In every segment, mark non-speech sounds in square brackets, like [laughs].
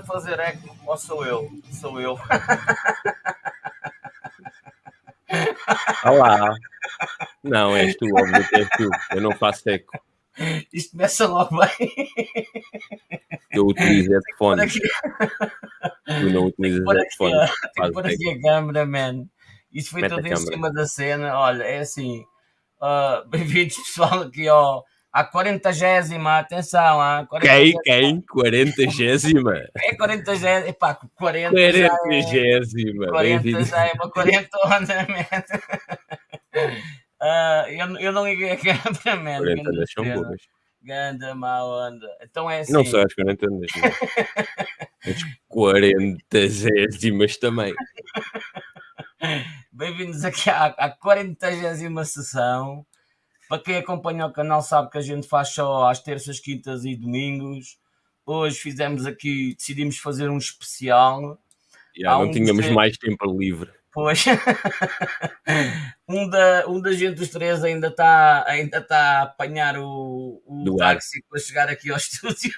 fazer eco ou sou eu? Sou eu. [laughs] Olá. Não, és tu, óbvio és tu. Eu não faço eco. Isto começa logo bem. Eu utilizo headphone. Tu não utilizas headphone. Tem que pôr aqui a câmera, man. Isso foi Mete tudo em cima da cena. Olha, é assim. [laughs] Uh, Bem-vindos, pessoal, aqui ao a 40 atenção, a 40 Quem? Quem? 40 É 40 epá, 40 40 já é, 40 já é uma 40 uh, [laughs] eu, eu não liguei a câmera, man. 40 ondas são boas. Ganda má onda. Então é assim. Não só as 40 ondas, as 40 gésimas também. [laughs] Bem-vindos aqui à, à 40 sessão para quem acompanha o canal sabe que a gente faz só às terças, quintas e domingos. Hoje fizemos aqui, decidimos fazer um especial. Yeah, não um tínhamos mais tempo livre. Pois. [laughs] um, da, um da gente dos três ainda está ainda tá a apanhar o, o táxi para chegar aqui ao [laughs] estúdio.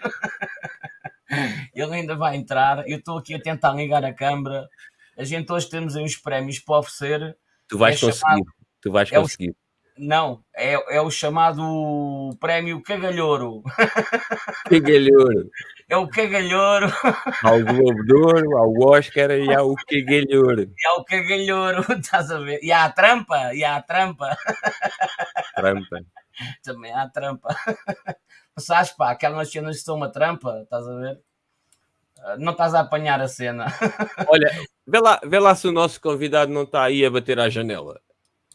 Ele ainda vai entrar. Eu estou aqui a tentar ligar a câmera. A gente hoje temos aí uns prémios para oferecer. Tu vais é conseguir. Chamado, tu vais conseguir. Não, é, é o chamado prémio Cagalhouro. [laughs] Cagalhouro. É o Cagalhouro. Há o Globo de Ouro, há o Oscar e há o Cagalhouro. E há o Cagalhouro, [laughs] estás a ver? E há a trampa, e há a trampa. Trampa. Também há a trampa. [laughs] Sabes, pá, aquelas cenas que são uma trampa, estás a ver? Não estás a apanhar a cena. Olha, vê lá, vê lá se o nosso convidado não está aí a bater à janela.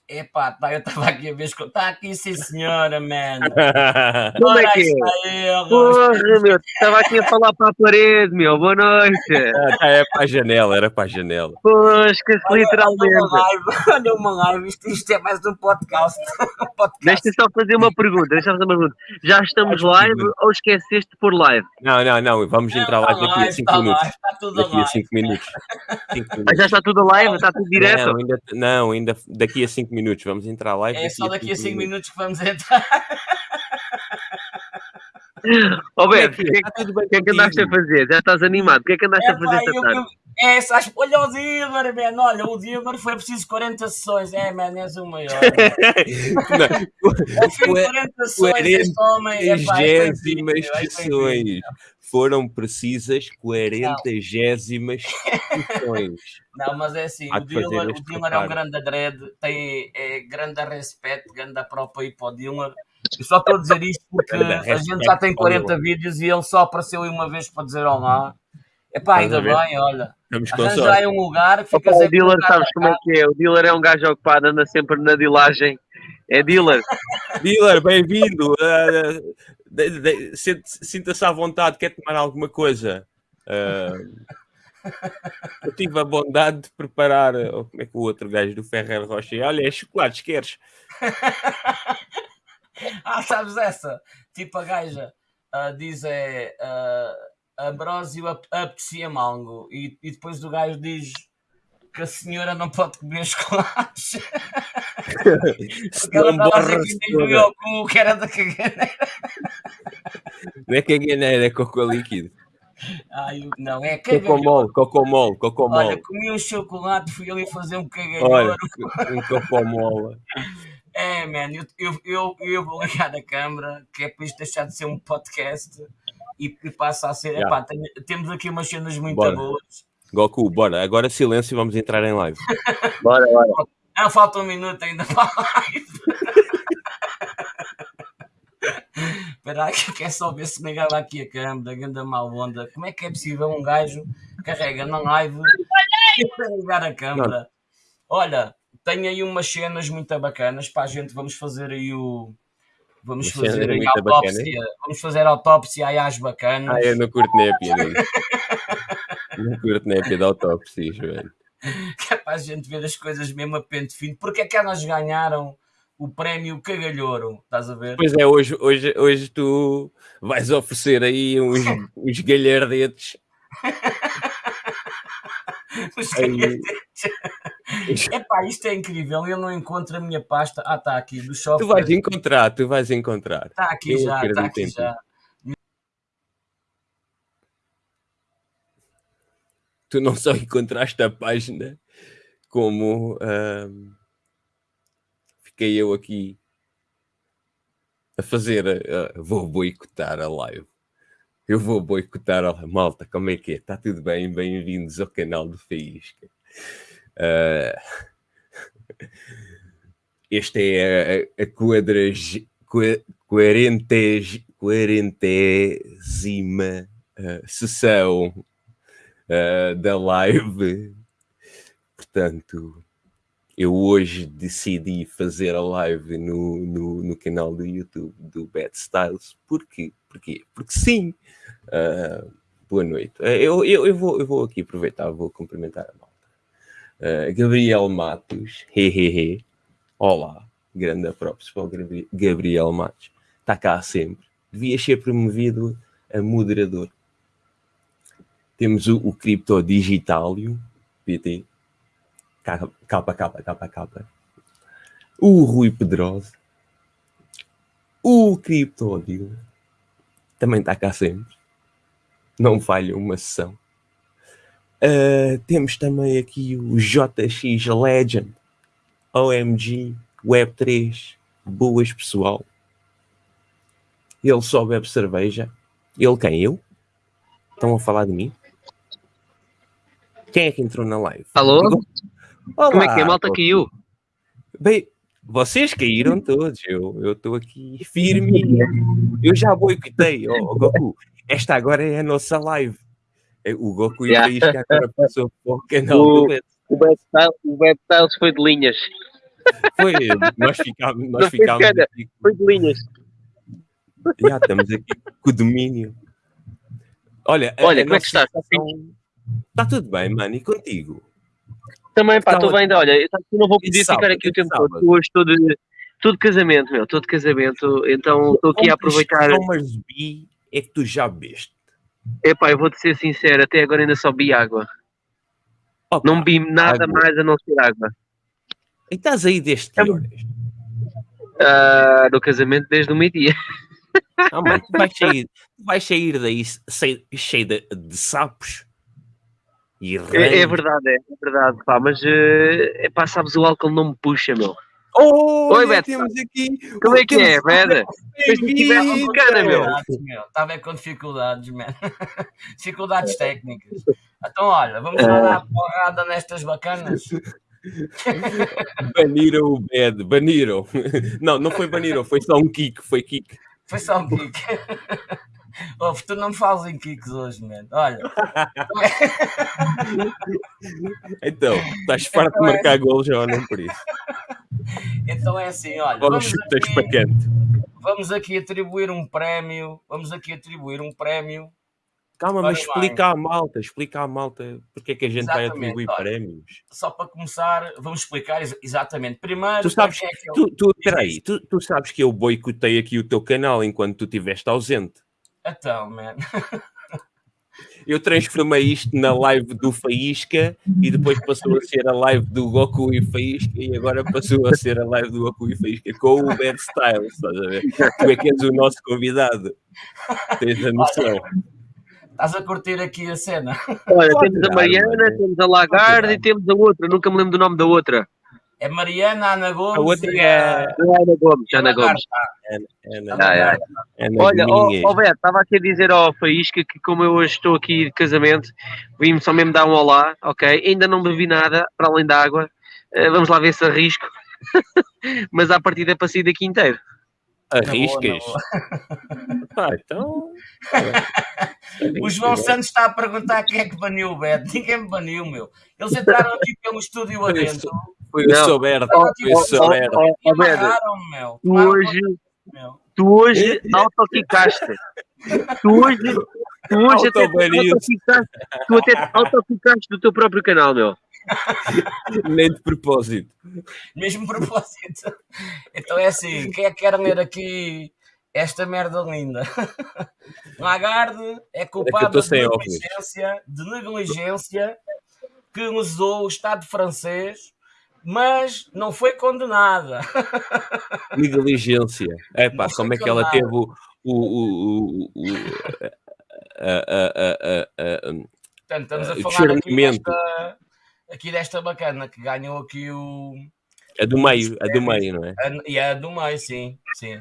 Epá, tá, eu estava aqui a ver, está aqui sim senhora, man. [laughs] Como é que é? Porra, meu, estava aqui a falar para a parede, meu, boa noite. [laughs] Ah, tá, é para a janela, era para a janela. Pois, que literalmente. Olha uma live, [laughs] olha uma live, isto, isto é mais um podcast. Um podcast. Deixa-me só fazer uma pergunta, deixa fazer uma pergunta. Já estamos live ou esqueceste pôr live? Não, não, não, vamos entrar live daqui a 5 minutos. Live, está tudo daqui a 5 minutos. Mas já está tudo live, está tudo direto? Não, ainda, não, ainda daqui a 5 minutos, vamos entrar live. É só daqui a 5 minutos. minutos que vamos [laughs] entrar. Ó oh, Beto, o que, é que, que, é que andaste a fazer? Já estás animado? O que é que andaste é, a fazer esta tarde? É, sabes, olha o Dilmer, man, olha, o Dilmer foi preciso 40 sessões. É, man, és o maior. Fim de 40 sessões, este homem. É, pá, é sessões. Foram precisas 40 gésimas sessões. [laughs] Não, mas é assim, o Dilmer, o Dilmer é um grande dread, tem é, grande respeito, grande própria para o Dilmer. Eu só estou a dizer isto [laughs] porque a gente já tem 40 vídeos e ele só apareceu aí uma vez para dizer olá. Epá, ainda bem, olha. já é um lugar que fica Opa, O dealer, sabes como é que é? O dealer é um gajo ocupado, anda sempre na dilagem. É dealer. [laughs] dealer, bem-vindo. Uh, Sinta-se à vontade, quer tomar alguma coisa? Uh, eu tive a bondade de preparar. Oh, como é que o outro gajo do Ferrer Rocha? Olha, é chocolate, queres? [laughs] [laughs] ah, sabes essa? Tipo a gaja uh, diz é uh, Ambrósio aprecia mango e, e depois o gajo diz que a senhora não pode comer chocolates. Porque ela estava a dizer que nem o cu, que era da caganeira. Não é caganeira, é cocô líquido. Ai, não, é. Cocomol, cocomol, cocomol. Olha, comi um chocolate, fui ali fazer um cagalhão. Olha, um cocomol. É, man, eu, eu, eu, eu, vou ligar a câmera, que é para isto deixar de ser um podcast e, e passa a ser. Yeah. Epá, tem, temos aqui umas cenas muito bora. boas. Goku, bora, agora silêncio e vamos entrar em live. [laughs] bora, bora. Ah, falta um minuto ainda para a live. Espera aí, que é só ver se me ligava aqui a câmera, ganda mal onda. Como é que é possível um gajo carrega na live [laughs] e ligar a câmera? Olha, tem aí umas cenas muito bacanas para a gente. Vamos fazer aí o. Vamos fazer aí autópsia. Bacana. Vamos fazer autópsia aí às bacanas. Ah, eu não curto nem a piada. não curto nem a piada autópsia, velho. Que [laughs] é para a gente ver as coisas mesmo a pente fino. Porque é que elas ganharam o prémio Cagalhouro? Estás a ver? Pois é, hoje, hoje, hoje tu vais oferecer aí uns, [laughs] uns galhardetes. [laughs] [laughs] É [laughs] Epá, isto é incrível. Eu não encontro a minha pasta. Ah, está aqui, do software. Tu vais encontrar, tu vais encontrar. Está aqui eu já, está aqui tempo. já. Tu não só encontraste a página, como hum, fiquei eu aqui a fazer. A, vou boicotar a live. Eu vou boicotar a malta, como é que é? Está tudo bem? Bem-vindos ao canal do Faísca. Ah, uh... Esta é a, a quadrag... quarentésima uh, sessão uh, da live. Portanto, eu hoje decidi fazer a live no, no, no, canal do YouTube do Bad Styles. Porquê? Porquê? Porque sim! Uh, boa noite. Ah, eu, eu, eu, vou, eu vou aqui aproveitar, vou cumprimentar a malta. Uh, Gabriel Matos, hehehe. Olá, grande props para o Gabriel Matos. Está cá sempre. devia ser promovido a moderador. Temos o, o Cripto Digitalio, PT, Capa, capa, capa, capa. O Rui Pedroso. O Criptodil. Também está cá sempre. Não falha uma sessão. Uh, temos também aqui o JX Legend. OMG. Web3. Boas, pessoal. Ele só bebe cerveja. Ele quem? Eu? Estão a falar de mim? Quem é que entrou na live? Alô? Olá, Como é que é, malta caiu? Bem, vocês caíram todos. Eu estou aqui firme. Eu já boicotei, oh, Goku. Esta agora é a nossa live. É, o Goku e yeah. [laughs] o Isca agora passou para o canal o, do Beto. O Beto, foi de linhas. Foi, nós ficámos. Nós foi, de foi de linhas. Já estamos aqui com o domínio. Olha, Olha como é que estás? Está tudo bem, mano, e contigo? Também, pá, estou bem, olha, eu não vou poder sábado, ficar aqui o tempo sábado. todo, hoje estou de, casamento, meu, estou de casamento, então estou aqui a aproveitar... mas bi é que tu já bebeste? Epá, eu vou-te ser sincero, até agora ainda só bi água. Opa, não bi nada água. mais a não ser água. E estás aí desde que então, horas? Ah, uh, do casamento desde o meio-dia. Ah, mas tu vais [laughs] sair, vais sair daí cheio de, de sapos é, é, verdade, é, é, verdade, pá, mas eh, é, pá, sabes, o álcool não me puxa, meu. Oh, Oi, Beto. Temos aqui Como é que é, Beto? Cara, meu. Estava é com dificuldades, mano. [laughs] dificuldades técnicas. Então, olha, vamos ah. dar dar porrada nestas bacanas. [laughs] baniram o Bed, baniram. [laughs] Não, não foi baniram, foi só um kick, foi kick. Foi só um kick. Tu não me falas em kicks hoje, mano. Olha. [laughs] então, estás então farto então de é. marcar é... golos ou não por isso? Então é assim, olha. Vamos, vamos chutar. Vamos aqui atribuir um prémio. Vamos aqui atribuir um prémio. Calma, mas explica à malta, explica à malta porque é que a gente exatamente, vai atribuir olha, prémios. Só para começar, vamos explicar ex exatamente. Primeiro, tu sabes, é que eu... tu, tu, peraí, tu, tu sabes que eu boicotei aqui o teu canal enquanto tu estiveste ausente. Então, man. Eu transformei isto na live do Faísca e depois passou a ser a live do Goku e Faísca e agora passou a ser a live do Goku e Faísca com o Bad Style, estás a ver? Tu é que és o nosso convidado. Tens a noção. Estás a curtir aqui a cena. Olha, temos a Mariana, temos a Lagarde e temos a outra, nunca me lembro do nome da outra. É Mariana, Ana Gomes. A outra é. A... Ana Gomes. É Ana Gomes. Ana, Ana, ah, é. Ana, Olha, o Beto, estava aqui a dizer ao Faísca que, como eu hoje estou aqui de casamento, vim só mesmo dar um olá, ok? Ainda não bebi nada, para além da água. Uh, vamos lá ver se arrisco. [laughs] Mas à partida é para sair daqui inteiro. Arriscas? Ah, [laughs] então. [laughs] o João Santos está a perguntar quem é que baniu o Beto. Ninguém me baniu, meu. Eles entraram aqui pelo estúdio adentro. Foi não. o Soberto. Foi o Soberto. Tu hoje, tu hoje é autoficaste. Tu hoje, tu hoje até autoquicaste tu até autoficaste do teu próprio canal, meu. Nem de propósito. Mesmo propósito. Então é assim, quem é que quer ler aqui esta merda linda? Lagarde é, é culpado é de, negligência, de negligência que usou o Estado francês mas não foi condenada. [laughs] Negligência. É pá, como é que ela teve o. o, o, o, Portanto, estamos a falar aqui desta, aqui desta bacana que ganhou aqui o. A do meio, a do meio, não é? E a do meio, sim, sim.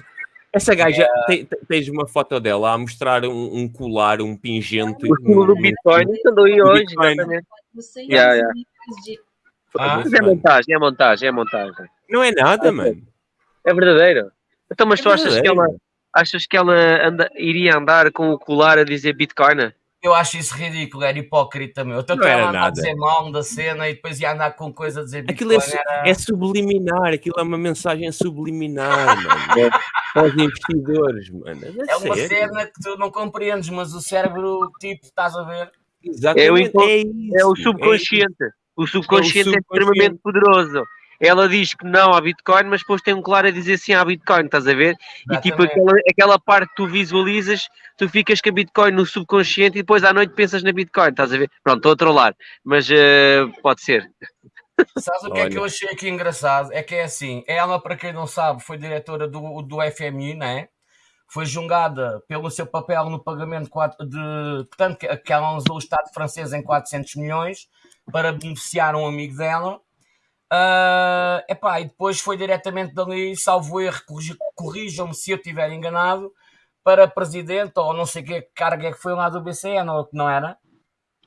Essa gaja, é... Te, tens uma foto dela a mostrar um, um colar, um pingente. O símbolo do Bitcoin andou aí hoje, Bitcoin. exatamente. Você yeah, yeah. Ah, é montagem, é montagem, é montagem. Não é nada, é, mano. É verdadeiro. Então, mas é tu achas que ela, achas que ela anda, iria andar com o colar a dizer Bitcoin? Eu acho isso ridículo, era hipócrita, meu. Tanto não ela a dizer mal da cena e depois ia andar com coisa a dizer Bitcoin. Aquilo é, era... é subliminar, aquilo é uma mensagem subliminar, mano. [laughs] Para os investidores, mano. É, é uma cena que tu não compreendes, mas o cérebro, tipo, estás a ver? Exatamente. É o, é, isso, é o subconsciente. É o subconsciente é, o subconsciente é extremamente poderoso ela diz que não há Bitcoin, mas depois tem um claro a dizer sim há Bitcoin, estás a ver? Exatamente. E tipo, aquela, aquela parte que tu visualizas, tu ficas com a Bitcoin no subconsciente e depois à noite pensas na Bitcoin, estás a ver? Pronto, estou a trollar, mas uh, pode ser. Sabes o que Olha. é que eu achei aqui engraçado? É que é assim, ela, para quem não sabe, foi diretora do, do FMI, né? Foi julgada pelo seu papel no pagamento de. Portanto, que ela usou o Estado francês em 400 milhões para beneficiar um amigo dela Uh, epá, e depois foi diretamente dali, salvo erro, corrijam-me se eu estiver enganado, para presidente ou não sei que carga é que foi lá do BCN, ou que não era?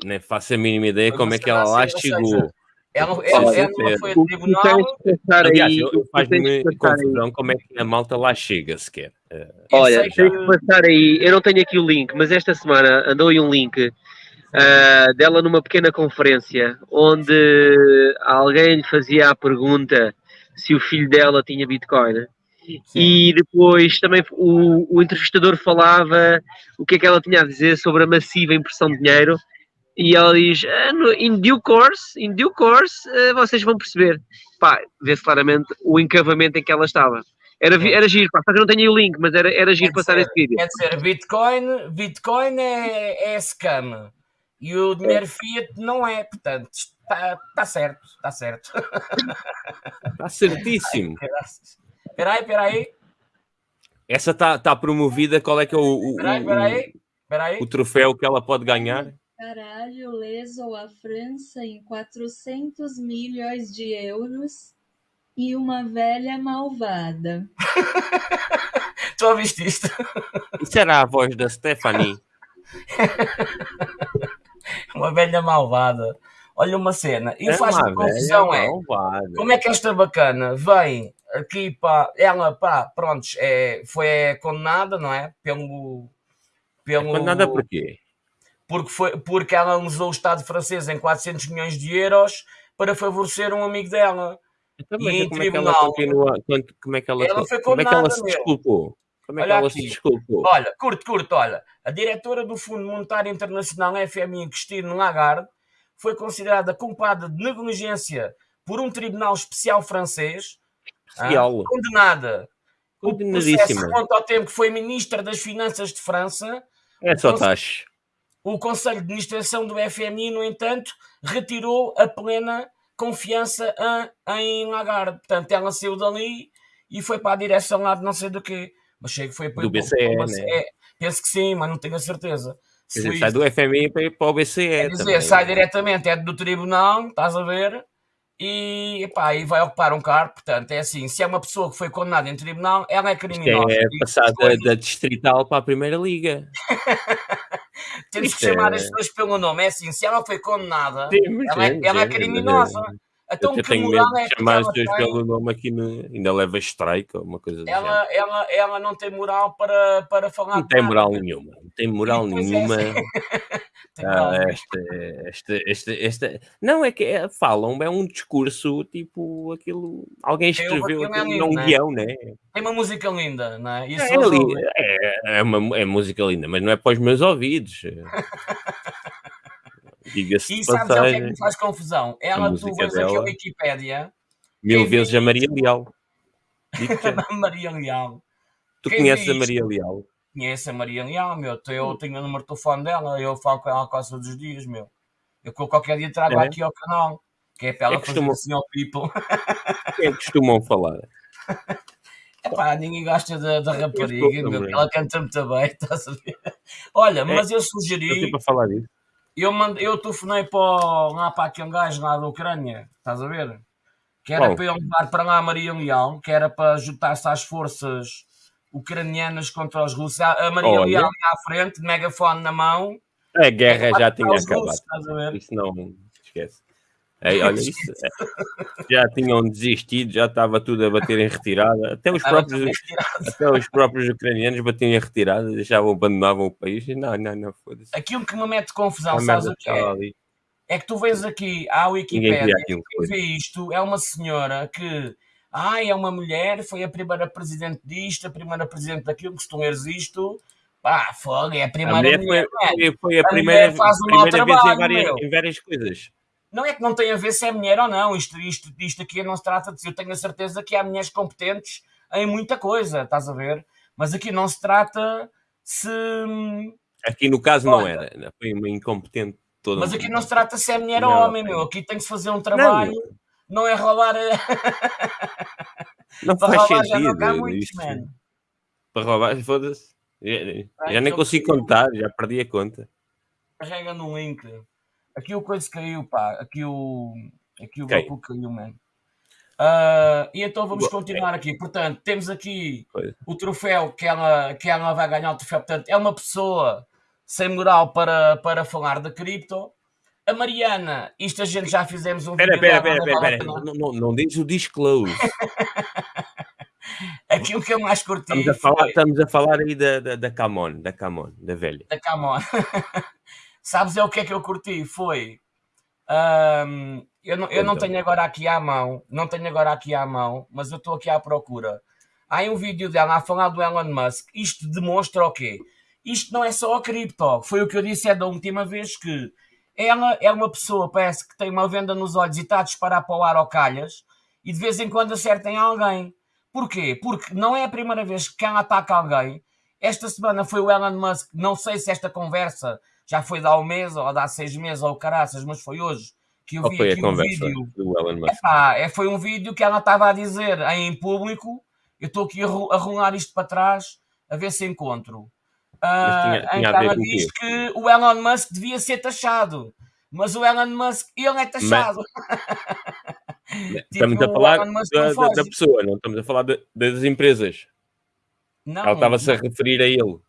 Nem faço a mínima ideia como é que ela lá chegou. Ela, ela, ela não foi a tribunal. Aliás, faz-me confusão como é que a malta lá chega sequer. Uh, Olha, tem que passar aí. Eu não tenho aqui o link, mas esta semana andou aí um link uh, dela numa pequena conferência onde alguém lhe fazia a pergunta se o filho dela tinha Bitcoin. Sim. E depois também o, o, entrevistador falava o que é que ela tinha a dizer sobre a massiva impressão de dinheiro. E ela diz: ah, in due course, in due course, uh, vocês vão perceber. Pá, vê-se claramente o encavamento em que ela estava. Era, era giro, pá, só que não tenho o link, mas era, era giro passar esse vídeo. Quer dizer, Bitcoin, Bitcoin é, é scam. E o dinheiro Fiat não é, portanto, está, está certo, está certo. Está certíssimo. [laughs] Espera aí, espera aí. Essa está tá promovida, qual é que é o, o, espera aí, espera aí, o, o troféu que ela pode ganhar? Caralho lesou a França em 400 milhões de euros e uma velha malvada. [laughs] tu ouviste isto? Isso era a voz da Stephanie. [laughs] [laughs] uma velha malvada. Olha uma cena. E é faz-me confusão, é. Como é que esta bacana vem aqui para. Ela, pá, pronto, é, foi condenada, não é? Pelo. pelo... É condenada por quê? Porque, foi, porque ela usou o Estado francês em 400 milhões de euros para favorecer um amigo dela. Então, e em como tribunal. É que ela continua, como é que ela, ela foi como é que ela se desculpou? Como é que ela aqui. se desculpou? Olha, curto, curto, olha. A diretora do Fundo Monetário Internacional, FMI, Christine Lagarde, foi considerada culpada de negligência por um tribunal especial francês. Especial. Ah, condenada. Condenadíssima. O quanto ao tempo que foi ministra das Finanças de França. É só taxa. O Conselho de Administração do FMI, no entanto, retirou a plena confiança em Lagarde. Portanto, ela saiu dali e foi para a direção lá de não sei do quê. Mas sei que foi do BCE, né? É, penso que sim, mas não tenho a certeza. Quer dizer, sai do FMI para o BCE. Quer dizer, também. sai diretamente, é do tribunal, estás a ver? E, epá, e vai ocupar um cargo. Portanto, é assim: se é uma pessoa que foi condenada em tribunal, ela é criminosa. Isto é passada foi... da distrital para a Primeira Liga. [laughs] Temos que chamar é... as pessoas pelo nome. É assim: se ela foi condenada, ela, é, ela é criminosa. Então, eu tenho medo de é chamar as pessoas pelo nome aqui, no, ainda leva strike ou uma coisa ela, ela, ela não tem moral para, para falar. Não tem moral nenhuma. Não tem moral nenhuma. [laughs] É assim. ah, esta, esta, esta, não, é que é, falam, é um discurso tipo aquilo. Alguém escreveu aquilo, é, é um né? guião, né? Tem uma música linda, não é? Isso é, é, é, uma, é música linda, mas não é para os meus ouvidos. [laughs] Diga-se e sabes o que é que me faz confusão? Ela, tu vês aqui a Wikipédia. Mil vezes a Maria Leal. Maria Leal. Tu quem conheces a Maria Leal? Conheço a Maria Leal, meu. Eu tenho o número de telefone dela, eu falo com ela quase todos os dias, meu. Eu qualquer dia trago é? aqui ao canal, que é para ela é costumam... fazer assim ao people. é que costumam falar? [laughs] Epá, ninguém gosta da, da rapariga, meu. Ela canta muito bem, [laughs] estás a ver? Olha, é, mas eu sugeri. para falar disso eu, mando, eu telefonei para, lá para aquele gajo lá da Ucrânia, estás a ver? Que era para eu levar para lá a Maria Leal, que era para juntar-se às forças ucranianas contra os russos. A Maria Olha. Leal à frente, megafone na mão. A guerra já tinha acabado. Russos, Isso não esquece. É, olha [laughs] isso, é, já tinham desistido, já estava tudo a bater em retirada. Até os, próprios, até os próprios ucranianos batiam em retirada, deixavam, abandonavam o país. Não, não, não, foda-se. Aquilo que me mete confusão, a sabes o que é? Ali. É que tu vês aqui à Wikipédia, quem vê isto é uma senhora que ai, é uma mulher, foi a primeira presidente disto, a primeira presidente daquilo, leres isto, pá, fogo, é a primeira a mulher. mulher foi, foi, a, a primeira, faz primeira trabalho, vez em várias, em várias coisas. Não é que não tem a ver se é mulher ou não, isto, isto, isto aqui não se trata de. Eu tenho a certeza que há mulheres competentes em muita coisa, estás a ver? Mas aqui não se trata se. Aqui no caso Olha, não era, foi uma incompetente toda. Mas aqui não se trata se é mulher não, ou homem, meu. Aqui tem que se fazer um trabalho, não, não é roubar. [laughs] Não Para faz roubar, sentido. Já não muito, Para roubar, foda-se. Já, já nem consigo contar, já perdi a conta. Carrega no link. Aqui o coisa caiu, pá. Aqui o, aqui o okay. Goku caiu, mano. Uh, e então vamos continuar aqui. Portanto, temos aqui o troféu que ela, que ela vai ganhar o troféu. Portanto, é uma pessoa sem moral para, para falar de cripto. A Mariana, isto a gente já fizemos um pera, vídeo. Pera, pera, pera, Não, não, não diz o disclose. [laughs] Aquilo que eu mais curti. Estamos a falar, foi... estamos a falar aí da, da, da Camon, da Camon, da velha. Da Camon. [laughs] Sabes é o que é que eu curti? Foi. Um, eu não, eu não tenho agora aqui à mão, não tenho agora aqui à mão, mas eu estou aqui à procura. Há um vídeo dela a falar do Elon Musk. Isto demonstra o quê? Isto não é só a cripto. Foi o que eu disse é da última vez que ela é uma pessoa, parece que tem uma venda nos olhos e está a disparar para o ar ao calhas e de vez em quando acertem alguém. Porquê? Porque não é a primeira vez que ela ataca alguém. Esta semana foi o Elon Musk, não sei se esta conversa já foi de há um mês ou de há seis meses ou caraças, mas foi hoje que eu vi foi aqui um vídeo. Do Elon Musk? Epá, é, foi um vídeo que ela estava a dizer em público. Eu estou aqui a rolar isto para trás a ver se encontro. Uh, tinha, tinha em que ela diz que o Elon Musk devia ser taxado. Mas o Elon Musk, ele é taxado. [laughs] tipo, estamos a falar da, da, pessoa, não estamos a falar de, das empresas. Não, ela estava-se a referir a ele.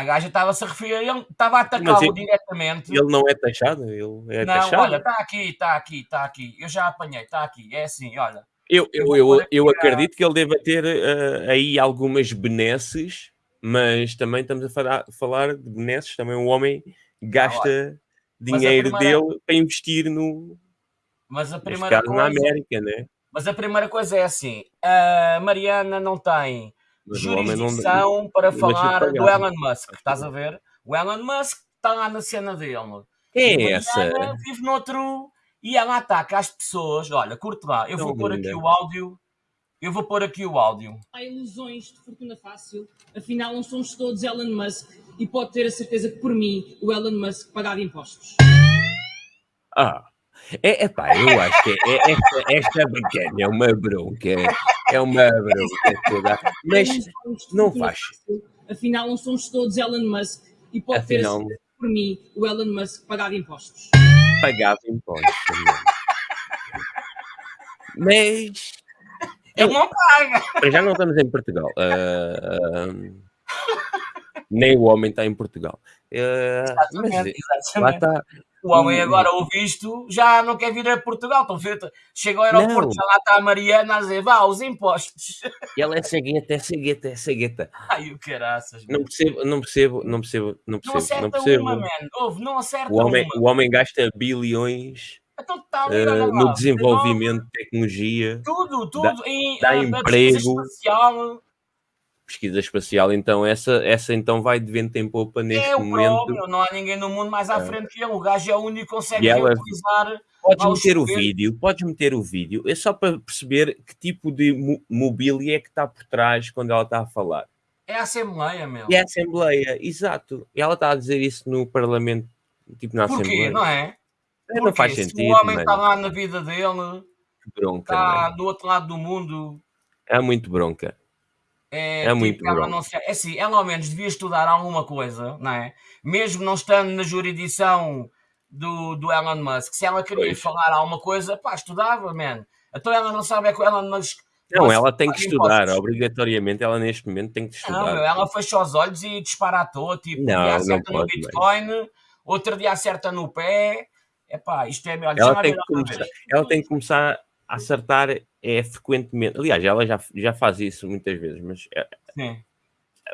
A gaja estava-se a referir a ele, estava a atacá-lo diretamente. Ele não é taxado? Ele é não, taxado? olha, está aqui, está aqui, está aqui. Eu já apanhei, está aqui. É assim, olha. Eu, eu, eu, eu acredito que ele deva ter uh, aí algumas benesses, mas também estamos a falar, falar de benesses. Também um homem gasta ah, dinheiro primeira... dele para investir no. Mas a primeira coisa. na América, né? Mas a primeira coisa é assim: a Mariana não tem jurisdição não... para falar do Elon Musk, estás a ver? O Elon Musk está lá na cena dele. É essa? Vive noutro e ela ataca as pessoas. Olha, curte lá, eu vou pôr aqui o áudio. Eu vou pôr aqui o áudio. Há ilusões de fortuna fácil, afinal não somos todos Elon Musk e pode ter a certeza que por mim o Elon Musk pagava impostos. Ah, é, epá, eu acho que é, é, esta, esta bacana é uma bronca, é uma bronca toda, mas não faz. Afinal, não somos todos Elon Musk e pode Afinal, ter por mim o Elon Musk pagava impostos. Pagava impostos Mas. Ele não paga. Já não estamos em Portugal. Uh, uh, nem o homem está em Portugal. Uh, exatamente, mas, exatamente. Lá está, o homem agora ouve isto, já não quer vir a Portugal. Estão feito. Chega ao aeroporto, não. já lá está a Mariana a dizer, vá, os impostos. E ela é cegueta, é cegueta, é cegueta. Ai, o caraças. Não percebo, não percebo, não percebo, não percebo. Não acerta não percebo. uma, man. Ouve, não acerta o homem, uma. O homem gasta bilhões então, tá ali, uh, no desenvolvimento de tecnologia. Tudo, tudo. Dá, em, dá emprego. Espacial, pesquisa espacial, então essa, essa então vai de vento em popa neste é momento. Próprio, não há ninguém no mundo mais à é. frente que ele. O gajo é o único que consegue ela... utilizar. Podes meter o vídeo, podes meter o vídeo, é só para perceber que tipo de mobília é que está por trás quando ela está a falar. É a Assembleia, meu. É a Assembleia, exato. E ela está a dizer isso no Parlamento, tipo na Porquê, Assembleia. não é? Porque não faz sentido. Se o homem está lá na vida dele, bronca, está do outro lado do mundo. É muito bronca. É, é tipo, muito ela não se, é assim, ela ao menos devia estudar alguma coisa, não é? Mesmo não estando na jurisdição do, do Elon Musk. Se ela queria pois. falar alguma coisa, pá, estudava, man. Então ela não sabe é que o Elon Musk. Não, ela tem que estudar, impostos. obrigatoriamente. Ela neste momento tem que estudar. Não, meu, ela fechou os olhos e disparatou. Tipo, não, um dia acerta no Bitcoin, bem. outro dia acerta no pé. Epá, isto é melhor. Ela, tem que, começar, ela tem que começar acertar é frequentemente. Aliás, ela já, já faz isso muitas vezes, mas é, Sim.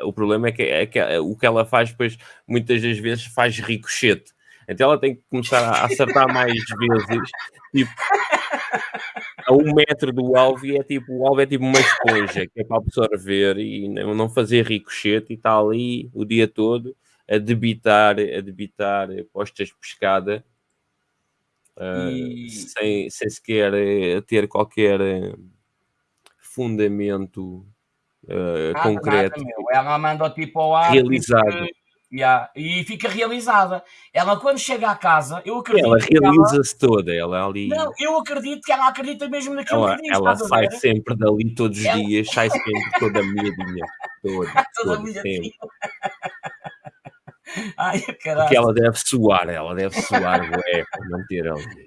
o problema é que, é que o que ela faz depois, muitas das vezes, faz ricochete. Então ela tem que começar a acertar mais vezes, tipo, a um metro do alvo e é tipo, o alvo é tipo uma esponja que é para absorver e não fazer ricochete e está ali o dia todo a debitar, a debitar postas de pescada e... sem, sem sequer eh, ter qualquer eh, fundamento uh, nada, concreto. Nada, Ela manda tipo ao ar realizado. Yeah. E fica realizada. Ela, quando chega à casa, eu acredito. Ela realiza-se ela... toda. Ela ali. Não, eu acredito que ela acredita mesmo naquilo ela, que diz. Ela sai sempre dali todos os ela... dias, sai sempre toda miadinha. [laughs] Toda, toda miadinha. [laughs] Ai, caralho. Porque ela deve suar, ela deve suar, ué, para manter ali.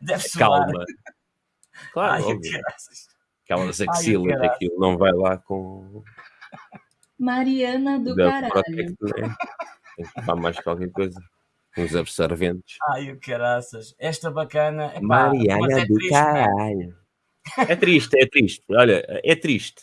Deve suar. Calma. Claro, Ai, óbvio. Aquelas axilas, aquilo não vai lá com Mariana do da caralho. Protect, né? Tem que levar mais qualquer coisa. Uns absorventes. Ai, o caraças. Esta bacana. Epá, Mariana é do triste, né? caralho. É triste, é triste. Olha, é triste.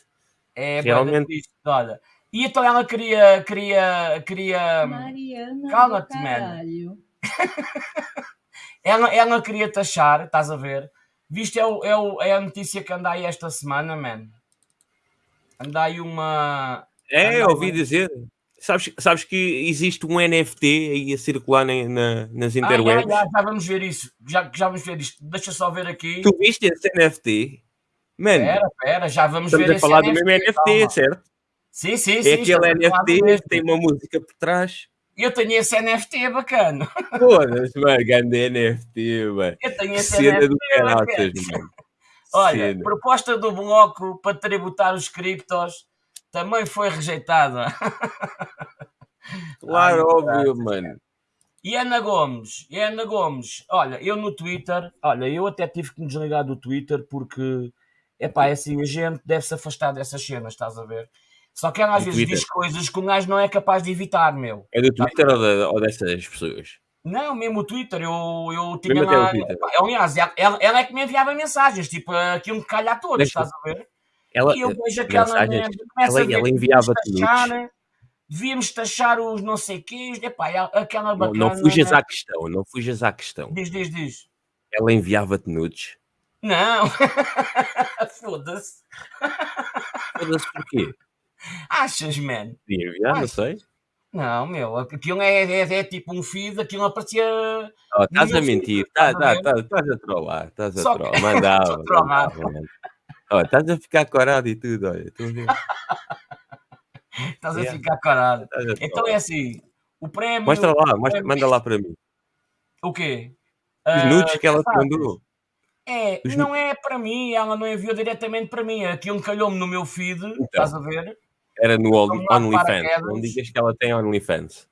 É realmente triste. Olha. E então ela queria. queria, queria... Mariana. Cala-te, man. [laughs] ela, ela queria taxar, estás a ver? Viste, é, o, é, o, é a notícia que anda aí esta semana, man. Anda aí uma. É, ouvi dizer. Sabes, sabes que existe um NFT aí a circular na, na, nas interwebs? Ah, já, já, já, vamos ver isso. Já, já vamos ver isto. Deixa só ver aqui. Tu viste esse NFT? Mano, pera, pera, já vamos ver a falar NFT, do mesmo NFT, calma. certo? Sim, sim, é sim. aquele NFT tem uma música por trás. Eu tenho esse NFT bacana. [laughs] Foda-se, mano, grande NFT, mano. Eu tenho esse Cena NFT do caraças, mano. [laughs] Olha, Cena. proposta do bloco para tributar os criptos também foi rejeitada. [laughs] Claro, Ai, óbvio, mano. E Ana Gomes, e Ana Gomes, olha, eu no Twitter, olha, eu até tive que me desligar do Twitter porque, é assim, a gente deve se afastar dessas cenas, estás a ver? Só que ela às vezes Twitter. diz coisas que o gajo não é capaz de evitar, meu. É do Twitter ou, de, ou, dessas pessoas? Não, mesmo o Twitter, eu, eu tinha lá. Aliás, ela, ela, é que me enviava mensagens, tipo aquilo que calha a todos, Deixa. estás a ver? Ela, e eu vejo aquela merda, ela, ela enviava-te devíamos taxar os não sei quês, epá, aquela bacana... Não, não fujas à questão, não fujas à questão. Diz, diz, diz. Ela enviava-te nudes? Não. [laughs] Foda-se. Foda-se porquê? Achas, man? Podia enviar, não sei. Não, meu, aquilo é, é, é, tipo um feed, aquilo aparecia... Oh, estás a mentir, estás tá, tá, tá, a trollar, estás a trollar, [laughs] mandava. Olha, estás a ficar corado e tudo, olha. [laughs] estás a ficar corado. Então é assim, o prémio... Mostra lá, mostra, manda lá para mim. O quê? Os nudes uh, que ela te mandou. É, Os não é para mim, ela não enviou diretamente para mim. Aquilo calhou-me no meu feed, então, estás a ver? Era no OnlyFans. Não digas que ela tem OnlyFans.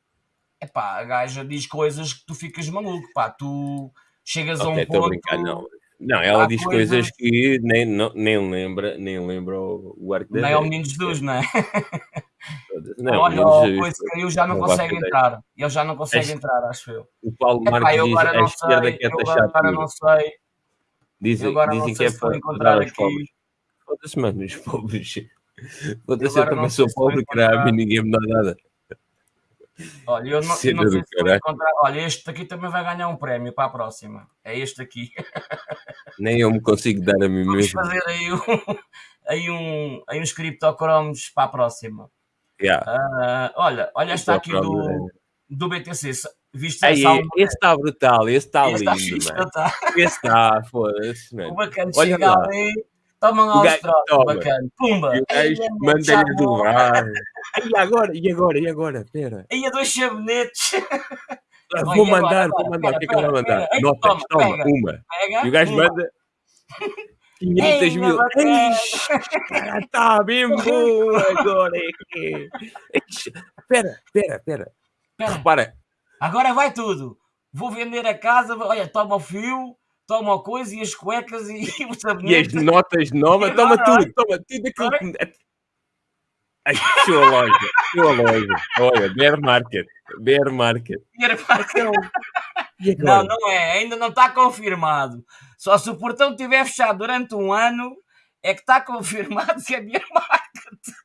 É pá, a gaja diz coisas que tu ficas maluco, pá. Tu chegas okay, a um ponto... Brincar, não. Não, ela diz coisas, coisas que nem, não, nem lembra, nem lembra o arco Nem é o Menino Jesus, não é? Não, Olha, o coisa caiu já não, não consegue entrar. Ele já não consegue entrar, acho eu. O Paulo Marques diz a esquerda que é taxado. Agora não sei. Dizem, dizem que é para encontrar os pobres. Foda-se, mano, os pobres. Foda-se, eu também sou pobre, caralho, e ninguém me dá nada. Olha, eu não, não sei se vou encontrar. Olha, este aqui também vai ganhar um prémio para a próxima. É este aqui. [laughs] Nem eu me consigo dar a mim Vamos mesmo. fazer aí, um, aí, um, aí uns criptocromos para a próxima. Yeah. Uh, olha, olha esta aqui do, do BTC. Viste Aí, esse está brutal, esse está lindo, mano. Tá. Esse está, foda-se. O bacana Olha chega lá. ali, toma lá os trocos, bacana. Pumba! E o gajo manda-lhe do ar. E agora, e agora, e agora? Pera. Aí a dois sabonetes. Ah, vou mandar, agora, vou mandar. O que é que ela vai mandar? Notas, toma, toma uma. Pega, e o gajo manda 500 Ei, mil. Cara, tá bem bom agora. É Espera, espera, espera. Repara. Agora vai tudo. vou vender a casa, olha, toma o fio, toma a coisa e as cuecas e, [laughs] e o sabonete. E as notas novas, [laughs] toma tudo, toma tudo aquilo que... Ai, fechou a loja, fechou a loja. Olha, Bear Market, Bear Market. Bear Market. Então, [laughs] não, não é, ainda não está confirmado. Só se o portão estiver fechado durante um ano, é que está confirmado que é Bear Market.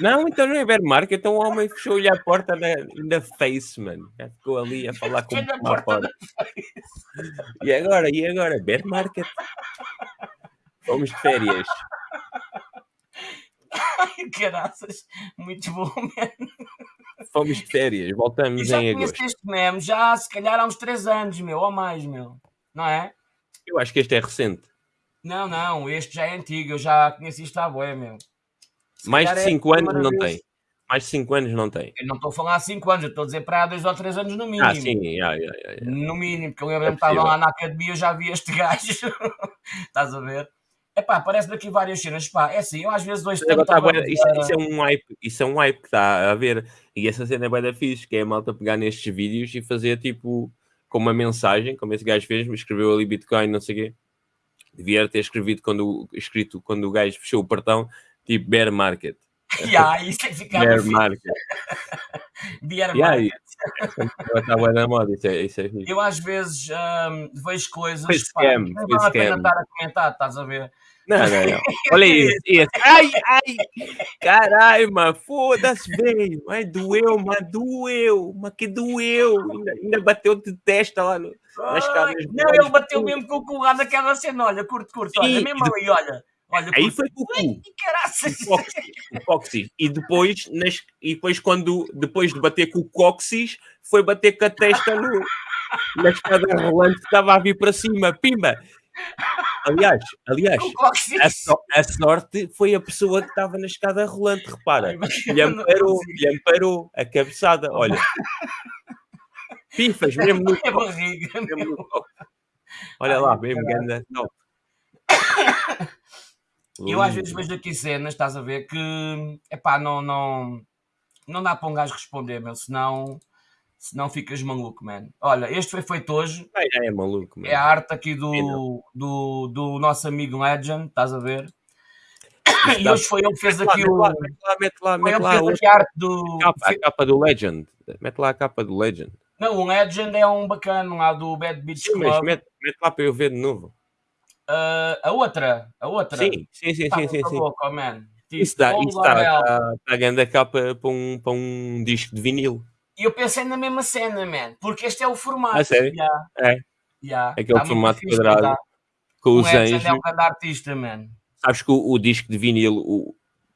Não, então não é Bear Market, então o homem fechou-lhe a porta na, na face, mano. Ficou ali a falar com a porta. porta. E agora, e agora? Bear Market. Fomos de férias. Ai, caraças, muito bom, mesmo. Fomos de férias, voltamos já em agosto. este meme já se calhar há uns 3 anos, meu, ou mais, meu. Não é? Eu acho que este é recente. Não, não, este já é antigo, eu já conheci isto há bué, meu. Se Mais de 5 é anos não vez. tem. Mais de 5 anos não tem. Eu não estou a falar há 5 anos, eu estou a dizer para há 2 ou 3 anos no mínimo. Ah, sim, yeah, yeah, yeah. no mínimo, porque eu lembro-me é que estava lá na academia, eu já vi este [laughs] gajo. Estás a ver? Epá, aparece aqui várias cenas. Pá, é assim, eu às vezes dois tá, isso, isso, é um hype, isso é um hype que está a ver. E essa cena é bem da fixe, que é a malta pegar nestes vídeos e fazer tipo com uma mensagem, como esse gajo fez, escreveu ali Bitcoin, não sei o quê. Devia ter escrevido quando, escrito quando o gajo fechou o portão, tipo bear market. [laughs] Yeah, isso é ficar bear market. [laughs] bear yeah, market. Está bem na moda, isso é, isso é Eu às vezes um, vejo coisas pá, não vale a pena estar a comentar, estás a ver? Não, não, não. Olha [laughs] isso, isso. Ai, ai, caralho, mano, foda-se, velho. Ai, doeu, mano, doeu, mas que doeu. Ainda, ainda bateu de testa lá no, casas. Não, ele bateu mesmo com o cu lá naquela cena, olha, curto, curto, olha, mesmo ali, olha. Olha, aí foi com o cu. O cóccix. E depois, nas, e depois, quando, depois de bater com o cóccix, foi bater com a testa no, na escada rolante que estava a vir para cima. Pimba! Aliás, aliás a, so, a, sorte foi a pessoa que estava na escada rolante, repara. Lhe amparou, lhe amparou a cabeçada, olha. Pifas, mesmo no [laughs] top. Mesmo no. Olha lá, mesmo ganda top. Eu às vezes vejo aqui cenas, estás a ver, que epá, não, não, não dá para um gajo responder, meu, senão senão ficas maluco, man. Olha, este foi feito hoje. É, é maluco, man. É a arte aqui do, do, do nosso amigo Legend, estás a ver? E hoje foi ele que fez aqui o. Mete lá, mete lá, mete lá. Fez a arte do. Capa, a capa do Legend. Mete lá a capa do Legend. Não, o Legend é um bacana lá do Bad Beach Club. Mas mete, mete lá para eu ver de novo. Uh, a outra, a outra. Sim, sim, sim, sim, sim. Louco, man. Tipo, isso está, isso está, está a grande capa para um, para um disco de vinil. E eu pensei na mesma cena, man, porque este é o formato. Ah, sério? Yeah. É. Yeah. Aquele formato quadrado com os é anjos. É um grande artista, man. Sabes que o, o, disco de vinil, o,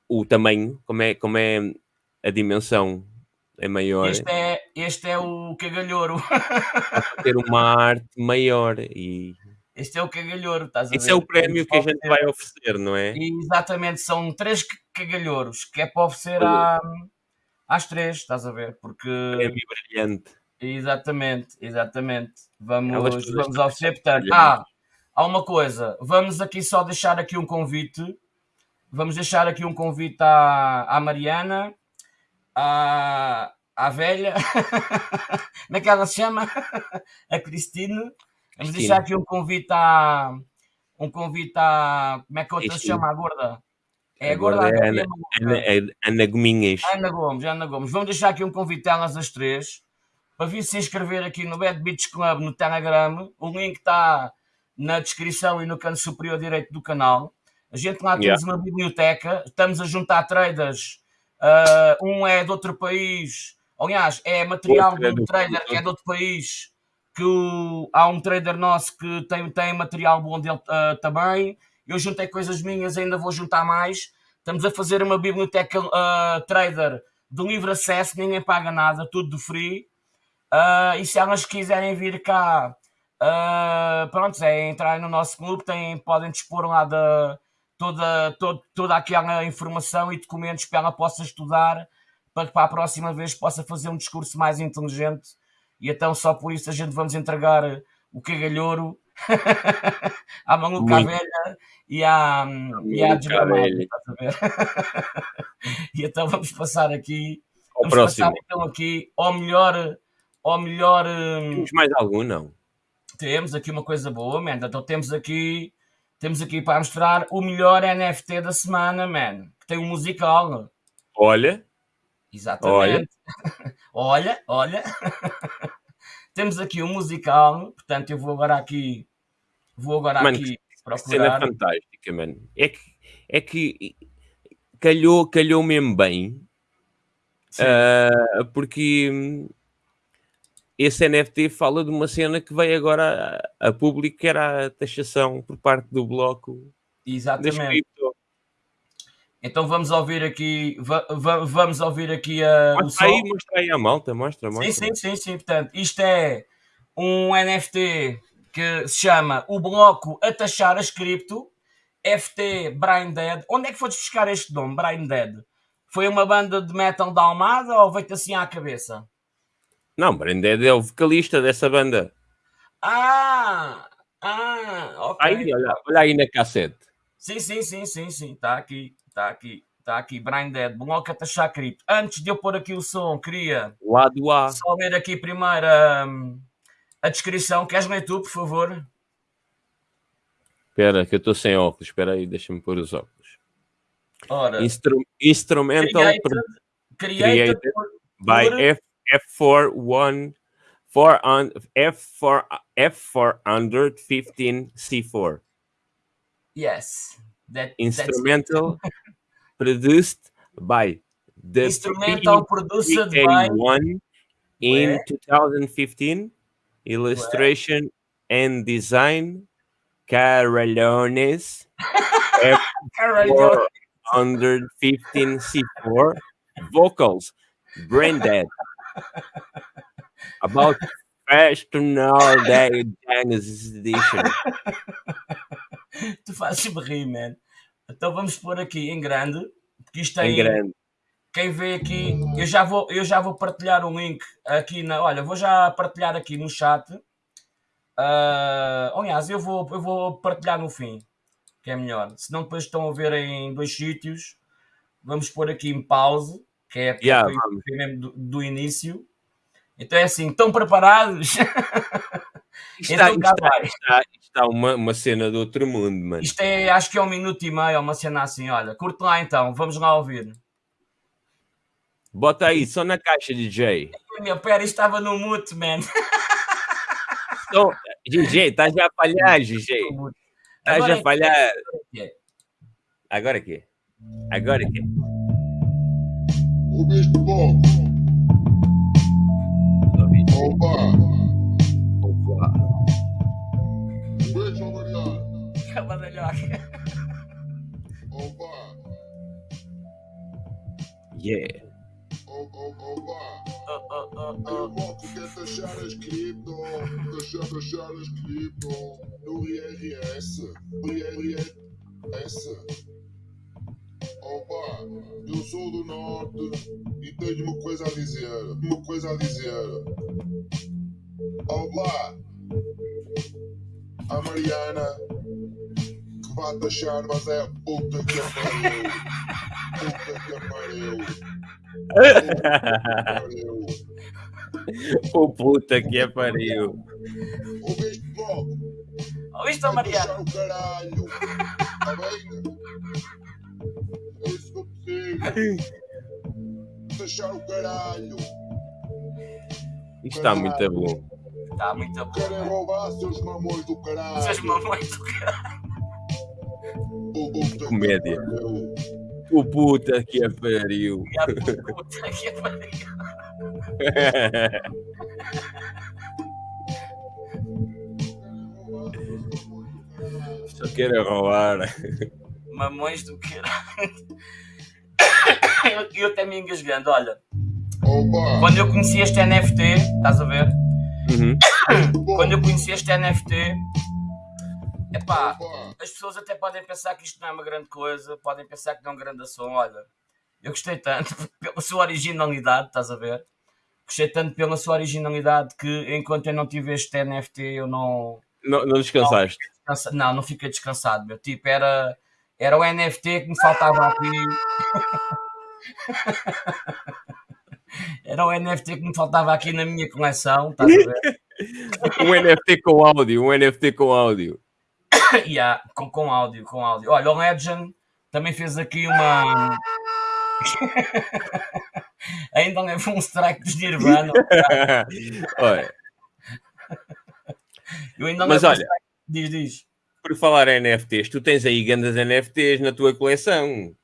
o tamanho, como é, como é a dimensão, é maior. Este é, este é o cagalhouro. Para [laughs] ter uma arte maior e este é o cagalhouro, estás a ver? É o prémio que a gente vai oferecer, não é? E, exatamente, são três cagalhouros que é para oferecer à, às três, estás a ver? Porque. Prémio brilhante. Exatamente, exatamente. Vamos, vamos oferecer, portanto. Ah, há uma coisa, vamos aqui só deixar aqui um convite. Vamos deixar aqui um convite à, à Mariana, à, à velha, [laughs] como é que ela se chama? [laughs] a Cristine Vamos deixar aqui um convite à. Um convite à. Como é que outra se chama? A gorda? É a gorda. É Ana, Ana, é Ana Gominhas. Ana Gomes, Ana Gomes. Vamos deixar aqui um convite a elas as três para vir se inscrever aqui no Bad Beach Club no Telegram. O link está na descrição e no canto superior direito do canal. A gente lá temos yeah. uma biblioteca, estamos a juntar traders. Uh, um é de outro país, aliás, é material de um trader que é de outro país que o, há um trader nosso que tem, tem material bom dele uh, também. Eu juntei coisas minhas, ainda vou juntar mais. Estamos a fazer uma biblioteca uh, trader de livre acesso, ninguém paga nada, tudo de free. Uh, e se elas quiserem vir cá, uh, pronto, é entrar no nosso clube, tem, podem dispor lá de toda, toda, toda aquela informação e documentos para ela possa estudar, para que para a próxima vez possa fazer um discurso mais inteligente e então só por isso a gente vamos entregar o cagalhouro [laughs] à maluca velha e à, e à desgramada, [laughs] e então vamos passar aqui ao próximo. Passar, então aqui ao melhor ao melhor. Hum, temos mais algum, não? Temos aqui uma coisa boa, man. Então temos aqui, temos aqui para mostrar o melhor NFT da semana, man. Que tem um musical. Olha. Exatamente. [laughs] Olha, olha. olha. [laughs] temos aqui um musical, portanto eu vou agora aqui. Vou agora mano, aqui procurar. Cena fantástica, mano. É que, é que calhou, calhou mesmo bem. Uh, porque esse NFT fala de uma cena que veio agora a, a público, que era a taxação por parte do bloco. Exatamente. Então vamos ouvir aqui, va, va, vamos ouvir aqui a. Mostra aí, mostra aí a malta, mostra, mostra. Sim, sim, sim, sim. Portanto, isto é um NFT que se chama O Bloco a Taxar as Cripto, FT Brain Dead. Onde é que foste buscar este nome, Brain Dead? Foi uma banda de metal da Almada ou veio-te assim à cabeça? Não, Branded é o vocalista dessa banda. Ah! Ah, ok. Aí, olha, olha aí na cassete. Sim, sim, sim, sim, sim. Está aqui, está aqui, está aqui. Brain Dead, Bloca Taxar Cripto. Antes de eu pôr aqui o som, queria Lado A. só ler aqui primeiro um, a descrição. Queres ler tu, por favor? Espera, que eu estou sem óculos. Espera aí, deixa-me pôr os óculos. Ora, Instru instrumental created, created, created by F F41 4 on F4 F415 C4. Yes. That, instrumental [laughs] produced by the instrumental produced by one in Where? 2015 illustration and design Carolones F415 C4 vocals brain dead About Personal Day Genesis Edition. [laughs] tu fazes-me rir, man. Então vamos pôr aqui em grande, porque isto tem. Em grande. Quem vê aqui, eu já vou, eu já vou partilhar um link aqui na. Olha, vou já partilhar aqui no chat. Uh, aliás, eu vou, eu vou partilhar no fim, que é melhor. Senão depois estão a ver em dois sítios. Vamos pôr aqui em pause, que é, yeah, mesmo do, do início. Então é assim, estão preparados? [laughs] Está, então, está, está, está, uma, uma cena do outro mundo, mano. Isto é, acho que é um minuto e meio, uma cena assim, olha. Curte lá então, vamos lá ouvir. Bota aí, só na caixa, DJ. Meu pé estava no mute, man. Então, DJ, estás a falhar, DJ. Estás a falhar. Agora aqui. Agora aqui. O bicho bom. Opa! Opa! Beijo, Mariana! Cavalhoca! Opa! Yeah! Opa! Eu moto quer taxar as cripto, taxar, taxar as cripto no IRS, IRS. Opa, eu sou do norte e tenho uma coisa a dizer. Uma coisa a dizer. Olá, a Mariana que vai taxar, mas é a puta que pariu. Puta que pariu. O puta que pariu. Ouviste logo? Ouviste, Mariana? o caralho. Tá bem? Fechar o caralho. Isto está muito bom. Está muito bom. Querem roubar seus mamões do caralho. Seus mamões do caralho. Comédia. O puta que a pariu. A puta que a pariu. Só querem roubar. Mamões do caralho. eu, eu até me engasgando, olha. Quando eu conheci este NFT, estás a ver? Uhum. Quando eu conheci este NFT, epá, as pessoas até podem pensar que isto não é uma grande coisa, podem pensar que não é um grande ação. Olha, eu gostei tanto [laughs] pela sua originalidade, estás a ver? Gostei tanto pela sua originalidade que enquanto eu não tive este NFT, eu não. Não, não descansaste? Não, não, não fiquei descansado, meu. Tipo, era era o NFT que me faltava aqui. [laughs] Era o NFT que me faltava aqui na minha coleção, estás a ver? [laughs] um NFT com áudio, um NFT com áudio. [laughs] yeah, com, com áudio, com áudio. Olha, o Legend também fez aqui uma. [laughs] Ainda levou um strike dos Nirvana. [laughs] olha. Eu ainda Mas olha, diz, diz. Por falar em NFTs, tu tens aí grandes NFTs na tua coleção.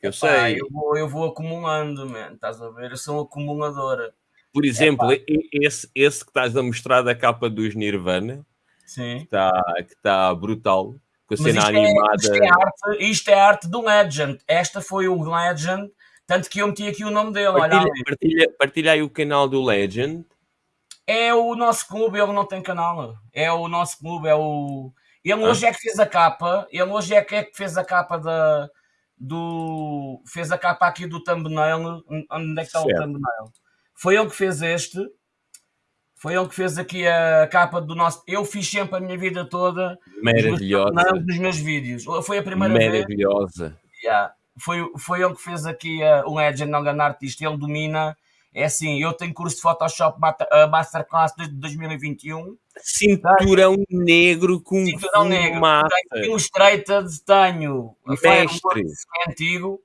Eu Epá, sei. Eu vou, eu vou acumulando, man. Estás a ver? Eu sou um acumuladora. Por exemplo, esse, esse que estás a mostrar da capa dos Nirvana, Sim. Que está tá brutal, com a cena isto animada. É, isto, é arte, isto é arte do Legend. Esta foi o Legend, tanto que eu meti aqui o nome dele. Partilha, olha partilha, partilha aí o canal do Legend. É o nosso clube, ele não tem canal. É o nosso clube, é o. Ele ah. hoje é que fez a capa. Ele hoje é que, é que fez a capa da. Do. Fez a capa aqui do thumbnail. Onde é que está certo. o thumbnail? Foi ele que fez este. Foi ele que fez aqui a capa do nosso. Eu fiz sempre a minha vida toda. Maravilhosa. Dos meus vídeos. Foi a primeira Maravilhosa. vez. Maravilhosa. Yeah. Foi, foi ele que fez aqui uh, o Legend Nogan Artist. Ele domina. É assim, eu tenho curso de Photoshop uh, Masterclass desde 2021. Cinturão negro com Cinturão negro. Massa. Tenho Illustrated, tenho. Mestre. É antigo.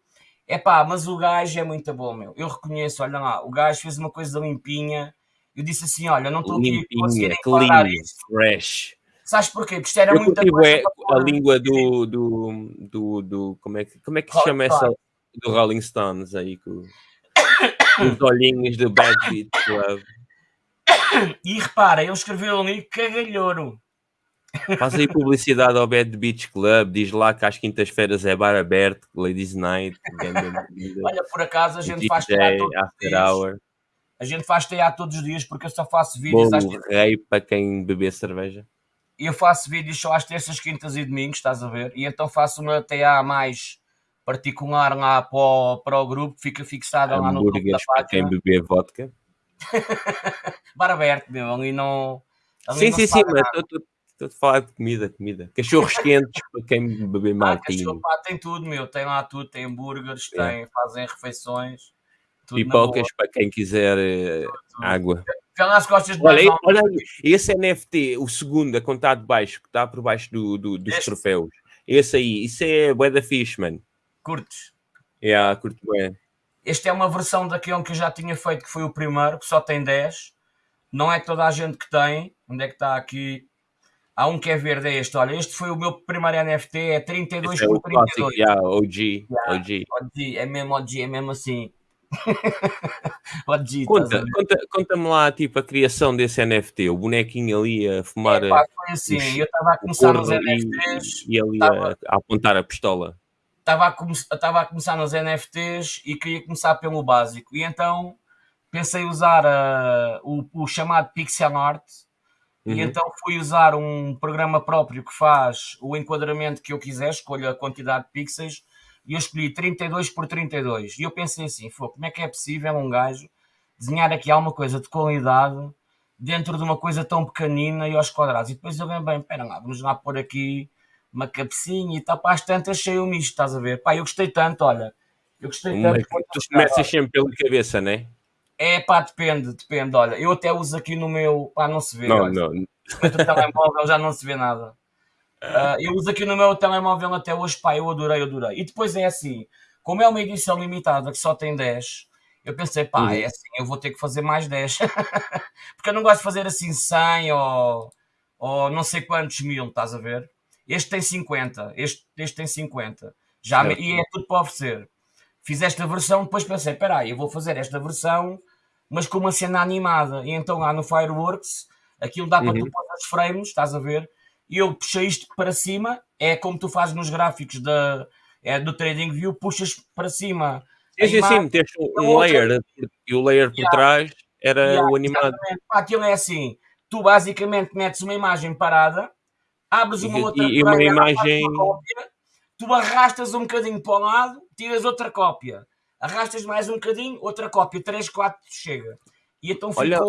É pá, mas o gajo é muito bom, meu. Eu reconheço, olha lá, o gajo fez uma coisa limpinha. Eu disse assim: olha, não estou aqui a conseguir clean, fresh. Sabes porquê? Porque isto era eu muita coisa. É a língua do, do, do, do, Como é que, como é que se chama essa. Do Rolling Stones aí, com os olhinhos do Bad Beat Club. E repara, ele escreveu ali cagalhouro. Faz aí publicidade ao Bad Beach Club, diz lá que às quintas-feiras é bar aberto, Ladies Night. [laughs] Olha, por acaso a gente DJ, faz teatro after hour. A gente faz teatro todos os dias porque eu só faço vídeos Bom, às rei para quem beber cerveja. Eu faço vídeos só às terças, quintas e domingos, estás a ver? E então faço uma TA mais particular lá para o, para o grupo, fica fixada lá no grupo da página. para quem beber vodka. [laughs] bar aberto, meu, ali não... Ali sim, não sim, sim, mas Estou a falar de comida, comida. Cachorros [laughs] quentes para quem beber. Ah, tem tudo, meu. Tem lá tudo. Tem hambúrgueres, é. tem, fazem refeições. Pipocas para quem quiser uh, água. Pelas costas de olha, olha esse NFT, o segundo, a contar de baixo, que está por baixo do, do, dos este. troféus. Esse aí, isso é Bué da Fishman. Curtes? É, yeah, curto bem. Este é uma versão daquele que eu já tinha feito, que foi o primeiro, que só tem 10. Não é toda a gente que tem. Onde é que está aqui? Há um que é verde, é este. Olha, este foi o meu primeiro NFT, é 32 este por é 32. Clássico, yeah, OG, yeah, OG. OG. É mesmo OG, é mesmo assim. [laughs] Conta, conta, conta-me lá, tipo, a criação desse NFT, o bonequinho ali a fumar. É, pá, foi assim, os, eu estava a começar nos NFTs. E, e ali tava, a, a, apontar a pistola. Estava a, come, a começar nos NFTs e queria começar pelo básico. E então pensei usar uh, o, o chamado pixel art Uhum. E então fui usar um programa próprio que faz o enquadramento que eu quiser, escolho a quantidade de pixels e eu escolhi 32 por 32. E eu pensei assim, como é que é possível um gajo desenhar aqui alguma coisa de qualidade dentro de uma coisa tão pequenina e aos quadrados? E depois eu bem, espera lá, vamos lá pôr aqui uma cabecinha e tal, pá, às tantas achei o misto, estás a ver? Pá, eu gostei tanto, olha, eu gostei tanto. tu começas sempre pela cabeça, não é? É pá, depende, depende. Olha, eu até uso aqui no meu. Pá, não se vê. Não, olha. não. No [laughs] telemóvel já não se vê nada. Uh, eu uso aqui no meu telemóvel até hoje, pá, eu adorei, adorei. E depois é assim, como é uma edição limitada que só tem 10, eu pensei, pá, uhum. é assim, eu vou ter que fazer mais 10. [laughs] Porque eu não gosto de fazer assim 100 ou, ou não sei quantos mil, estás a ver? Este tem 50, este, este tem 50. Já, e é tudo para oferecer fiz esta versão, depois pensei, espera aí, eu vou fazer esta versão, mas com uma cena animada. E então lá no Fireworks, aquilo dá para uhum. tu pôr os frames, estás a ver? E eu puxei isto para cima, é como tu fazes nos gráficos da, é, do TradingView, puxas para cima. Sim, sim, sim, meteste um layer e o layer por yeah. trás era yeah, o animado. Aquilo é assim, tu basicamente metes uma imagem parada, abres uma e, outra e uma imagem tu arrastas um bocadinho para o lado, tiras outra cópia, arrastas mais um bocadinho, outra cópia, 3, 4, chega. E então ficou. Olha,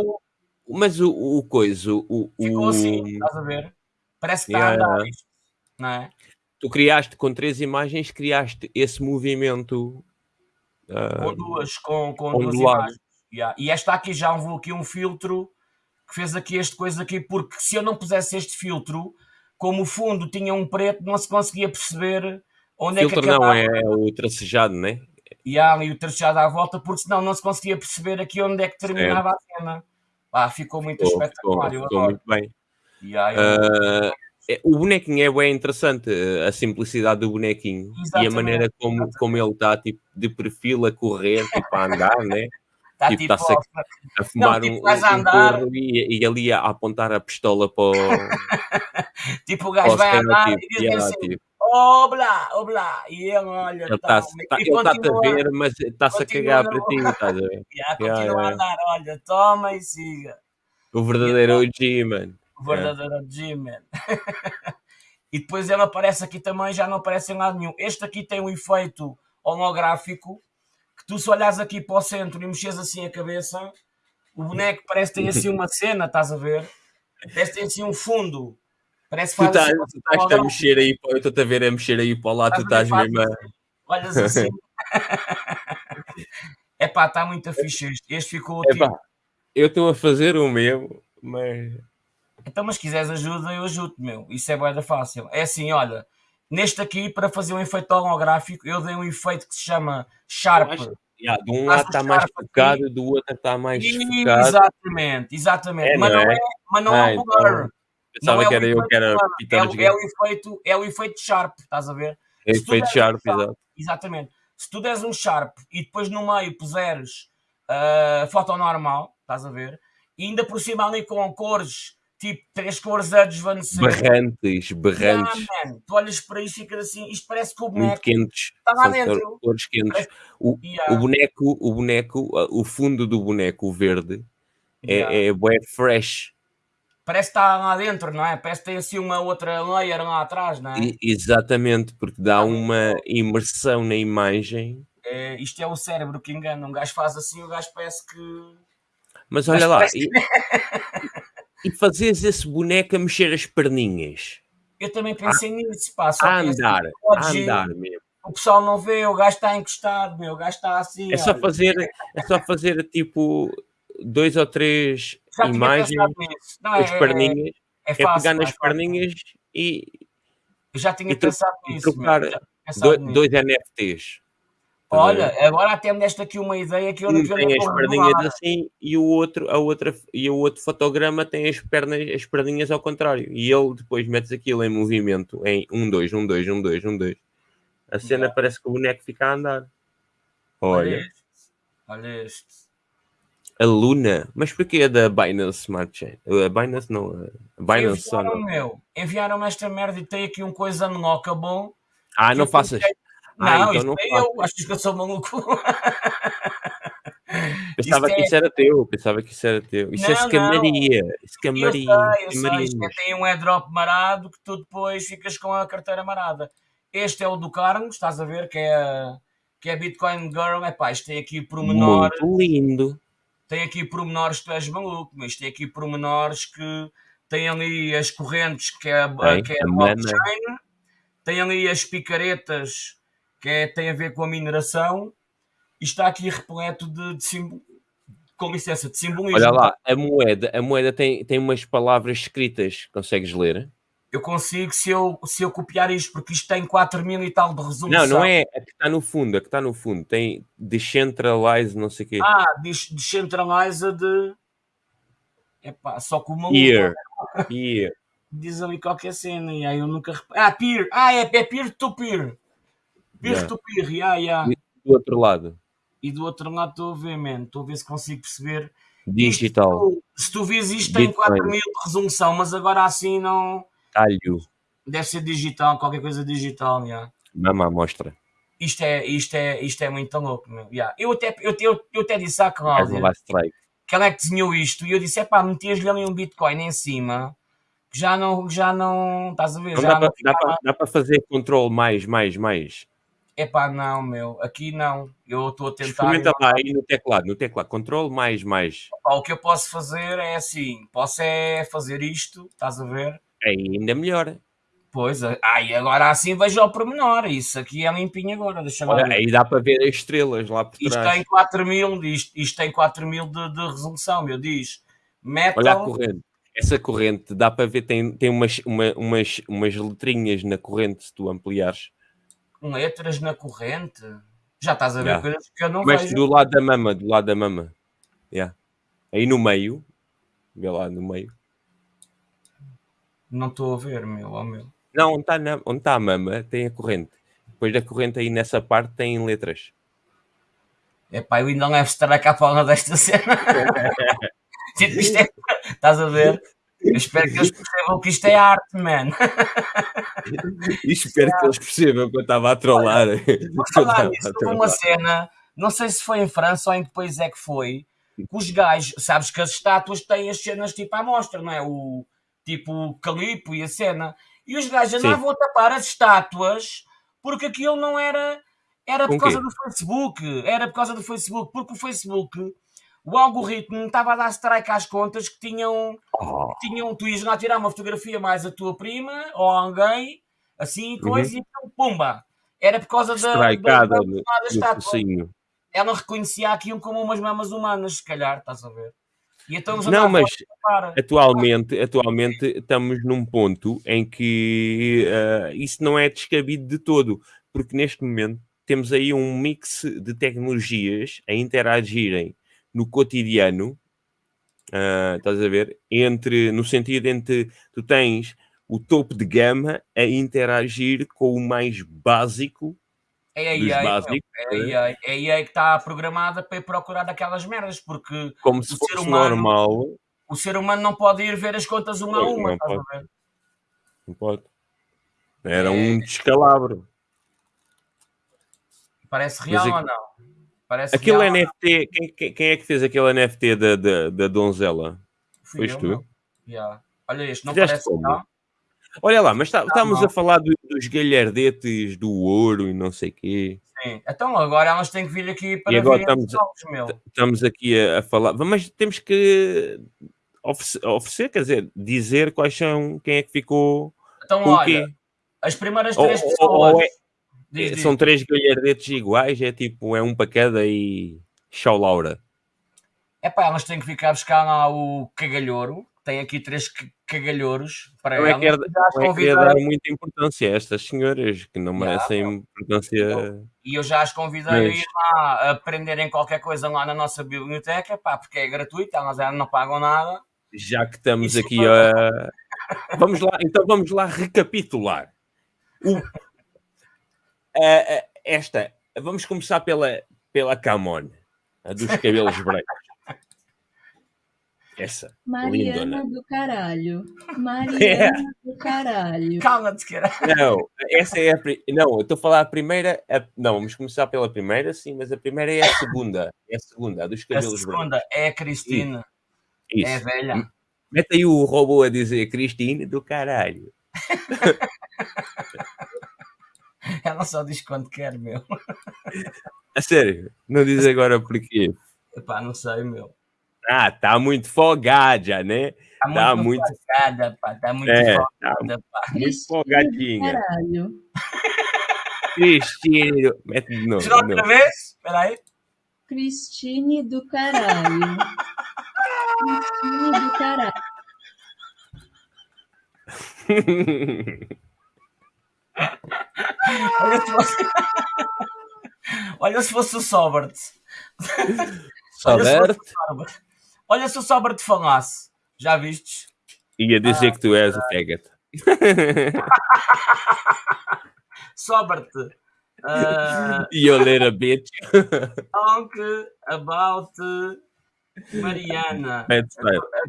mas o, o coisa. O, ficou o... assim, estás a ver? Parece que está yeah. a andar isto, não é? Tu criaste com três imagens, criaste esse movimento. Uh, com duas, com, com duas imagens. Yeah. E esta aqui já levou aqui um filtro que fez aqui este coisa aqui, porque se eu não pusesse este filtro, como o fundo tinha um preto, não se conseguia perceber onde filtro é que acabava. não, é o tracejado, não é? E há ali o tracejado à volta, porque senão não se conseguia perceber aqui onde é que terminava certo. a cena. Ah, ficou muito ficou, espetacular. Ficou, ficou muito bem. Uh, o bonequinho é bem interessante, a simplicidade do bonequinho Exatamente. e a maneira como, como ele está tipo, de perfil a correr, tipo, a andar, né? Tá tipo, está tipo, a, a fumar não, tipo, um, um, andar. e, e, ali a apontar a pistola para o. [laughs] tipo, o gajo vai andar e diz yeah, assim: tipo, Obla, obla, e ele olha. Ele está tá, tá a ver, mas está-se a cagar para ti, [laughs] estás a ver? yeah, continua yeah, a andar, olha, toma e siga. O verdadeiro OG, mano. O verdadeiro OG, man. [laughs] e depois ele aparece aqui também, já não aparece em lado nenhum. Este aqui tem um efeito holográfico que tu se olhas aqui para o centro e mexes assim a cabeça, o boneco parece ter assim uma cena, estás a ver? Parece ter assim um fundo. Parece que tu estás, assim, tu estás a mexer aí, eu estou-te a ver a mexer aí para lá, tu estás mesmo a... Olhas assim. é pá, está muito fixe este. Este ficou Epá, tipo... Eu estou a fazer o meu, mas... Então, mas se quiseres ajuda, eu ajudo, meu. Isso é boeda fácil. É assim, olha, Neste aqui, para fazer um efeito holográfico, eu dei um efeito que se chama Sharp. Yeah, de um lado está mais focado, aqui. do outro está mais focado. Exatamente, exatamente. É, mas, não é? é? mas não é, é um blur. Pensava não que era eu que era é, é, o efeito, é o efeito Sharp, estás a ver? É o efeito Sharp, um exato. Exatamente. Se tu des um Sharp e depois no meio puseres uh, foto normal, estás a ver? E ainda por cima ali com cores tipo três cores a desvanecer. Berrantes, berrantes. Yeah, tu olhas para isso e ficas assim, isto parece que o boneco Muito quentes. está lá dentro. Cores quentes. O, yeah. o, boneco, o boneco, o fundo do boneco, o verde, é, yeah. é, é fresh. Parece que está lá dentro, não é? Parece que tem assim uma outra layer lá atrás, não é? E, exatamente, porque dá uma imersão na imagem. É, isto é o cérebro que engana. Um gajo faz assim, o gajo parece que. Mas olha lá, parece... [laughs] e, fazes esse boneco a mexer as perninhas. Eu também pensei a, nisso, pá. Só a andar, a andar mesmo. O pessoal não vê, o gajo está encostado, meu, o gajo está assim. É só, fazer, é só fazer tipo dois ou três Já imagens, não, as é, perninhas, é, é, fácil, é pegar nas perninhas e. Eu já tinha pensado nisso. Trocar dois, dois NFTs. Olha, agora até me deste aqui uma ideia que eu não tem as perninhas assim e o outro, a outra, e o outro fotograma tem as pernas, as perninhas ao contrário. E ele depois metes aquilo em movimento em 1, 2, 1, 2, 1, 2, 1, 2. A cena então. parece que o boneco fica a andar. Olha. Olha este. Olha este. A Luna, mas porquê é da Binance Smart Chain? A Binance não, a Binance só não. Meu, enviaram-me esta merda e tem aqui um coisa unlockable. Ah, não faças. Fiquei... Não, ah, então não é eu, acho que eu sou maluco. [laughs] Pensava que isso era teu, pensava que isso era teu. Isso é não, é escamaria. Escamaria. Eu sei, eu sei. Isto é, tem um airdrop marado que tu depois ficas com a carteira marada. Este é o do Carlos, estás a ver, que é, que é Bitcoin Girl. É pá, isto tem aqui pormenores. Muito lindo. Tem aqui pormenores que tu és maluco, mas tem aqui pormenores que tem ali as correntes que é, é que é a blockchain, tem ali as picaretas que é, tem a ver com a mineração e está aqui repleto de, de símbolo, com licença, de simbolismo. Olha lá, a moeda, a moeda tem, tem umas palavras escritas, consegues ler? Eu consigo se eu, se eu copiar isto, porque isto tem 4 mil e tal de resolução. Não, não é a que está no fundo, a que está no fundo. Tem decentralize, não sei o quê. Ah, decentralize de... Epá, só com uma... Here. Here. Diz ali qualquer cena e aí eu nunca... Ah, peer. Ah, é, é peer-to-peer. Peer-to-peer, yeah, yeah. E do outro lado? E do outro lado estou a ver, man. Estou a ver se consigo perceber. Digital. Isto, se tu vês isto, tem 4 mil de resolução, mas agora assim não. Talho. Deve ser digital, qualquer coisa digital, yeah. Mama, mostra. Isto é, isto é, isto é muito louco, meu. Yeah. Eu, até, eu, eu, eu até disse à Cláudia que ela é que desenhou isto e eu disse: é pá, metias-lhe ali um Bitcoin em cima já não, já não, estás a ver? Não já dá, para, para fazer controle mais, mais, mais. Epá, não, meu, aqui não. Eu estou a tentar. Experimenta lá aí no teclado, no teclado, controle mais, mais. o que eu posso fazer é assim: posso é fazer isto, estás a ver? É ainda melhor. Pois, ai, agora assim vejo ao pormenor. Isso aqui é limpinho agora. Deixa Olha, ver. aí dá para ver as estrelas lá por isto trás. Tem 4 mil, isto, isto tem 4 mil de, de resolução, meu. Diz metal. Olha a corrente. Essa corrente dá para ver, tem, tem umas, uma, umas, umas letrinhas na corrente se tu ampliares. Letras na corrente? Já estás a ver yeah. coisas que eu não Mas vejo. do lado da mama, do lado da mama. Yeah. Aí no meio, vê lá no meio. Não estou a ver, meu, oh, meu. Não, onde está, está a mama tem a corrente. Depois da corrente aí nessa parte tem letras. É pá, eu ainda levo estar cá para desta cena. [laughs] [laughs] tipo, isto é. Estás a ver? Eu espero que eles percebam que isto é arte, man. E espero que eles percebam que eu estava a trollar. [laughs] Vou falar nisso, uma cena, não sei se foi em França ou em que país é que foi, que os gajos, sabes que as estátuas têm as cenas tipo à mostra, não é? O tipo o calipo e a cena. E os gajos andavam a tapar as estátuas porque aquilo não era. Era por causa do Facebook. Era por causa do Facebook. Porque o Facebook, o algoritmo estava a dar strike às contas que tinham. Oh. Que tinham tu ias lá tirar uma fotografia mais a tua prima ou alguém, assim, coisa, uhum. e então, pumba! Era por causa da, da, da, da, da estátua. Ela reconhecia aquilo como umas mamas humanas, se calhar, estás a ver? Então não, mas atualmente, atualmente estamos num ponto em que uh, isso não é descabido de todo, porque neste momento temos aí um mix de tecnologias a interagirem no cotidiano, uh, estás a ver? Entre, no sentido entre tu tens o topo de gama a interagir com o mais básico é a AI, é, a AI, é a AI que está programada para ir procurar aquelas merdas, porque Como se o ser humano, normal. O ser humano não pode ir ver as contas uma a uma, não pode. Não pode. Era é... um descalabro. Parece real Mas, ou não? Parece aquele NFT, quem, quem, é que fez aquele NFT da, da, da donzela? Fui Foste tu? Yeah. Olha este, não Fizeste parece como? real? Olha lá, mas tá, estamos a falar do, dos galhardetes do ouro e não sei quê. Sim, então agora elas têm que vir aqui para e agora estamos, jogos, meu. Estamos aqui a, a, falar, mas temos que oferecer, oferecer, quer dizer, dizer quais são, quem é que ficou então, olha, quê. As primeiras três ou, pessoas. Ou é, diz, são diz. três galhardetes iguais, é tipo, é um para cada e show Laura. É pá, elas têm que ficar a buscar lá o cagalhouro, tem aqui três cagalhouros para não ela. É que é dar muita importância a estas senhoras que não merecem importância. E eu já as convidei a ir lá aprenderem qualquer coisa lá na nossa biblioteca, pá, porque é gratuito, elas não pagam nada. Já que estamos Isso aqui a. vamos lá, então vamos lá recapitular. O... esta, vamos começar pela, pela Camon, a dos cabelos brancos. Essa. Mariana lindona. do caralho. [laughs] Mariana é. do caralho. Calma-te, cara. Não, essa é a. Não, eu estou a falar a primeira. A... Não, vamos começar pela primeira, sim, mas a primeira é a segunda. É a segunda, a dos cabelos brancos. A segunda brancos. é a Cristina. Isso. É velha. Mete aí o robô a dizer Cristina do caralho. [laughs] [laughs] Ela só diz quando quer, meu. [laughs] A sério? Não diz agora porquê? Epá, não sei, meu. Ah, tá muito folgada, né? Tá, tá muito, muito folgada, pá. Tá muito é, folgada, tá pá. Muito folgadinha. Caralho. [laughs] Cristine. Mete de novo. outra vez? Peraí. Cristine do caralho. Cristine do caralho. Olha se fosse, [laughs] Olha se fosse o Sobert. Sobert? Olha se o Sobra te falasse. Já vistes? Ia dizer ah, que tu és o faggot. [laughs] Sobra-te. Uh, you little bitch. Talk about Mariana. A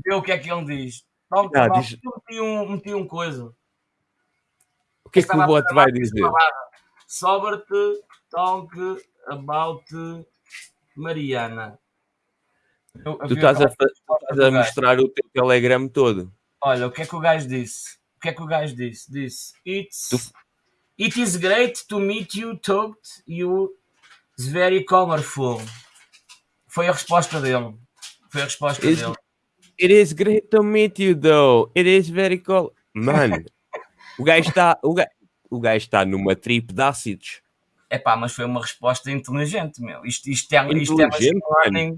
ver o que é que ele diz. Talk ah, about... diz... Meti, um, meti um coisa. O que é que o bot vai dizer? Sobra-te. Talk about Mariana. Eu, tu estás a, estás a mostrar o teu Telegram todo. Olha, o que é que o gajo disse? O que é que o gajo disse? Disse: It's, tu... It is great to meet you, talked you. It's very colorful. Foi a resposta dele. Foi a resposta It's, dele. It is great to meet you, though. It is very cool. Mano, O gajo está o gajo, o gajo está numa trip de ácidos. É pá, mas foi uma resposta inteligente, meu. Isto, isto, é, isto é machine learning.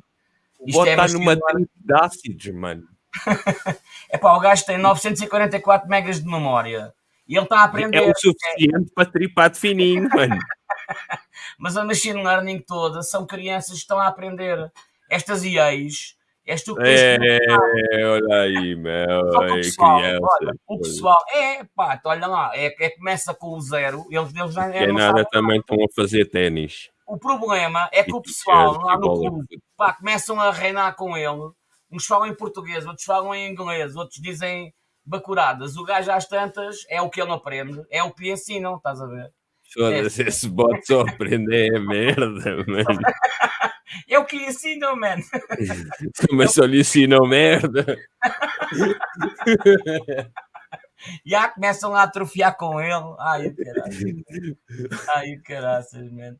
Isto é numa trip de ácidos, mano. [laughs] é pá, o gajo tem 944 megas de memória. E ele está a aprender. É o suficiente é... para tripar de fininho, mano. [laughs] Mas a machine learning toda são crianças que estão a aprender. Estas IAs És tu que tens é, olha aí, meu. o pessoal, olha, o pessoal, é, pá, olha lá, é, é começa com o zero, eles, eles já é, nada também estão a fazer ténis. O problema é que o pessoal lá no clube, pá, começam a reinar com ele. Uns falam em português, outros falam em inglês, outros dizem bacuradas. O gajo às tantas é o que ele aprende, é o que lhe ensinam, estás a ver? Foda-se, esse bot só aprende é merda, [laughs] mano. [laughs] É o que lhe ensinam, mano. [laughs] Mas só lhe ensinam merda. [laughs] Já começam a atrofiar com ele. Ai, caraças. Ai, caraças, mano.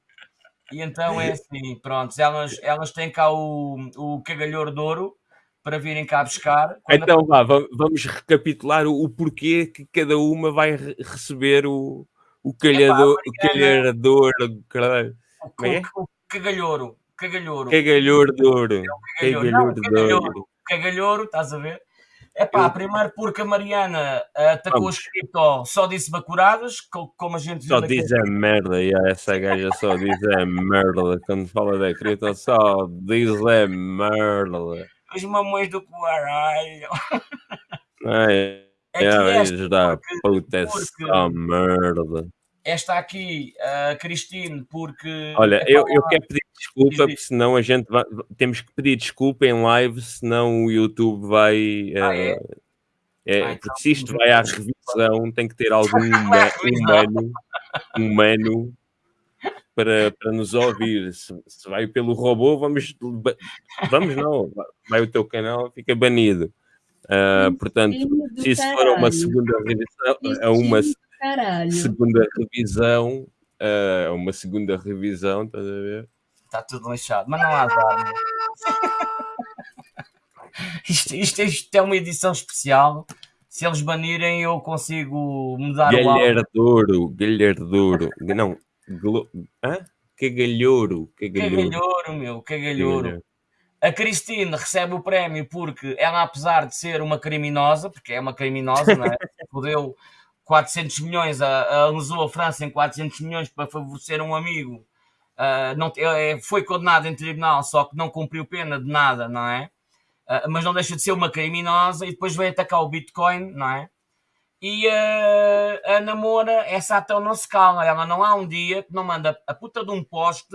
E então é assim, pronto, elas, elas têm cá o, o cagalhor de ouro para virem cá buscar. Então a... vá, vamos recapitular o, o, porquê que cada uma vai receber o, o calhador, Epá, o calhador, caralho. O, é? o, o cagalhouro. Cagalhouro. Cagalhouro de ouro. É cagalhouro, cagalhouro, cagalhouro, estás a ver? É pá, primeiro porque a Mariana atacou Vamos. as cripto, só disse bacuradas, como a gente Só diz a merda, e essa gaja só diz a merda. Quando fala da cripto, só diz a merda. Os mamões do caralho. [laughs] É, é, é da puta, essa merda esta aqui, a Cristine, porque. Olha, eu, eu quero pedir desculpa, porque senão a gente vai, temos que pedir desculpa em live, senão o YouTube vai. Ah, é? Uh, é, ah, então, porque se isto vai à revisão, tem que ter algum [laughs] humano, humano para, para nos ouvir. Se, se vai pelo robô, vamos. Vamos não, vai o teu canal, fica banido. Uh, portanto, se isso for uma segunda revisão, a uma Caralho. segunda revisão, uh, uma segunda revisão, estás a ver? Está tudo lixado, mas não há azar. [laughs] isto, isto, isto é uma edição especial. Se eles banirem, eu consigo mudar Galhardouro, o Galhardouro. Não, glo... Hã? Cagalhouro. Cagalhouro, cagalhouro meu, cagalhouro. A Cristina recebe o prémio porque ela, apesar de ser uma criminosa, porque é uma criminosa, não é? [laughs] Podeu 400 milhões, a, a, a França em 400 milhões para favorecer um amigo, uh, não, é, foi condenado em tribunal, só que não cumpriu pena de nada, não é? Uh, mas não deixa de ser uma criminosa e depois veio atacar o Bitcoin, não é? E uh, a namora, essa até não se cala, ela não há um dia que não manda a puta de um post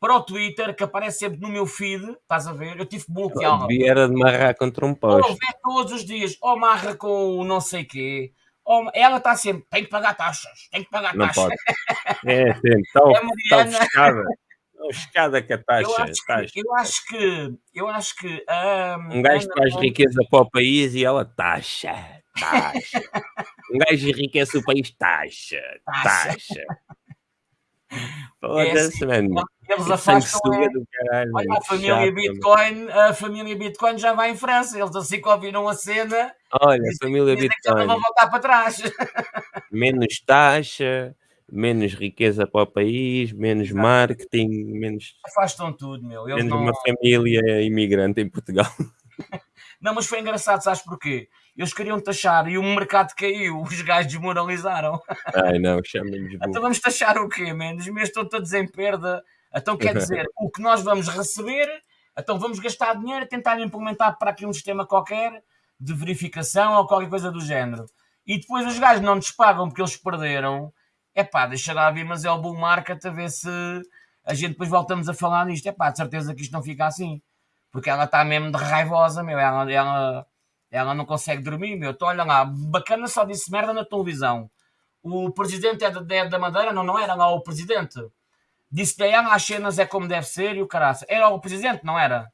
para o Twitter que aparece sempre no meu feed, estás a ver? Eu tive que bloqueá-la. Era de marrar contra um post. Ou vê todos os dias, ou marra com o não sei quê, ela está sempre, tem que pagar taxas, tem que pagar não taxas. Pode. É, sim, está [laughs] é ofuscada. Ofuscada com a taxa. Eu acho, taxa. Que, eu acho que, eu acho que um, um gajo traz riqueza para o país e ela taxa, taxa. [laughs] um gajo enriquece o país, taxa, taxa. Foda-se, é assim, mano. Eles afastam. É, caralho, olha, a família chato, Bitcoin, a família Bitcoin já vai em França. Eles assim que ouviram a cena. Olha, a família Bitcoin. já não vão voltar para trás. [laughs] Menos taxa, menos riqueza para o país, menos Exato. marketing, menos. Afastam tudo, meu. Eles menos não... uma família imigrante em Portugal. [laughs] não, mas foi engraçado, sabes porquê? Eles queriam taxar e o mercado caiu, os gajos desmoralizaram. Ai não, chamem-nos. Então vamos taxar o quê, man? Os meus estão todos em perda então quer [laughs] dizer, o que nós vamos receber, então vamos gastar dinheiro a tentar implementar para aqui um sistema qualquer de verificação ou qualquer coisa do género. E depois os gajos não nos pagam porque eles perderam. É pá, deixa lá vir, mas é o bull market a ver se a gente depois voltamos a falar nisto. É pá, de certeza que isto não fica assim. Porque ela está mesmo de raivosa, meu. Ela, ela, ela não consegue dormir, meu. Então, olha lá, bacana só disse merda na televisão. O presidente é da, é da Madeira, não, não era lá o presidente. Disse que as cenas é como deve ser e o caraça. Era o presidente, não era?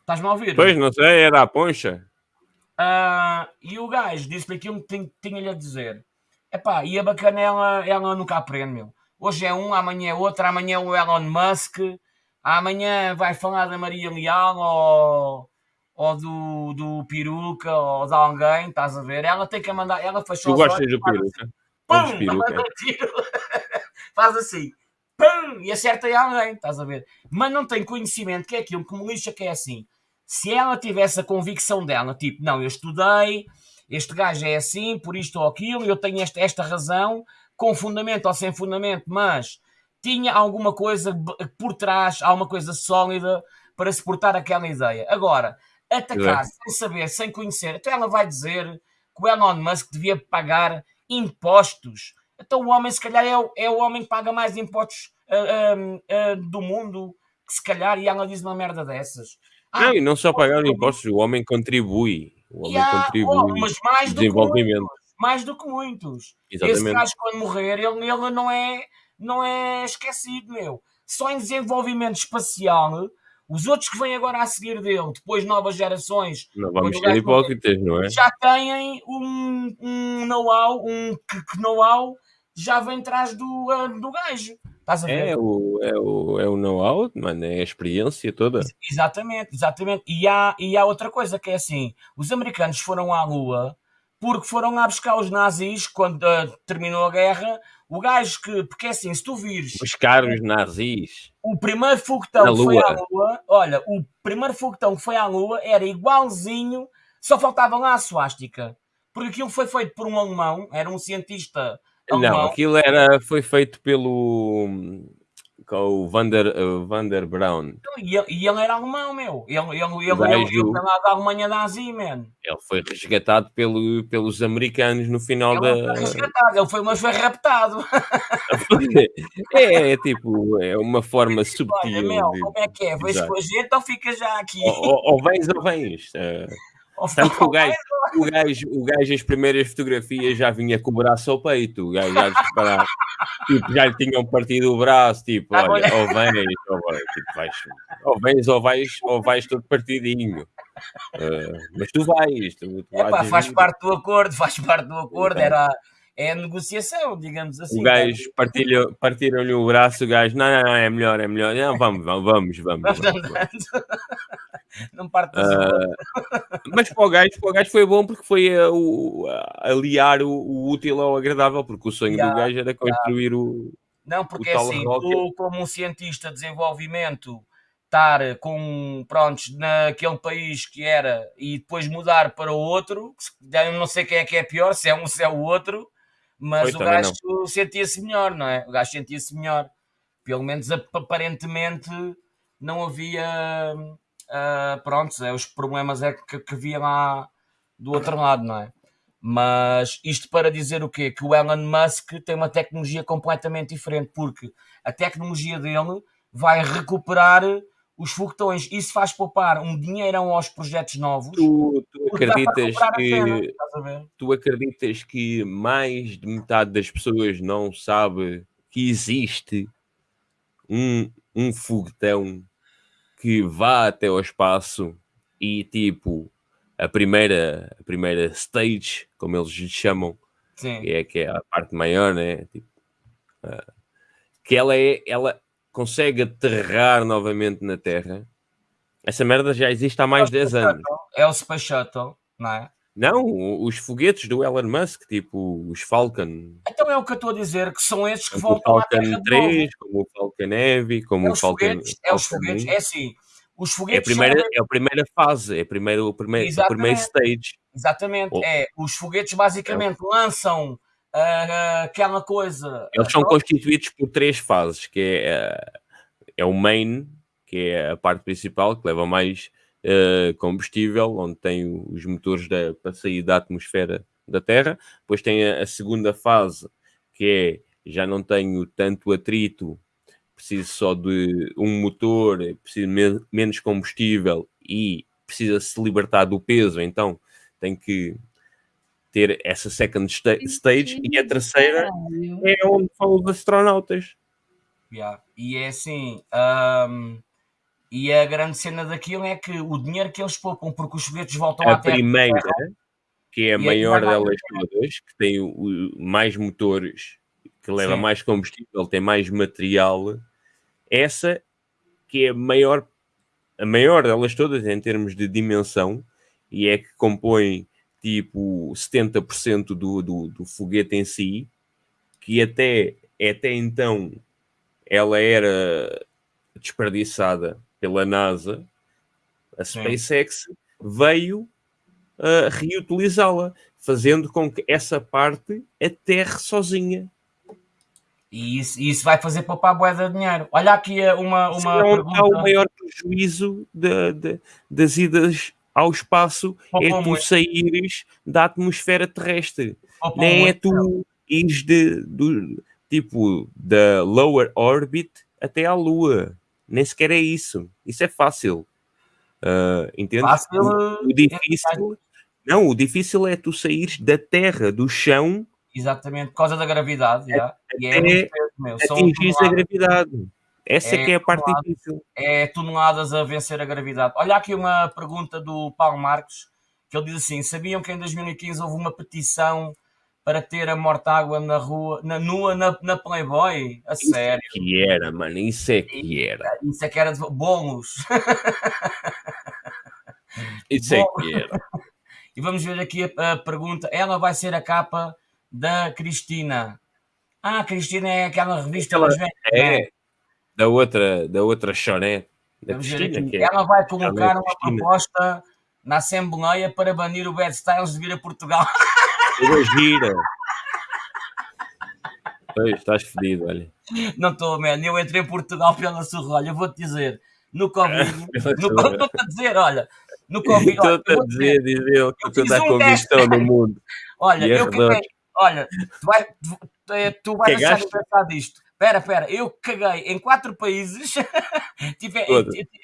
Estás-me a ouvir? Pois, não sei, era a poncha. Uh, e o gajo disse-me aquilo que tinha-lhe a dizer. Epá, e a bacana ela, ela nunca aprende, meu. Hoje é um, amanhã é outro, amanhã é o Elon Musk, amanhã vai falar da Maria Leal ou, ou do, do peruca ou de alguém, estás a ver? Ela tem que mandar, ela fechou Tu gostas do peruca? Pum, peruca. [laughs] faz assim, pum, e acerta em alguém, estás a ver? Mas não tem conhecimento, que é aquilo que me lixa, que é assim. Se ela tivesse a convicção dela, tipo, não, eu estudei, este gajo é assim, por isto ou aquilo, eu tenho esta, esta razão, com fundamento ou sem fundamento, mas tinha alguma coisa por trás, alguma coisa sólida para suportar aquela ideia. Agora, atacar é. sem saber, sem conhecer, então ela vai dizer que o Elon Musk devia pagar impostos. Então o homem, se calhar, é o, é o homem que paga mais impostos uh, uh, uh, do mundo, que se calhar, e ela diz uma merda dessas. Ah, não, e não só pagar impostos, o homem contribui. O homem yeah, contribui mas mais desenvolvimento. Do muitos, mais do que muitos. Exatamente. Esse gajo, quando morrer, ele, ele não, é, não é esquecido, meu. Só em desenvolvimento espacial, os outros que vêm agora a seguir dele, depois novas gerações, não vamos ser hipócritas, não é? Já têm um, um know-how, um know-how já vem atrás do, uh, do gajo. Estás a ver? É o, é o, é o know-how, mano, é a experiência toda. Exatamente, exatamente. E há, e há outra coisa que é assim: os americanos foram à Lua porque foram lá buscar os nazis quando uh, terminou a guerra. O gajo que, porque é assim, se tu vires. Buscar os nazis. O primeiro foguetão que foi à Lua, olha, o primeiro foguetão que foi à Lua era igualzinho, só faltava lá a suástica. Porque aquilo foi feito por um alemão, era um cientista não, aquilo era, foi feito pelo com o Vander, uh, Vander Brown. Então, e ele, e ele era alemão, meu. Ele, ele, ele, ele, ele, ele lá da Alemanha nazi, man. Ele foi resgatado pelo, pelos americanos no final ele da. Foi resgatado, ele foi, mas foi raptado. [laughs] é, é, tipo, é uma forma subtil. Olha, meu, de... como é que é? Vais com a gente ou fica já aqui? Ou, ou, ou vens ou vens. Uh... Tanto que o gajo, o, gajo, o gajo, as primeiras fotografias já vinha com o braço ao peito. O gajo já tipo, já lhe tinham partido o braço. Tipo, ah, olha, ou vens, ou vais, tipo, vais, ou vens, ou vais, ou vais todo partidinho. Uh, mas tu vais. Tu, tu Epá, faz parte do acordo, faz parte do acordo. Era é a negociação, digamos assim. O gajo né? partiram-lhe o braço, o gajo, não, não, não, é melhor, é melhor. Não, vamos, vamos, vamos. vamos, vamos, [laughs] não parte uh, Mas para o, gajo, para o gajo foi bom porque foi o, uh, aliar o, o, útil ao agradável, porque o sonho yeah, do gajo era construir yeah. o. Não, porque é assim, tu, como um cientista de desenvolvimento, estar com, prontos, naquele país que era e depois mudar para o outro, não sei quem é que é pior, se é um, se é o outro, mas o gajo sentia-se melhor, não é? O gajo sentia-se melhor. Pelo menos aparentemente não havia. Uh, pronto, é, os problemas é que, que havia lá do outro lado, não é? Mas isto para dizer o quê? Que o Elon Musk tem uma tecnologia completamente diferente, porque a tecnologia dele vai recuperar os foguetões. Isso faz poupar um dinheirão aos projetos novos. Tu, tu acreditas que cena, tu acreditas que mais de metade das pessoas não sabe que existe um, um foguetão que vá até ao espaço e tipo a primeira a primeira stage, como eles chamam, Sim. Que, é, que é a parte maior, né? Tipo, uh, que ela é ela consegue aterrar novamente na Terra. Essa merda já existe há mais de 10 anos. É o Space Shuttle, não é? Não, os foguetes do Elon Musk, tipo os Falcon. Então é o que eu estou a dizer, que são esses que voltam à Terra 3, como o Falcon Heavy, como é o Falcon... Foguetes, é os foguetes, é assim, os foguetes... É a primeira, são... é a primeira fase, é a primeira, o primeiro, o primeiro stage. Exatamente, oh. é, os foguetes basicamente é. lançam aquela coisa. Eles são constituídos por três fases, que é, uh, é o main, que é a parte principal, que leva mais uh, combustível, onde tem os motores da, para sair da atmosfera da Terra. Depois tem a, a segunda fase, que é já não tenho tanto atrito, preciso só de um motor, preciso me menos combustível e precisa se libertar do peso, então tem que ter essa second sta stage e a terceira é onde vão os astronautas. Yeah. E é assim, um, e a grande cena daquilo é que o dinheiro que eles poupam porque os foguetes voltam a à Terra. A primeira, que é a maior delas todas, que tem o, mais motores, que leva Sim. mais combustível, tem mais material, essa que é a maior a maior delas todas em termos de dimensão e é que compõe tipo 70% do, do, do foguete em si, que até, até então ela era desperdiçada pela NASA, a SpaceX Sim. veio uh, reutilizá-la, fazendo com que essa parte aterre sozinha. E isso, isso vai fazer poupar boa de dinheiro. Olha aqui uma, uma Sim, pergunta. o maior prejuízo de, de, das idas ao espaço é tu saíres da atmosfera terrestre. Nem é tu ires de, do, tipo da lower orbit até à Lua. Nem sequer é isso. Isso é fácil. Uh, entende? Fácil, o, o difícil. Não, o difícil é tu saíres da terra, do chão. Exatamente, por causa da gravidade. É, já. E é atingir a gravidade. Essa é, que é a parte difícil. É toneladas a vencer a gravidade. Olha aqui uma pergunta do Paulo Marcos, que ele diz assim: sabiam que em 2015 houve uma petição para ter a morta-água na rua, na, nua na, na Playboy? A isso é sério. É que era, mano, isso é que era. Isso é que era de bônus. [laughs] isso é que era. [laughs] E vamos ver aqui a, a, pergunta. Ela vai ser a capa da Cristina. Ah, Cristina é aquela revista Ela, é, é, da outra, da outra choré. Da Cristina, é, Ela vai colocar uma proposta na Assembleia para banir o Bad Styles de vir a Portugal. [laughs] Coisa gira. Pois, estás fedido, olha. Não estou, man. Eu entrei em Portugal pela surra. Olha, vou-te dizer. No [laughs] Covid. Estou-te a dizer, olha. No Covid. Estou-te a dizer, diz ele, que tu estás com vistão no mundo. Olha, eu caguei. Olha, tu, vai, tu, tu vais achar engraçado disto. Espera, espera. Eu caguei em quatro países. [laughs] tipo, é,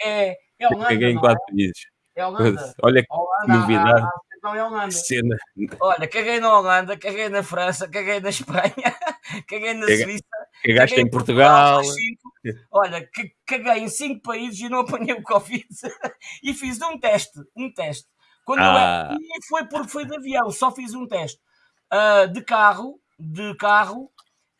é, é, é Holanda. Caguei em quatro é? países. É Holanda. Olha que Holanda, novidade. Não é Holanda. Cena. Olha, caguei na Holanda, caguei na França, caguei na Espanha, [laughs] caguei na Caga, Suíça. Cagaste em Portugal. Portugal Olha, caguei em cinco países e não apanhei o Covid. [laughs] e fiz um teste, um teste. Quando ah. eu, e foi porque foi de avião, só fiz um teste. Uh, de carro, de carro,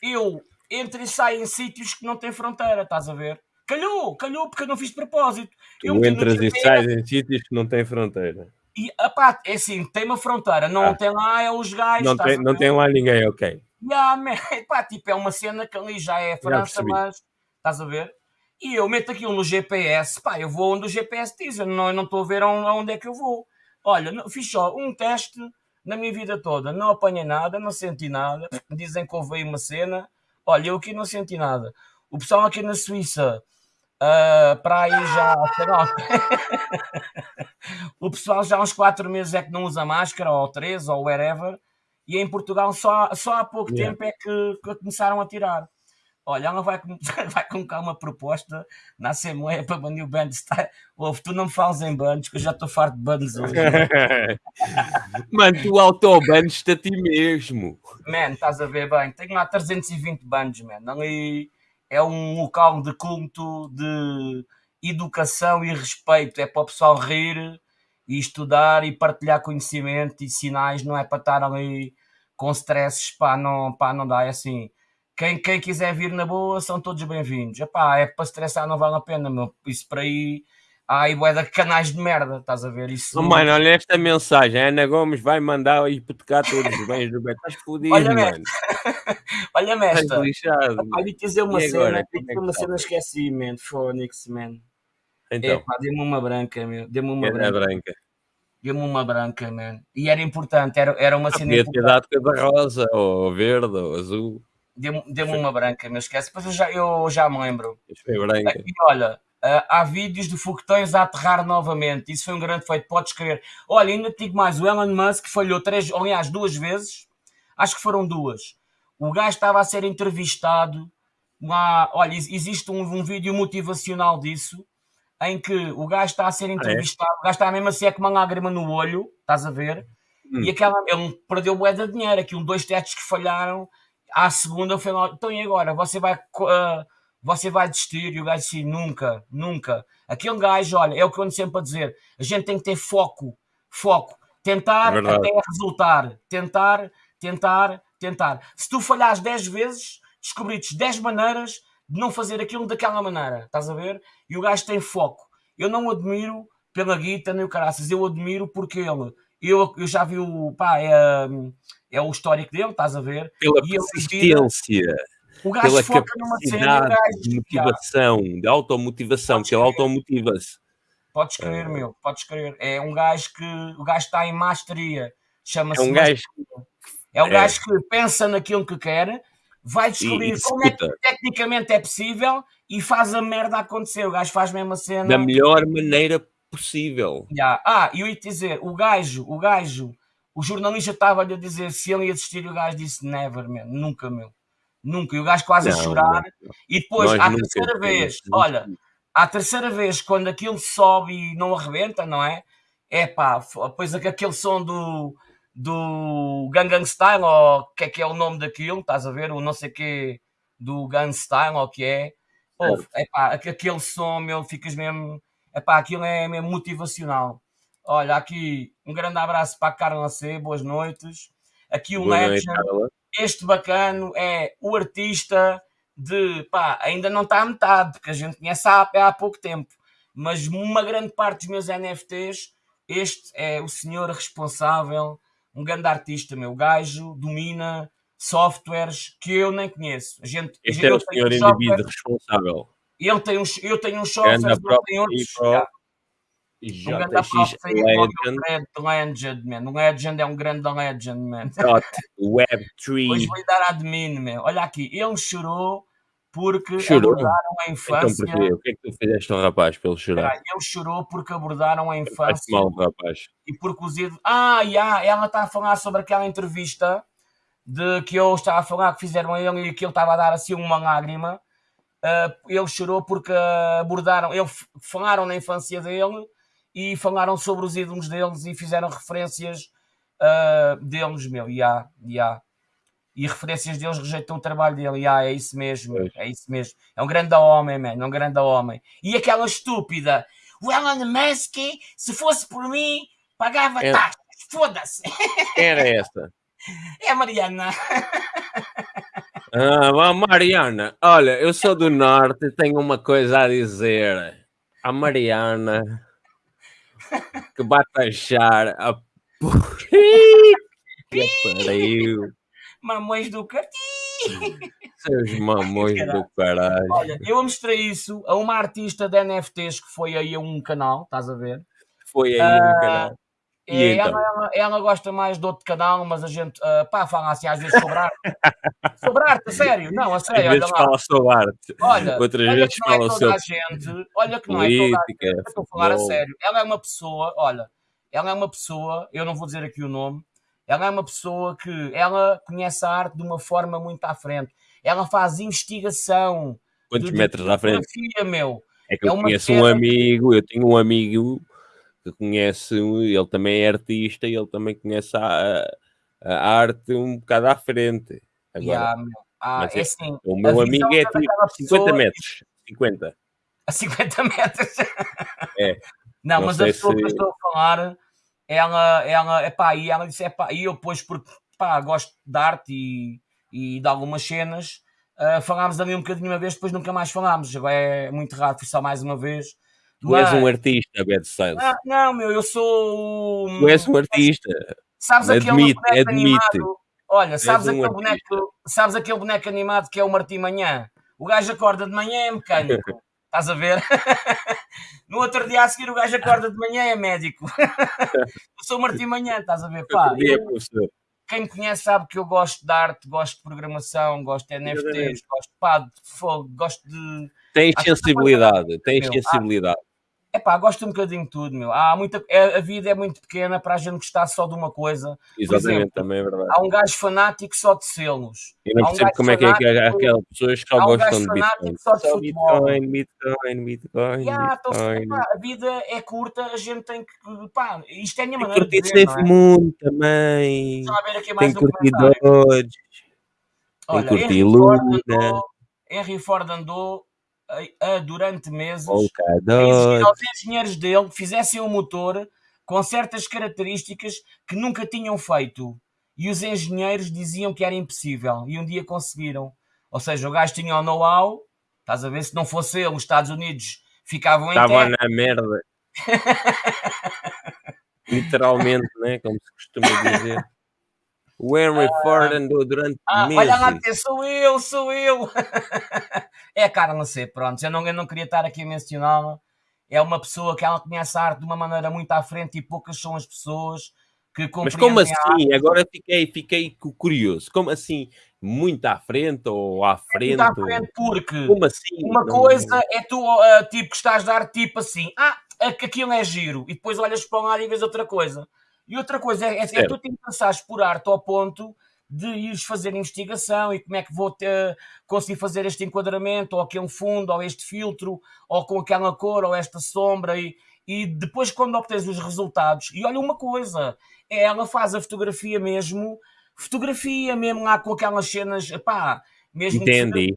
eu entro e saio em sítios que não têm fronteira, estás a ver? Calhou, calhou porque eu não fiz de propósito. Tu eu entras e sais em sítios que não têm fronteira. E, apá, é assim, tem uma fronteira, não ah. tem lá, é os gajos. Não, tem, não tem lá ninguém, ok. Yeah, man, [laughs] epá, tipo, é uma cena que ali já é França, mas estás a ver? E eu meto aquilo no GPS, pá, eu vou onde o GPS diz, eu não estou a ver aonde é que eu vou. Olha, fiz só um teste na minha vida toda, não apanhei nada, não senti nada. Dizem que houve aí uma cena, olha, eu aqui não senti nada. O pessoal aqui na Suíça Uh, para aí já, sei lá. [laughs] o pessoal já há uns 4 meses é que não usa máscara, ou 3, ou wherever, e em Portugal só, só há pouco yeah. tempo é que, que, começaram a tirar. Olha, ela vai, [laughs] vai colocar uma proposta na Assembleia para banir o band style. Ouve, tu não me falas em bandos, que eu já estou farto de bandos hoje. [laughs] mano, tu autobandes-te a ti mesmo. Man, estás a ver bem. Tenho lá 320 bandos, man. Ali é um local de culto, de educação e respeito. É para o pessoal rir e estudar e partilhar conhecimento e sinais, não é para estar ali com stresses, pá, não, pá, não dá, é assim. Quem, quem quiser vir na boa são todos bem-vindos. é para estressar não vale a pena, meu. Isso para aí Ai, bué de canais de merda, estás a ver isso? Oh, mano, olha esta mensagem. A Ana Gomes vai mandar hipotecar todos os bens do Beto. Estás fodido, olha, mano. [laughs] olha-me esta. Olha, dizer uma e cena. Agora, é dizer uma cena, esqueci, man. Fónix, man. Então. dê-me uma branca, meu. Dê-me uma branca. branca. Dê-me uma branca, man. E era importante, era, era uma cena importante. ter dado cor rosa, ou verde, ou azul. Dê uma branca, meu. Esquece. Depois eu já, eu já me lembro. Foi branca. E olha Uh, há vídeos de foguetões a aterrar novamente. Isso foi um grande feito, podes crer. Olha, ainda te digo mais: o Elon Musk falhou três, aliás, duas vezes. Acho que foram duas. O gajo estava a ser entrevistado. Lá, olha, existe um, um vídeo motivacional disso em que o gajo está a ser entrevistado, ah, é? o gajo está mesmo assim é com uma lágrima no olho, estás a ver? Hum. E aquela, ele perdeu bué de dinheiro, aquilo, dois testes que falharam, à segunda foi lá, então e agora? Você vai uh, você vai desistir? E o gajo assim, nunca, nunca. Aquele gajo, olha, é o que eu ando sempre a dizer, a gente tem que ter foco, foco, tentar é até resultar, tentar, tentar, tentar. Se tu falhares 10 vezes, descobriste 10 maneiras de não fazer aquilo daquela maneira, estás a ver? E o gajo tem foco. eu não admiro pela guita nem o caraças, eu admiro porque ele, eu, eu já vi o, pá, é, é o histórico dele, estás a ver? Pela e persistência. O gajo pela foca numa cena, gajo, de motivação, já. de automotivação, que ele automotiva-se. Podes crer, uh... meu, podes crer. É um gajo que o gajo está em masteria. Chama-se. É um gajo. É um é. gajo que pensa naquilo que quer, vai descobrir como é que tecnicamente é possível e faz a merda acontecer. O gajo faz mesmo a cena. Da melhor maneira possível. Yeah. Ah, e eu ia te dizer, o gajo, o gajo, o jornalista estava-lhe a dizer se ele ia desistir, o gajo disse never, man, nunca, meu. Nunca. E o gajo quase não, a chorar. Não. E depois, à terceira vez, olha, à terceira vez, quando aquilo sobe e não arrebenta, não é? É pá, depois aquele som do, do Gangnam Style, ou que é que é o nome daquilo, estás a ver? O não sei que do Gun Style, ou que é. Ouve, é pá, aquele som, meu, ficas mesmo. É pá, aquilo é mesmo motivacional. Olha, aqui um grande abraço para a Carla C, boas noites. Aqui o Legend, este bacano é o artista de pá, ainda não está a metade, porque a gente conhece há, há pouco tempo, mas uma grande parte dos meus NFTs, este é o senhor responsável, um grande artista, meu gajo, domina softwares que eu nem conheço. A gente, este é o senhor indivíduo responsável. Ele tem uns, eu tenho softwares, ele tem outros. Um grande Legend. Legend, man. Um Legend é um grande Legend, man. Web3. Hoje vou dar admin, man. Olha aqui, ele chorou porque chorou. abordaram a infância. Então, porquê? O que é que tu fizeste ao rapaz para ele chorar? ele chorou porque abordaram a infância. mal, rapaz. E porque os ídolos. Ah, yeah, ela está a falar sobre aquela entrevista de que eu estava a falar que fizeram a ele e que ele estava a dar assim uma lágrima. Uh, ele chorou porque abordaram, ele falaram na infância dele e falaram sobre os ídolos deles e fizeram referências uh, deles, meu, e yeah, yeah. e referências deles rejeitam o trabalho dele, yeah, é isso mesmo, é isso mesmo, é um grande homem, man, é um grande homem. E aquela estúpida, o Elon Musk, se fosse por mim, pagava é... taxas, foda-se. Era essa. [laughs] É a Mariana. [laughs] Ah, Mariana, olha, eu sou do Norte e tenho uma coisa a dizer. A Mariana [laughs] que vai taxar a que pariu. Mamões do cartinho. Seus [laughs] mamões do caralho. Olha, eu mostrei isso a uma artista de NFTs que foi aí a um canal, estás a ver? Foi aí uh, um canal. E então? ela, ela, ela, gosta mais de outro canal, mas a gente, uh, pá, fala assim às vezes sobre arte. sobre arte, a sério, não, a sério. Às vezes fala sobre arte. Olha, Outras olha vezes fala é sobre. Gente, olha que não é toda a gente. Estou a falar a sério. Ela é uma pessoa, olha, ela é uma pessoa, eu não vou dizer aqui o nome, ela é uma pessoa que ela conhece a arte de uma forma muito à frente. Ela faz investigação. Quantos de, metros de à frente? Meu. É que é eu conheço um amigo, eu tenho um amigo que conhece, ele também é artista e ele também conhece a, a arte um bocado à frente. Agora, yeah, ah, é, é, assim, o meu amigo é tipo 50 metros. 50. [laughs] A 50 metros. É. Não, não mas a pessoa se... que eu estou a falar, ela, ela, epá, e ela disse, epá, e eu depois, porque pá, gosto de arte e, e de algumas cenas, uh, falámos ali um bocadinho uma vez, depois nunca mais falámos. Agora é muito raro, foi só mais uma vez. Tu Mas... és um artista, Bad Sales. Não, não, meu, eu sou. Tu és um artista. Sabes admite, aquele boneco admite. animado? Olha, sabes um aquele, boneco, sabes aquele boneco animado que é o Martim Manhã? O gajo acorda de manhã é mecânico. [laughs] Estás a ver? [laughs] no outro dia a seguir o gajo acorda de manhã é médico. [laughs] eu sou o Martim Manhã, estás a ver? Pá, eu, quem me conhece sabe que eu gosto de arte, gosto de programação, gosto de NFTs, gosto, pá, de fogo, gosto de. Tens sensibilidade, tens sensibilidade é pá, gosto um bocadinho de tudo, meu. Há muita, é, a vida é muito pequena para a gente gostar só de uma coisa. Exatamente, exemplo, também é verdade. Há um gajo fanático só de selos. Eu não percebo um como é que é que aquelas pessoas que só gostam um de Bitcoin. Só, de só Bitcoin, Bitcoin, Bitcoin, yeah, então, Bitcoin. Então, a vida é curta, a gente tem que, pá, isto é a minha maneira de dizer, não é? mundo também. Tem curtidores. Tem curtir Luna. Henry Ford andou a, a, durante meses a aos engenheiros dele que fizessem um motor com certas características que nunca tinham feito. E os engenheiros diziam que era impossível. E um dia conseguiram. Ou seja, o gajo tinha o know-how. Estás a ver? Se não fosse ele, os Estados Unidos ficavam em Estava na merda. [laughs] Literalmente, né? Como se costuma dizer. [laughs] O Henry ah, Ford andou durante ah, meses. Olha lá, sou eu, sou eu. [laughs] é a cara, não sei, pronto. Eu não, eu não queria estar aqui a mencioná-la. É uma pessoa que ela conhece a arte de uma maneira muito à frente e poucas são as pessoas que Mas como assim? Agora fiquei, fiquei curioso. Como assim? Muito à frente ou à frente? É muito à frente porque como assim? uma não... coisa é tu, uh, tipo, que estás a dar tipo assim, ah, que aquilo é giro, e depois olhas para um lado e vês outra coisa. E outra coisa é, é, é tu te interessares por arte ao ponto de ires fazer investigação e como é que vou ter, conseguir fazer este enquadramento, ou aquele fundo, ou este filtro, ou com aquela cor, ou esta sombra, e, e depois quando obtens os resultados, e olha uma coisa, ela faz a fotografia mesmo, fotografia mesmo lá com aquelas cenas, pá, mesmo Entendi.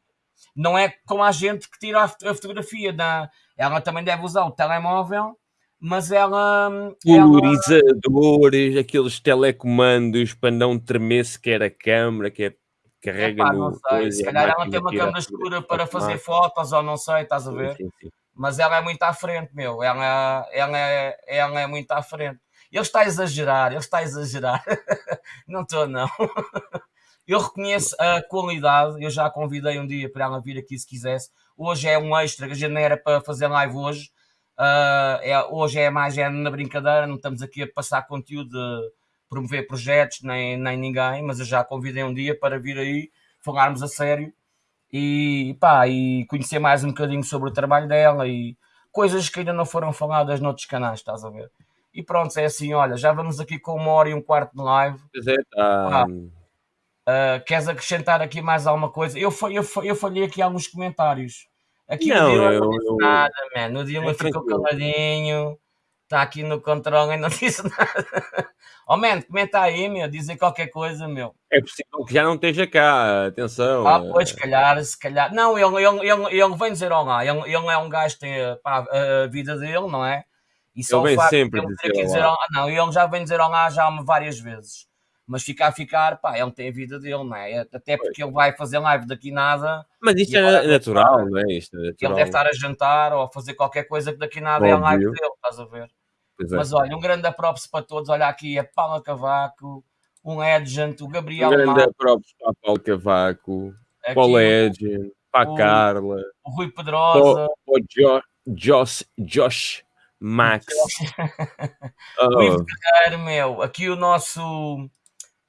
Não é como a gente que tira a fotografia, da, ela também deve usar o telemóvel, mas ela. Polarizadores, ela... aqueles telecomandos para não tremer sequer a câmera, que é carrega Epá, no. Sei, se calhar ela tem uma câmera escura para fazer fotos, ou não sei, estás a ver? Sim, sim. Mas ela é muito à frente, meu. Ela, ela, é, ela é muito à frente. Ele está a exagerar, ele está a exagerar. [laughs] não estou, não. [laughs] Eu reconheço a qualidade, eu já a convidei um dia para ela vir aqui se quisesse. Hoje é um extra, que a gente não era para fazer live hoje. Uh, é, hoje é mais é na brincadeira, não estamos aqui a passar conteúdo de promover projetos, nem, nem ninguém, mas eu já convidei um dia para vir aí falarmos a sério e, pá, e conhecer mais um bocadinho sobre o trabalho dela e coisas que ainda não foram faladas noutros canais, estás a ver? E pronto, é assim, olha, já vamos aqui com uma hora e um quarto de live. Pois é, tá... Uh, queres acrescentar aqui mais alguma coisa? Eu, eu, eu falhei aqui alguns comentários. Aqui não, o Dylan eu, não disse eu, nada, man. O Dylan ficou caladinho, está aqui no controle e não [laughs] disse nada. Oh, man, comenta aí, meu, dizer qualquer coisa, meu. É possível que já não esteja cá, atenção. Ah, pois, se calhar, se calhar. Não, ele, ele, ele, ele vem dizer olá. Ele, ele é um gajo que tem pá, a vida dele, não é? E só ele vem sempre dizer, dizer olá. Não, ele já vem dizer olá já várias vezes. Mas ficar a ficar, pá, ele tem a vida dele, não é? Até porque ele vai fazer live daqui nada. Mas isto é natural, não é? Isto é Ele deve estar a jantar ou a fazer qualquer coisa que daqui nada Óbvio. é a live dele, estás a ver? É. Mas olha, um grande props para todos. Olha aqui, é Paula Cavaco, um Legend, o Gabriel. Um grande props para Paulo Cavaco, para o Legend, para a Carla, o Rui Pedrosa, o, o jo, Josh, Josh Max. [laughs] O Ivo Guerreiro, meu, aqui o nosso.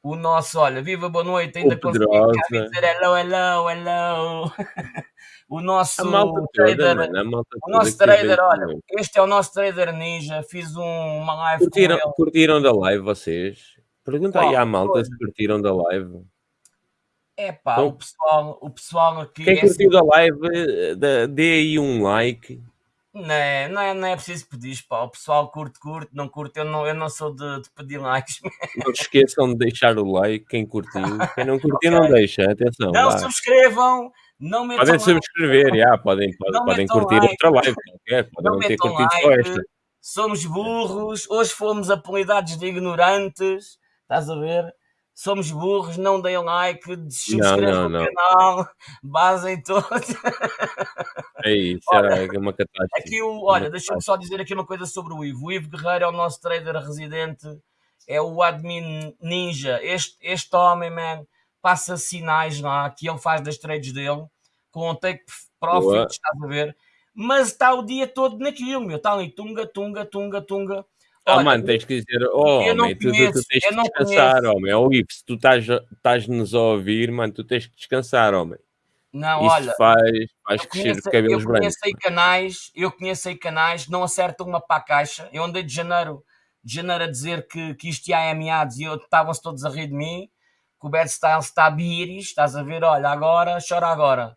O nosso, olha, viva boa noite, ainda consegui dizer hello, hello, hello. [laughs] o nosso trader, mano, o nosso trader, olha, este é o nosso trader ninja, fiz um, uma live curtiram. Curtiram da live vocês? Pergunta aí à malta se curtiram da live. É pá, então, o, pessoal, o pessoal aqui. Quem é curtiu da live, dê aí um like não é, não é, não é preciso pedir, pá. O pessoal curte, curte, não curte. Eu não, eu não sou de, de pedir likes. [laughs] Não se esqueçam de deixar o like, quem curtiu. Quem não curtiu, okay. não deixa. Atenção. Não vá. subscrevam. Não podem subscrever, like. já, podem, podem, podem curtir like. outra live. Qualquer, podem não, não ter curtido like. só esta. Somos burros. Hoje fomos apelidados de ignorantes. Estás a ver? Somos burros, não deem like, subscrevam o canal, [laughs] basem todos. É isso, olha, é uma catástrofe. Aqui o, olha, deixa-me só dizer aqui uma coisa sobre o Ivo. O Ivo Guerreiro é o nosso trader residente, é o admin ninja. Este, este homem, man, passa sinais lá que ele faz das trades dele, com o take profit, Boa. estás a ver? Mas está o dia todo naquilo, meu. Está ali tunga, tunga, tunga, tunga. Ah, mano, tens que dizer, oh, homem, tu, tu, tu, tens que descansar, conheço. homem. Ou se tu estás-nos a ouvir, mano, tu tens que descansar, homem. Não, Isso olha, faz, faz crescer cabelos eu conheço brancos. canais, eu conheço aí canais, não acertam uma para a caixa. Eu andei de janeiro, de janeiro a dizer que, que isto ia é meados e estavam-se todos a rir de mim, que o Bad Style está a biris, estás a ver, olha, agora, chora agora.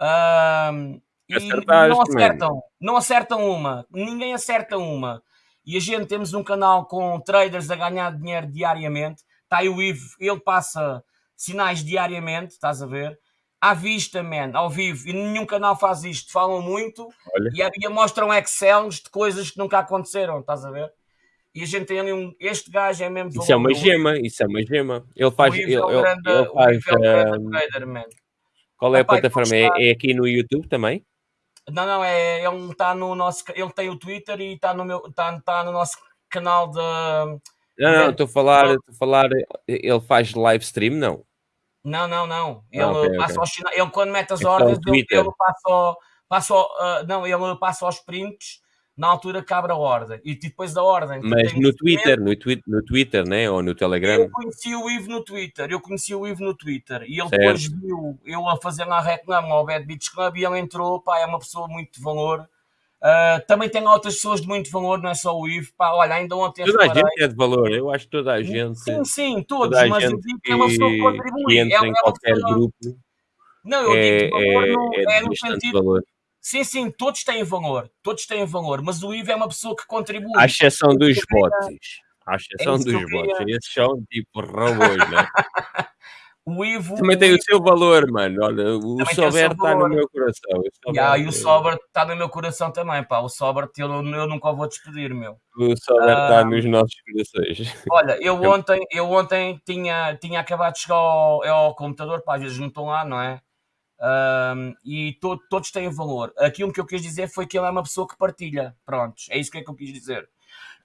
Um, e não acertam, não acertam uma, ninguém acerta uma e a gente temos um canal com traders a ganhar dinheiro diariamente. Está aí o Ivo, ele passa sinais diariamente, estás a ver? À vista, man, ao vivo, e nenhum canal faz isto. Falam muito e, e mostram Excels de coisas que nunca aconteceram, estás a ver? E a gente tem ali um. Este gajo é mesmo. Isso é uma gema, isso é uma gema. Ele faz. Ele, é grande, ele faz. É um trader. Qual é a plataforma? É, é aqui no YouTube também? Não, não, é, ele está no nosso. Ele tem o Twitter e está no, meu, está, está no nosso canal de. Não, não, estou a falar, estou a falar. Ele faz live stream, não? Não, não, não. Ele, ah, okay, passa okay. Aos, ele quando mete as então, ordens, ele, ele, passa, passa uh, não, ele passa aos prints na altura abre a ordem. E depois da ordem. Mas no Twitter, no, twi no Twitter, né? Ou no Telegram? Eu conheci o Ivo no Twitter, eu conheci o Ivo no Twitter. E ele certo. depois viu eu a fazer na reclama ao Bad Beach Club e ele entrou, pá, é uma pessoa muito de valor. Uh, também tem outras pessoas de muito valor, não é só o Ivo. Pá, olha, ainda ontem. Toda a gente é de valor, eu acho que toda a gente. Sim, sim, todos, mas eu digo que é uma pessoa que contribui. Que entra é, em qualquer pessoa... grupo. Não, eu é, digo valor, é, no, é, é no sentido. Valor. Sim, sim, todos têm valor, todos têm valor, mas o Ivo é uma pessoa que contribui. À exceção dos bots. À exceção é dos bots. Esses são tipo robôs, né? [laughs] o Ivo. Também tem o seu valor, mano. Olha, o Sober está no meu coração. O yeah, e o Sober está no meu coração também, pá. O Sober eu, eu nunca o vou despedir, meu. O Sober está uh, nos nossos corações. [laughs] Olha, eu ontem, eu ontem tinha, tinha acabado de chegar ao, ao computador, pá, às vezes não estão lá, não é? Um, e to, todos têm valor. Aquilo que eu quis dizer foi que ele é uma pessoa que partilha. Prontos, é isso que, é que eu quis dizer.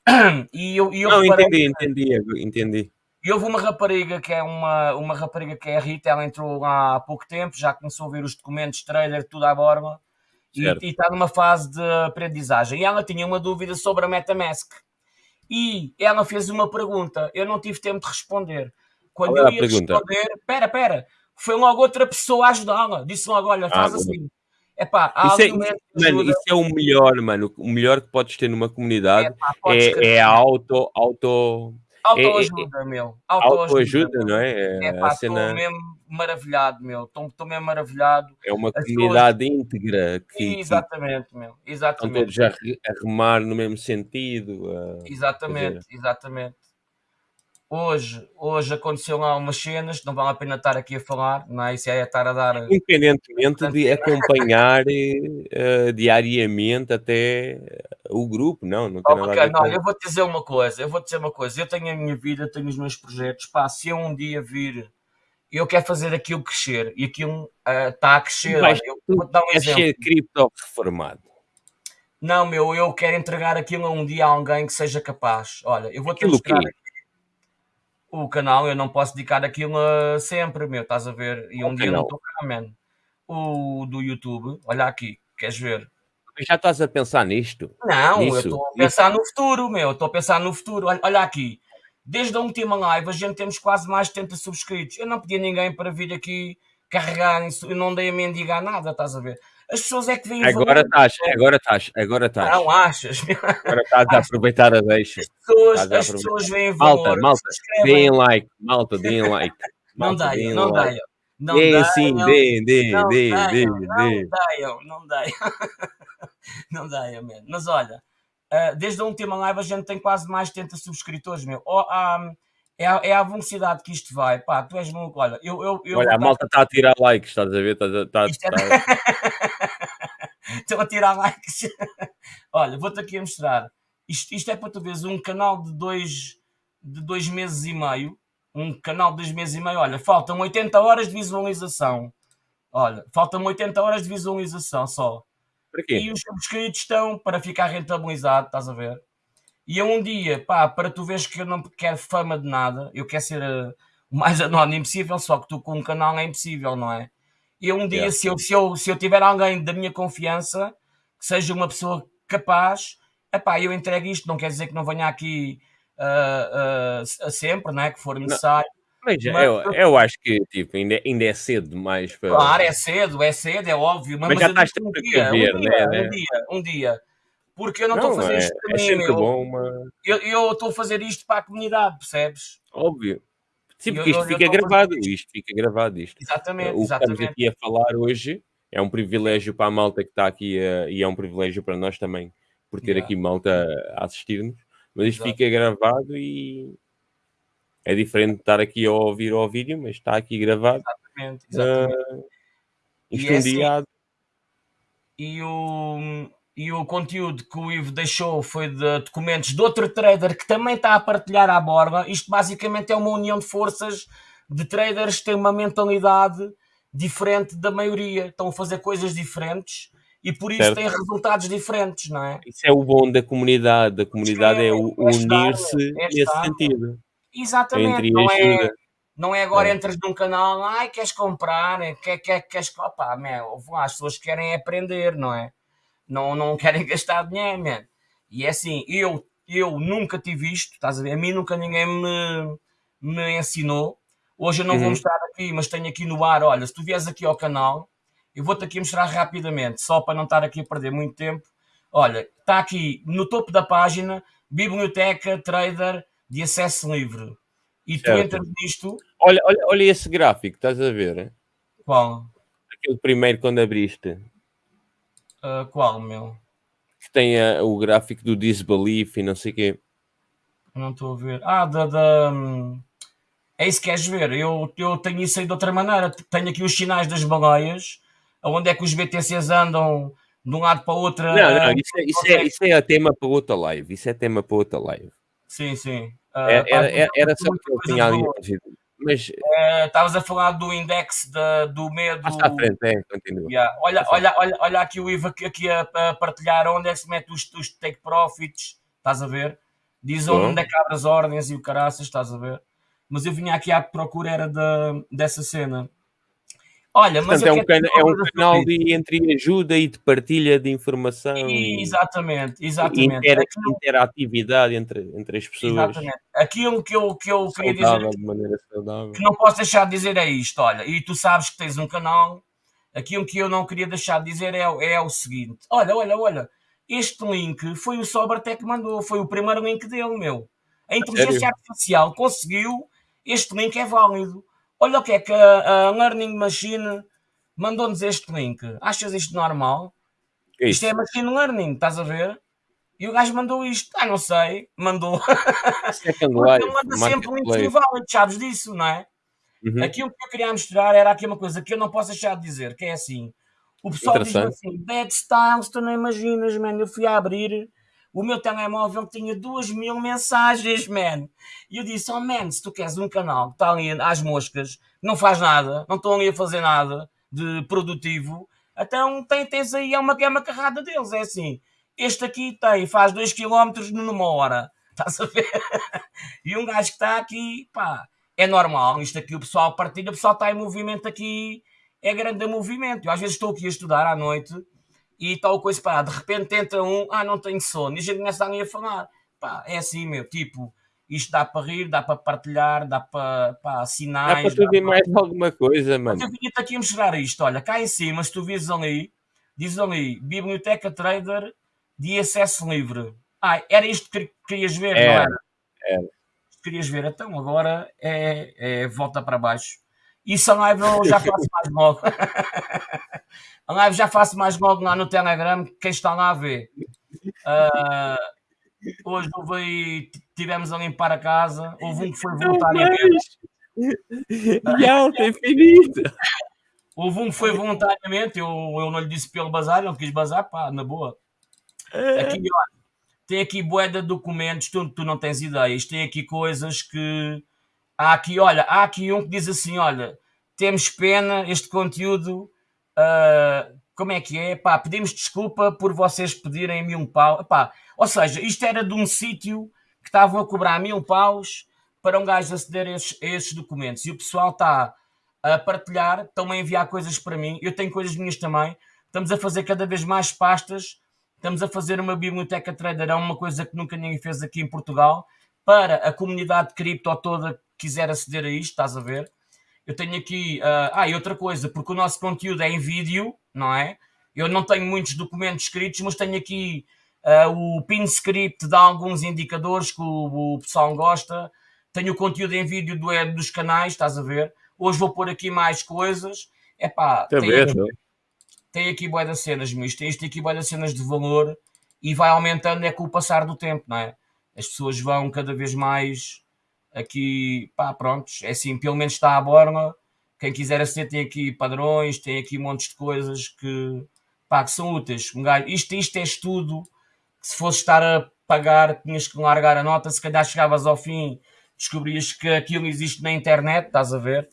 [clears throat] E eu, e eu Não, entendi, entendi, entendi. E houve uma rapariga que é uma, uma rapariga que é a Rita, ela entrou lá há pouco tempo, já começou a ver os documentos, trailer, tudo à borba, e, e, está numa fase de aprendizagem. E ela tinha uma dúvida sobre a MetaMask. E ela fez uma pergunta, eu não tive tempo de responder. Quando Qual eu ia responder, pera, pera, foi logo outra pessoa a ajudá-la. Disse logo: olha, faz ah, assim. Epá, isso, é, mano, isso é o melhor, mano. O melhor que podes ter numa comunidade é, é a auto, auto, Autoajuda, é, é, meu. Autoajuda, autoajuda não é? É, é pá, estou cena... mesmo maravilhado, meu. Estou mesmo maravilhado. É uma As comunidade pessoas... íntegra. Que, exatamente, que... meu. Exatamente. Estão todos a, remar no mesmo sentido. A... Exatamente, exatamente. Hoje, hoje aconteceu lá umas cenas, não vale a pena estar aqui a falar, não é? Isso é estar a dar. Independentemente de acompanhar uh, diariamente até o grupo, não, não tem oh, nada a ver não, eu vou te dizer uma coisa, eu vou te dizer uma coisa, eu tenho a minha vida, tenho os meus projetos, pá, se eu um dia vir, eu quero fazer aquilo crescer e aquilo está uh, a crescer. Mas, Olha, eu vou dar um exemplo. ser cripto reformado. Não, meu, eu quero entregar aquilo a um dia a alguém que seja capaz. Olha, eu vou te mostrar. Que? O canal eu não posso dedicar aquilo sempre, meu, estás a ver? E um dia não estou cá, man. O do YouTube, olha aqui, queres ver? Já estás a pensar nisto? Não, Nisso? eu estou a pensar no futuro, meu, estou a pensar no futuro. Olha, olha aqui, desde a última live a gente temos quase mais de 70 subscritos. Eu não pedi a ninguém para vir aqui carregar, eu não dei a mendigar nada, estás a ver? As pessoas é que vêm Agora estás, agora estás, agora estás. Não achas? Agora estás a aproveitar a deixa. As pessoas, as pessoas veem valor. Malta, malta, deem like, malta, deem like. [laughs] Não deiam, não deiam. Não deem sim, deem, deem, deem, deem. Não deiam, não deiam. [laughs] Não deiam, man. Mas olha, eh, desde a última live a gente tem quase mais de 70 subscritores, meu. Oh, um, é a, é a velocidade que isto vai. Pá, tu és maluco. Olha, eu, eu, eu Olha, a malta está a tirar likes, estás a ver? Estás a, está, está... [laughs] Estou a tirar likes. [laughs] Olha, vou-te aqui a mostrar. Isto, isto é para tu veres um canal de dois, de dois meses e meio. Um canal de dois meses e meio. Olha, faltam 80 horas de visualização. Olha, faltam 80 horas de visualização só. E os subscritos estão para ficar rentabilizado, estás a ver? E eu um dia, pá, para tu veres que eu não quero fama de nada, eu quero ser uh, o mais [laughs] anónimo possível, só que tu com um canal é impossível, não é? E um dia, se, eu, se, eu, se eu tiver alguém da minha confiança, que seja uma pessoa capaz, epá, eu entrego isto, não quer dizer que não venha aqui uh, uh, sempre, não é? Que for necessário. Mas, mas eu, eu, acho que tipo, ainda, ainda é cedo demais para. Claro, é cedo, é cedo, é óbvio. Mas, mas já estás um, dia, ver, um, dia, né? um dia, um dia porque eu não estou a fazer é, isto para é mim. Bom. Eu estou a fazer isto para a comunidade, percebes? Óbvio. Sim, porque isto eu, fica eu gravado, isto fica gravado isto. Exatamente, o exatamente. que estamos aqui a falar hoje é um privilégio para a malta que está aqui uh, e é um privilégio para nós também por ter yeah. aqui malta a assistir-nos. Mas isto Exato. fica gravado e é diferente de estar aqui a ouvir ao vídeo, mas está aqui gravado. Exatamente, exatamente. Uh, isto um dia. Assim, e o e o conteúdo que o Ivo deixou foi de documentos de outro trader que também está a partilhar à borda. Isto basicamente é uma união de forças de traders que têm uma mentalidade diferente da maioria, estão a fazer coisas diferentes e por isso certo. tem resultados diferentes, não é? Isso é o bom da comunidade. A comunidade é, é, é unir-se é nesse sentido. Exatamente. Não é, não é agora é. entras num canal, ai, queres comprar, quer, quer, queres. Opá, meu, as pessoas querem aprender, não é? Não, não querem [laughs] gastar dinheiro, man. E é assim, eu, eu nunca tive isto, estás a ver? A mim nunca ninguém me, me ensinou. Hoje eu não uhum. vou mostrar aqui, mas tenho aqui no ar. Olha, se tu vieres aqui ao canal, eu vou-te aqui mostrar rapidamente, só para não estar aqui a perder muito tempo. Olha, está aqui no topo da página, Biblioteca Trader de acesso livre. E certo. tu entras nisto. Olha, olha, olha esse gráfico, estás a ver? Qual? Aquele primeiro quando abriste. Uh, qual, meu? Que tem uh, o gráfico do disbelief e não sei o quê. Não estou a ver. Ah, da. da hum, é isso que queres ver. Eu, eu tenho isso aí de outra maneira. Tenho aqui os sinais das baleias, onde é que os BTCs andam de um lado para o outro. Não, não, isso é, isso, é, isso é tema para outra live. Isso é tema para outra live. Sim, sim. Uh, era, era, era só que eu tinha ali. Mas eh, estavas a falar do index de, do medo. Mais à frente, é, continua. Yeah. Olha, olha, olha, olha aqui o Ivo aqui, a, a, partilhar onde é que se mete os, os take profits, estás a ver? Diz onde é que abre as ordens e o caraças, estás a ver? Mas eu vinha aqui à procura era de, dessa cena. Olha, mas Portanto, é um, can é um canal de entre ajuda e de partilha de informação. E, exatamente, exatamente. Inter Aquilo... Interatividade entre, entre as pessoas. Exatamente. Aquilo que eu, que eu queria dizer de maneira saudável. que não posso deixar de dizer é isto, olha, e tu sabes que tens um canal, aquilo que eu não queria deixar de dizer é, é o seguinte, olha, olha, olha, este link foi o Sobertech que mandou, foi o primeiro link dele, meu. A inteligência artificial conseguiu, este link é válido Olha o que é que a, a Learning Machine mandou-nos este link. Achas isto normal? Isto é Machine Learning, estás a ver? E o gajo mandou isto. Ah, não sei. Mandou. Second Life. [laughs] Ele manda sempre links inválidos, sabes disso, não é? Uhum. Aquilo que eu queria mostrar era aqui uma coisa que eu não posso deixar de dizer, que é assim. O pessoal diz assim, Bad Styles, tu não imaginas, mano. Eu fui a abrir o meu telemóvel tinha duas mil mensagens, man. E eu disse, oh man, se tu queres um canal que está ali às moscas, não faz nada, não estão ali a fazer nada de produtivo, então tem, tens aí é uma, é uma carrada deles, é assim. Este aqui tem, faz 2 km numa hora. [laughs] Estás a ver? e um gajo que está aqui, pá, é normal. Isto aqui o pessoal partilha, o pessoal está em movimento aqui, é grande movimento. Eu às vezes estou aqui a estudar à noite e tal coisa, pá, de repente entra um, ah, não tenho sono, e a gente começa a falar, pá, é assim, meu, tipo, isto dá para rir, dá para partilhar, dá para pá, sinais. Dá para tudo e mais alguma coisa, mano. Eu vinha-te aqui a mostrar isto, olha, cá em cima, se tu vires ali, diz ali, Biblioteca Trader de acesso livre. Ah, era isto que querias ver, era, não era? Era. Querias ver, então agora é, é volta para baixo. Isso a live eu já faço mais logo. [laughs] A live já faço mais logo lá no Telegram, quem está lá a ver. Uh, hoje houve, tivemos a limpar a casa, houve um que foi voluntariamente. E alta infinita. Houve um que foi voluntariamente, eu, eu não lhe disse pelo bazar, ele quis bazar, pá, na boa. Aqui, olha, tem aqui boeda de documentos, tu, tu não tens ideias, tem aqui coisas que. Há aqui, olha, há aqui um que diz assim: olha, temos pena, este conteúdo Uh, como é que é? Pá, pedimos desculpa por vocês pedirem mil pau. Pá, ou seja, isto era de um sítio que estavam a cobrar mil paus para um gajo aceder a esses, a esses documentos. E o pessoal está a partilhar, estão a enviar coisas para mim. Eu tenho coisas minhas também. Estamos a fazer cada vez mais pastas. Estamos a fazer uma biblioteca trader, é uma coisa que nunca ninguém fez aqui em Portugal, para a comunidade de cripto toda quiser aceder a isto, estás a ver? Eu tenho aqui. Uh, ah, e outra coisa, porque o nosso conteúdo é em vídeo, não é? Eu não tenho muitos documentos escritos, mas tenho aqui uh, o pin script de alguns indicadores que o, o, pessoal gosta. Tenho o conteúdo em vídeo do, dos canais, estás a ver? Hoje vou pôr aqui mais coisas. É pá, tem, aqui, tem aqui boia das cenas, mas tem isto aqui boia das cenas de valor e vai aumentando é com o passar do tempo, não é? As pessoas vão cada vez mais aqui, pá, prontos, é assim, pelo menos está à borla. Quem quiser aceder tem aqui padrões, tem aqui montes de coisas que, pá, que são úteis. Um gajo, isto, isto é estudo se fosse estar a pagar, tinhas que largar a nota, se calhar chegavas ao fim, descobrias que aquilo existe na internet, estás a ver?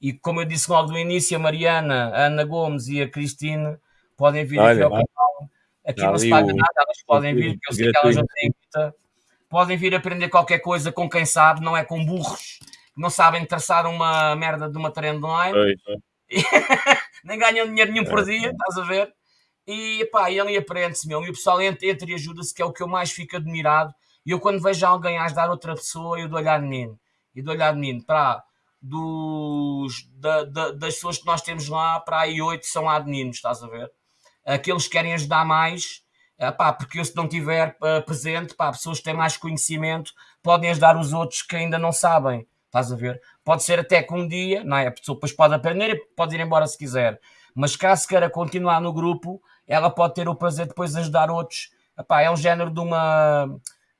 E como eu disse logo no início, a Mariana, a Ana Gomes e a Cristine podem vir Olha, aqui ao canal. Aqui não se paga nada, elas podem vir, porque eu sei que elas já têm muita. Podem vir aprender qualquer coisa com quem sabe, não é com burros que não sabem traçar uma merda de uma trendline. [laughs] Nem ganham dinheiro nenhum por é. dia, estás a ver? E pá, ele aprende-se mesmo. E o pessoal entra, entra e ajuda-se, que é o que eu mais fico admirado. E eu, quando vejo alguém a ajudar outra pessoa, eu dou-lhe a menino. E dou-lhe a menino. Para dos, da, da, das pessoas que nós temos lá, para aí oito são admininos, estás a ver? Aqueles que querem ajudar mais, pá, porque eu se não tiver uh, presente, pá, pessoas que têm mais conhecimento podem ajudar os outros que ainda não sabem, estás a ver? Pode ser até que um dia, não é? A pessoa depois pode aprender e pode ir embora se quiser, mas caso queira continuar no grupo, ela pode ter o prazer depois de ajudar outros. Epá, é um género de uma,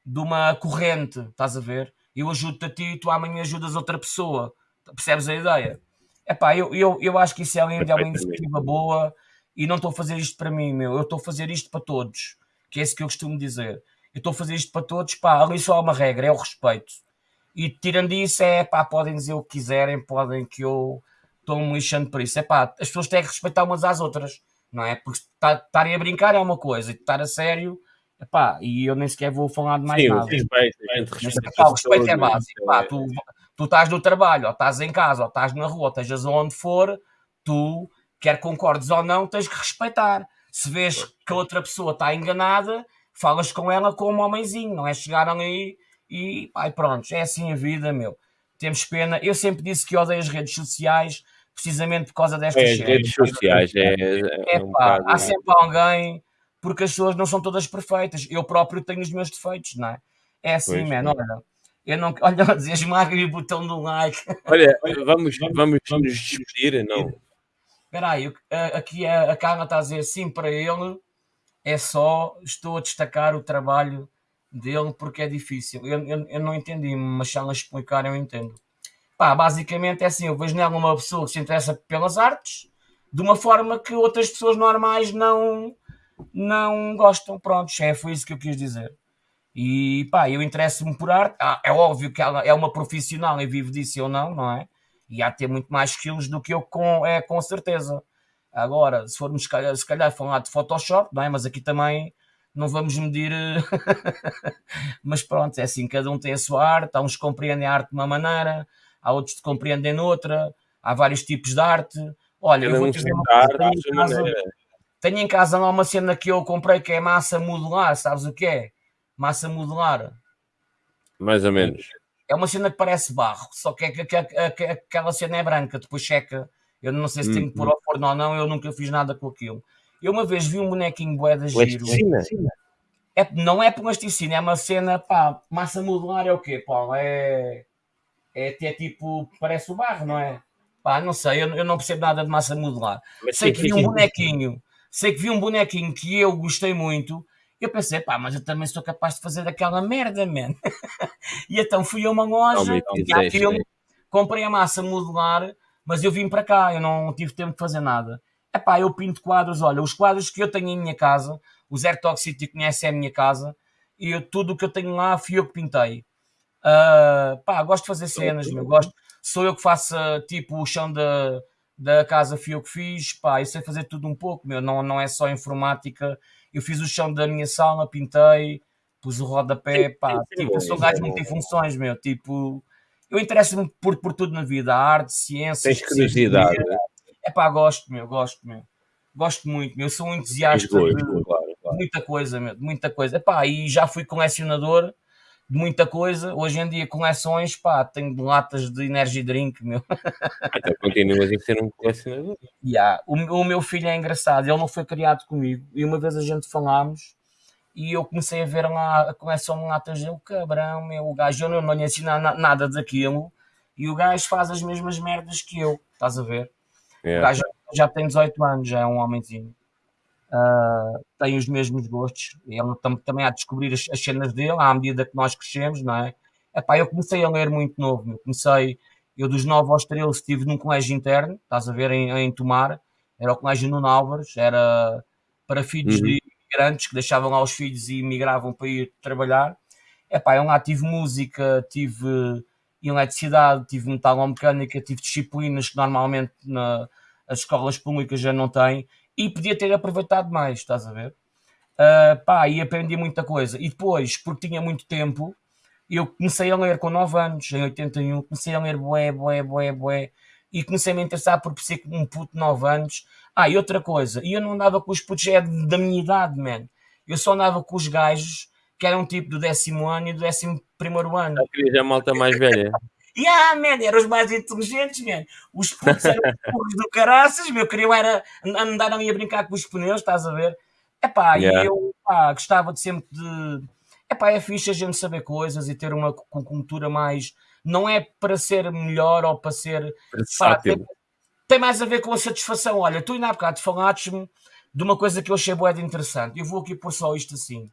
de uma corrente, estás a ver? Eu ajudo-te a ti e tu amanhã ajudas outra pessoa. Percebes a ideia? Epá, eu, eu, eu acho que isso é, é uma iniciativa boa e não estou a fazer isto para mim, meu. Eu estou a fazer isto para todos, que é isso que eu costumo dizer. Eu estou a fazer isto para todos, pá, ali só há uma regra, é o respeito. E tirando isso, é pá, podem dizer o que quiserem, podem que eu estou-me lixando por isso. É pá, as pessoas têm que respeitar umas às outras, não é? Porque estarem a brincar é uma coisa, e estar a sério, é pá, e eu nem sequer vou falar de mais Sim, nada. Respeito, respeito, Mas, o respeito é básico, pá, tu tu estás no trabalho, ou estás em casa, ou estás na rua, ou estejas onde for, tu, quer concordes ou não, tens que respeitar. Se vês que a outra pessoa está enganada, falas com ela como um homenzinho, não é chegar ali e ai, pronto, é assim a vida, meu. Temos pena. Eu sempre disse que odeio as redes sociais precisamente por causa destas é, redes sociais. É, é, é um pá, há sempre alguém, porque as pessoas não são todas perfeitas. Eu próprio tenho os meus defeitos, não é? É assim, mano. Olha, eu não. [laughs] Olha, esmaga o botão do like. Olha, [laughs] vamos, vamos, vamos nos despedir, não? Espera aí, aqui a, a Carla está a dizer sim para ele. É só, estou a destacar o trabalho dele porque é difícil. Eu, eu, eu não entendi, mas se ela explicar, eu entendo. Pá, basicamente é assim: eu vejo nela uma pessoa que se interessa pelas artes de uma forma que outras pessoas normais não, não gostam. Pronto, é, foi isso que eu quis dizer. E pá, eu interesso-me por arte. Ah, é óbvio que ela é uma profissional e vive disso ou não, não é? E há de ter muito mais skills do que eu, com, é, com certeza. Agora, se formos se calhar, se calhar falar de Photoshop, não é? Mas aqui também não vamos medir. [laughs] mas pronto, é assim, cada um tem a sua arte. Há uns que compreendem a arte de uma maneira, há outros que compreendem noutra, há vários tipos de arte. Olha, eu vou dizer uma coisa. Tenho em, casa, tenho em casa lá uma cena que eu comprei que é massa modular, sabes o que é? massa modular. Mais ou menos. É uma cena que parece barro, só que, é que, que, que aquela cena é branca, depois checa. Eu não sei se tenho que pôr uhum. ao forno ou não, eu nunca fiz nada com aquilo. Eu uma vez vi um bonequinho bué de giro. É, não é plasticina, é uma cena, pá, massa modular é o quê, Paulo? É, é até tipo, parece o barro, não é? Pá, não sei, eu, eu não percebo nada de massa modular. Mas sei que vi um bonequinho, sei que vi um bonequinho que eu gostei muito, eu pensei, pá, mas eu também sou capaz de fazer aquela merda, man. [laughs] e então fui a uma loja, aquilo, comprei a massa modular, mas eu vim para cá, eu não tive tempo de fazer nada. É pá, eu pinto quadros, olha, os quadros que eu tenho em minha casa, o Zero Toxicity conhece a minha casa, e eu, tudo o que eu tenho lá fui eu que pintei. Uh, pá, gosto de fazer cenas, meu, gosto. Sou eu que faço, tipo, o chão da, da casa fui eu que fiz, pá, eu sei fazer tudo um pouco, meu, não, não é só informática eu fiz o chão da minha sala, pintei, pus o rodapé, pá, sim, tipo, eu sou um gajo muito em funções, meu, tipo, eu interesso-me por, por tudo na vida, arte, ciência. Tens curiosidade, né? É pá, gosto, meu, gosto, meu. Gosto muito, meu. Eu sou um entusiasta de, claro, claro. muita coisa, meu, de muita coisa. Epá, e já fui colecionador de muita coisa. Hoje em dia, coleções, pá, tenho latas de energy drink, meu. [laughs] Então continuas a ser um colecionador. Yeah. O, o, meu filho é engraçado, ele não foi criado comigo. E uma vez a gente falámos e eu comecei a ver lá a coleção de latas dele, cabrão, meu, o gajo, eu não, não lhe ensino nada daquilo. E o gajo faz as mesmas merdas que eu, estás a ver? Yeah. O gajo já tem 18 anos, já é um homenzinho uh, tem os mesmos gostos. Ele tam, também há de descobrir as, as, cenas dele à medida que nós crescemos, não é? Epá, eu comecei a ler muito novo. Eu comecei, eu dos 9 aos 13 estive num colégio interno, estás a ver, em, em Tomar. Era o colégio Nuno Álvares, era para filhos uhum. de imigrantes que deixavam lá os filhos e migravam para ir trabalhar. Epá, eu lá tive música, tive eletricidade, tive metalomecânica, tive disciplinas que normalmente na, as escolas públicas já não têm e podia ter aproveitado mais, estás a ver? Uh, pá, e aprendi muita coisa. E depois, porque tinha muito tempo, eu comecei a ler com 9 anos, em 81, comecei a ler bué, bué, bué, bué, e comecei a me interessar por ser um puto de 9 anos. Ah, e outra coisa, e eu não andava com os putos é da minha idade, man. Eu só andava com os gajos que eram tipo do décimo ano e do décimo primeiro ano. Eu queria a malta mais velha. E ah, man, eram os mais inteligentes, man. Os putos eram [laughs] os do caraças, meu, queriam era andar ali a brincar com os pneus, estás a ver? Epá, yeah. e eu pá, gostava de sempre de. Epá, é fixe a gente saber coisas e ter uma cultura mais. Não é para ser melhor ou para ser. Pá, tem, tem, mais a ver com a satisfação. Olha, tu ainda há bocado falaste-me de uma coisa que eu achei boa de interessante. Eu vou aqui pôr só isto assim.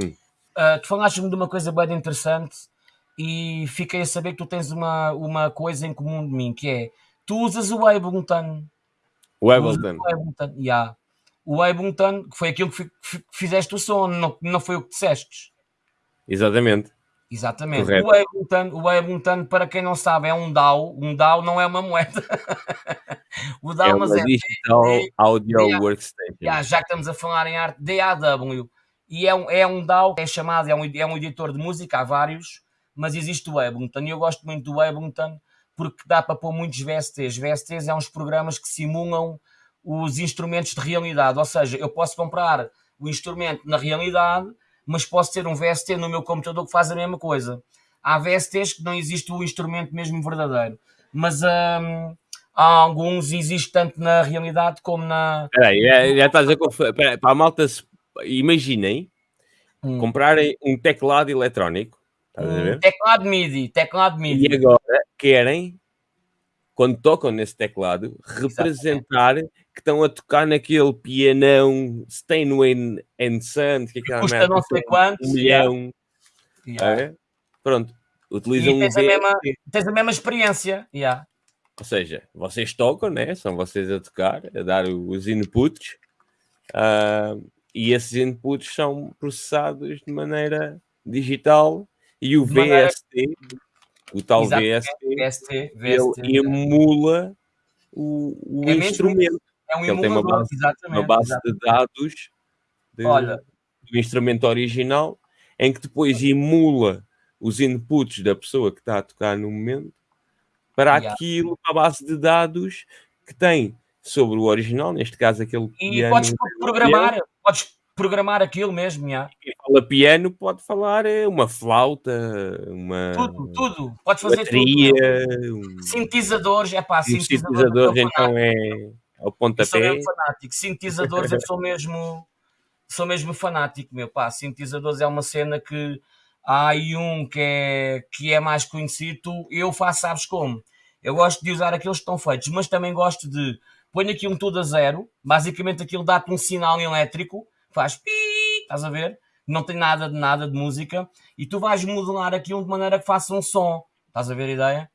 Hum. Uh, tu falaste-me de uma coisa boa de interessante e fiquei a saber que tu tens uma, uma coisa em comum de mim, que é tu usas o Ableton. O Ableton. O Ableton, yeah o Ableton, que foi aquilo que, fizeste o som, não, não foi o que disseste. Exatamente. Exatamente. O Ableton, o Ableton, para quem não sabe, é um DAW. Um DAW não é uma moeda. [laughs] o DAW, é uma é Digital D, Audio D, Workstation. Yeah, já que estamos a falar em arte, DAW. E é um, é um DAW, é chamado, é um, é um editor de música, há vários, mas existe o Ableton. E eu gosto muito do Ableton porque dá para pôr muitos VSTs. VSTs é uns programas que simulam os instrumentos de realidade. Ou seja, eu posso comprar o instrumento na realidade, mas posso ter um VST no meu computador que faz a mesma coisa. Há VSTs que não existe o instrumento mesmo verdadeiro, mas hum, há alguns existe tanto na realidade como na. Peraí, já, já estás a Para a malta, imaginem hum. comprarem um teclado eletrónico. Teclado MIDI, teclado MIDI. E agora querem quando tocam nesse teclado, representar Exatamente. que estão a tocar naquele pianão Steinway and Son, que é aquela Custa não sei quantos. Um milhão. Yeah. É? Pronto. Utilizam e tens, um a mesma, tens a mesma experiência. Yeah. Ou seja, vocês tocam, né? são vocês a tocar, a dar os inputs, uh, e esses inputs são processados de maneira digital e o VST o tal VST, VST, VST, ele emula o, o é instrumento. É um ele tem uma base, uma base de dados de, do instrumento original em que depois emula os inputs da pessoa que está a tocar no momento para yeah. aquilo, para a base de dados que tem sobre o original, neste caso aquele e piano. E podes programar, podes programar aquilo mesmo, já. Quem fala piano pode falar é uma flauta, uma... Tudo, tudo. Podes fazer bateria, tudo. Um... Sintetizadores, é pá, sintetizadores, sintetizadores então é, é o pontapé. Eu sou mesmo fanático. Sintetizadores eu sou mesmo, sou mesmo fanático, meu pá. Sintetizadores é uma cena que há aí um que é, que é mais conhecido, eu faço, sabes como? Eu gosto de usar aqueles que estão feitos, mas também gosto de põe aqui um tudo a zero, basicamente aquilo dá-te um sinal elétrico faz pi, estás a ver? Não tem nada de nada de música e tu vais modular aquilo de maneira que faça um som. Estás a ver a ideia?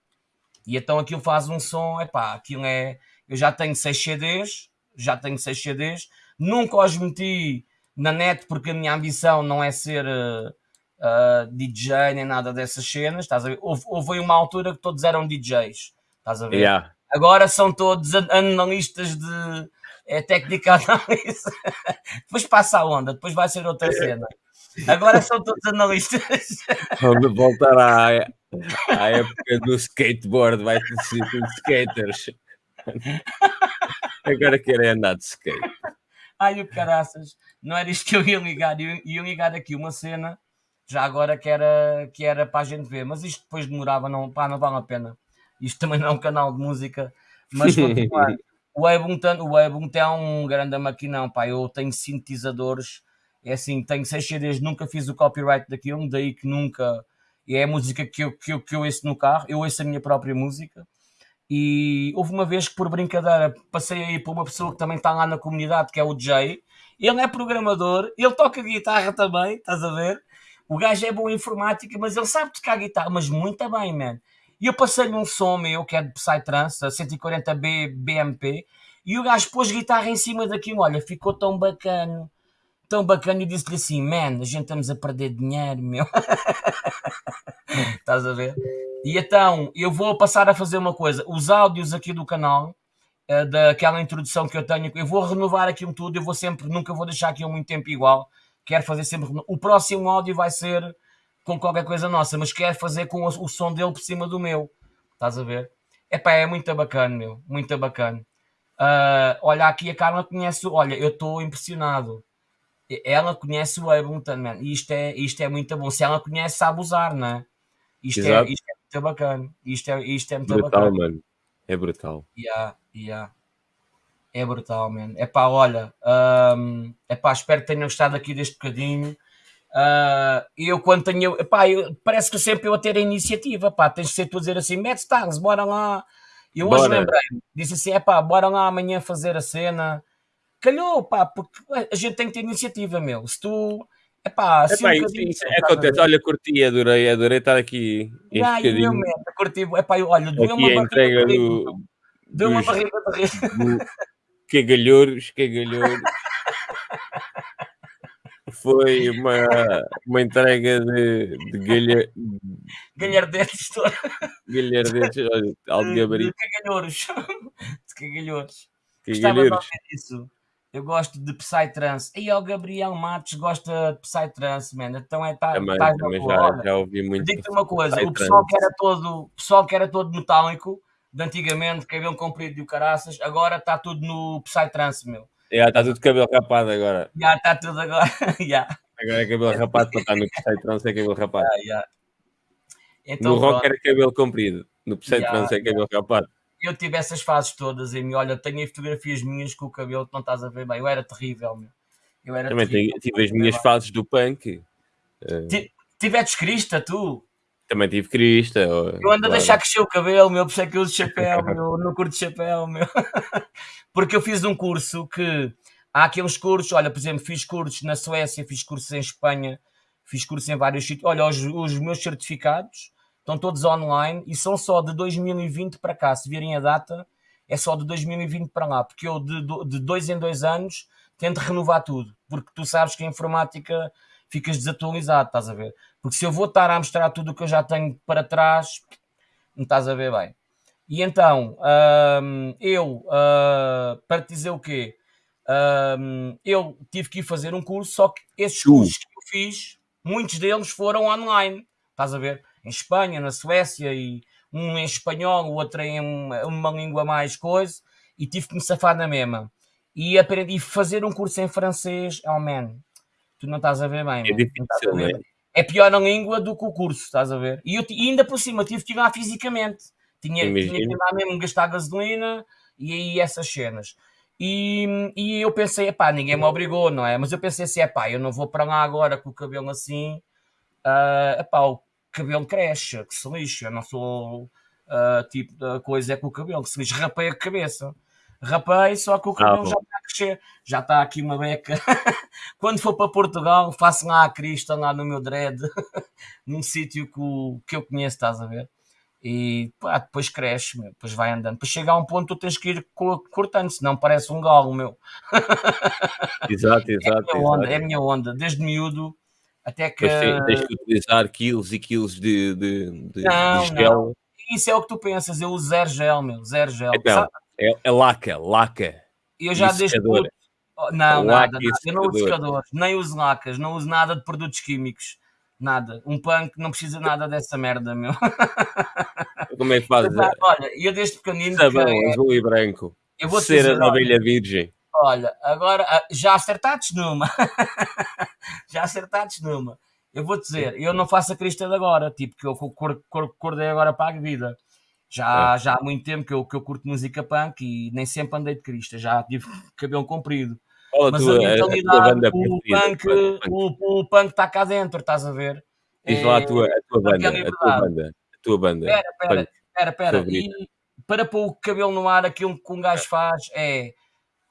E então aquilo faz um som, é pá, aquilo é. Eu já tenho 6 CDs, já tenho 6 CDs, nunca os meti na net porque a minha ambição não é ser uh, uh, DJ nem nada dessas cenas. Estás a ver? Houve, houve uma altura que todos eram DJs, estás a ver? Yeah. Agora são todos analistas de é técnica análise. [laughs] depois passa a onda, depois vai ser outra cena. Agora são todos analistas. Vamos voltar à, à época do skateboard, vai ter sido skaters. Agora querem andar de skate. Ai, o caraças, não era isto que eu ia ligar. Eu ia ligar aqui uma cena, já agora que era, que era para a gente ver, mas isto depois demorava, não, pá, não vale a pena. Isto também não é um canal de música, mas continuar. [laughs] O Ableton, o Ableton é um grande maquinão, pá. Eu tenho sintetizadores, é assim, tenho 6 CDs, nunca fiz o copyright daquilo, daí que nunca. É a música que eu, que, eu, que eu ouço no carro, eu ouço a minha própria música. E houve uma vez que, por brincadeira, passei aí por uma pessoa que também está lá na comunidade, que é o Jay. Ele é programador, ele toca guitarra também, estás a ver? O gajo é bom em informática, mas ele sabe tocar guitarra, mas muito bem, man. E eu passei-lhe um som meu, que é de Psytrance, a 140B BMP, e o gajo pôs guitarra em cima daquilo. Olha, ficou tão bacana, tão bacana. E disse-lhe assim: Man, a gente estamos a perder dinheiro, meu. [laughs] Estás a ver? E então, eu vou passar a fazer uma coisa: os áudios aqui do canal, uh, daquela introdução que eu tenho. Eu vou renovar aquilo tudo, eu vou sempre, nunca vou deixar aquilo muito tempo igual. Quero fazer sempre. O próximo áudio vai ser com qualquer coisa nossa, mas quero fazer com o, o som dele por cima do meu. Estás a ver? Epá, é muito bacana, meu. Muito bacana. Uh, olha, aqui a Carla conhece. Olha, eu estou impressionado. Ela conhece o Ableton, man. Isto é, isto é muito bom. Se ela conhece, sabe usar, não é? Isto, é, isto é muito bacana. Isto é, isto é muito brutal, bacana. mano. É brutal. Yeah, yeah. É brutal, man. É pá, olha. Um, é pá, espero que tenham gostado aqui deste bocadinho. Uh, eu quando tenho, epá, eu, parece que sempre eu a ter a iniciativa, pá, tens de ser tu a dizer assim, mete stars, bora lá. Eu hoje lembrei, disse assim, é pá, bora lá amanhã fazer a cena. Calhou, pá, porque a gente tem que ter iniciativa, meu. Se tu, é pá, assim um isso, isso é acontece, olha, curti, adorei, adorei estar aqui. Este ah, bocadinho. Eu, curti, é pá, olha, deu uma a entrega do, deu uma barriga de rir. [laughs] Cagalhouros, cagalhouros. foi uma, uma entrega de, de galha... galhardetes. galhardetes, olha, alto gabarito. [laughs] De cagalhouros. De cagalhouros. Gostava de ouvir isso. Eu gosto de Psytrance. E o Gabriel Matos gosta de Psytrance, man. Então é tá, também, tá também já, já ouvi muito. Digo-te uma coisa, o pessoal que era todo, pessoal que era todo metálico, de antigamente, cabelo comprido e o caraças, agora está tudo no Psytrance, meu. Já está tudo cabelo rapado agora. Já está tudo agora. [laughs] já. Agora é cabelo rapado para estar no Psytrance é cabelo rapado. [laughs] Já, Então, no rock era cabelo comprido, no Psytrance é cabelo rapado eu tive essas fases todas em mim. Olha, tenho fotografias minhas com o cabelo que não estás a ver bem. Eu era terrível, meu. Eu era Também terrível, tive as minhas fases do punk. Tiveste crista, tu? Também tive crista. Eu ando claro. a deixar crescer o cabelo, meu, por isso é que eu uso chapéu, meu, não curto chapéu, meu. [laughs] Porque eu fiz um curso que há aqueles cursos, olha, por exemplo, fiz cursos na Suécia, fiz cursos em Espanha, fiz cursos em vários sítios. Olha, os, os meus certificados estão todos online e são só de 2020 para cá. Se virem a data, é só de 2020 para lá, porque eu de, de dois em dois anos tento renovar tudo, porque tu sabes que a informática ficas desatualizado, estás a ver? Porque se eu vou estar a mostrar tudo o que eu já tenho para trás, não estás a ver bem. E então, hum, eu, uh, para te dizer o quê? Hum, eu tive que ir fazer um curso, só que esses cursos que eu fiz, muitos deles foram online, estás a ver? Em Espanha, na Suécia, e um em espanhol, o outro em uma, uma língua mais coisa, e tive que me safar na mesma. E aprendi a fazer um curso em francês, oh man, tu não estás a ver bem. É difícil, é? é pior na língua do que o curso, estás a ver? E, eu, e ainda por cima tive que ir lá fisicamente. Tinha, tinha que ir lá mesmo gastar gasolina e aí essas cenas. E, e eu pensei, pá, ninguém me obrigou, não é? Mas eu pensei assim, pá, eu não vou para lá agora com o cabelo assim. Uh, epá, o cabelo cresce, que se lixa. Eu não sou uh, tipo da coisa é com o cabelo, que se lixa. Rapei a cabeça. Rapei, só que o cabelo ah, já está a crescer. Já está aqui uma beca. [laughs] Quando for para Portugal, faço lá a crista, lá no meu dread, [laughs] num sítio que, que eu conheço, estás a ver? E pá, depois cresce, meu, depois vai andando. Depois chega a um ponto tu tens que ir cortando, senão parece um galo, meu. Exato, [laughs] exato. É a minha é a minha onda. Desde miúdo até que. Mas tens que utilizar quilos e quilos de, de, de, não, de gel. Não. Isso é o que tu pensas, eu uso zero gel, meu, zero gel. Então, é, é laca, laca. Eu já deixo tudo. Oh, não, nada, nada. Eu não uso secadores, nem uso lacas, não uso nada de produtos químicos. Nada. Um punk não precisa nada dessa merda, meu. Como é que fazes? Olha, eu desde pequenino. Sabão, é... azul e branco. Eu vou Cera da abelha virgem. Olha, agora ah, já acertados numa. [laughs] já acertados numa. Eu vou dizer, eu não faço a crista de agora, tipo, que eu acordei agora para a vida. Já, é. já há muito tempo que eu, que eu curto música punk e nem sempre andei de crista, já tive cabelo comprido. Qual Mas a, tua, a mentalidade, a o, punk, o, o punk está cá dentro, estás a ver? Diz é, lá a tua, a tua banda, a tua banda, a tua banda. Espera, espera, espera, espera. E para pôr o cabelo no ar, aquilo que um gajo faz é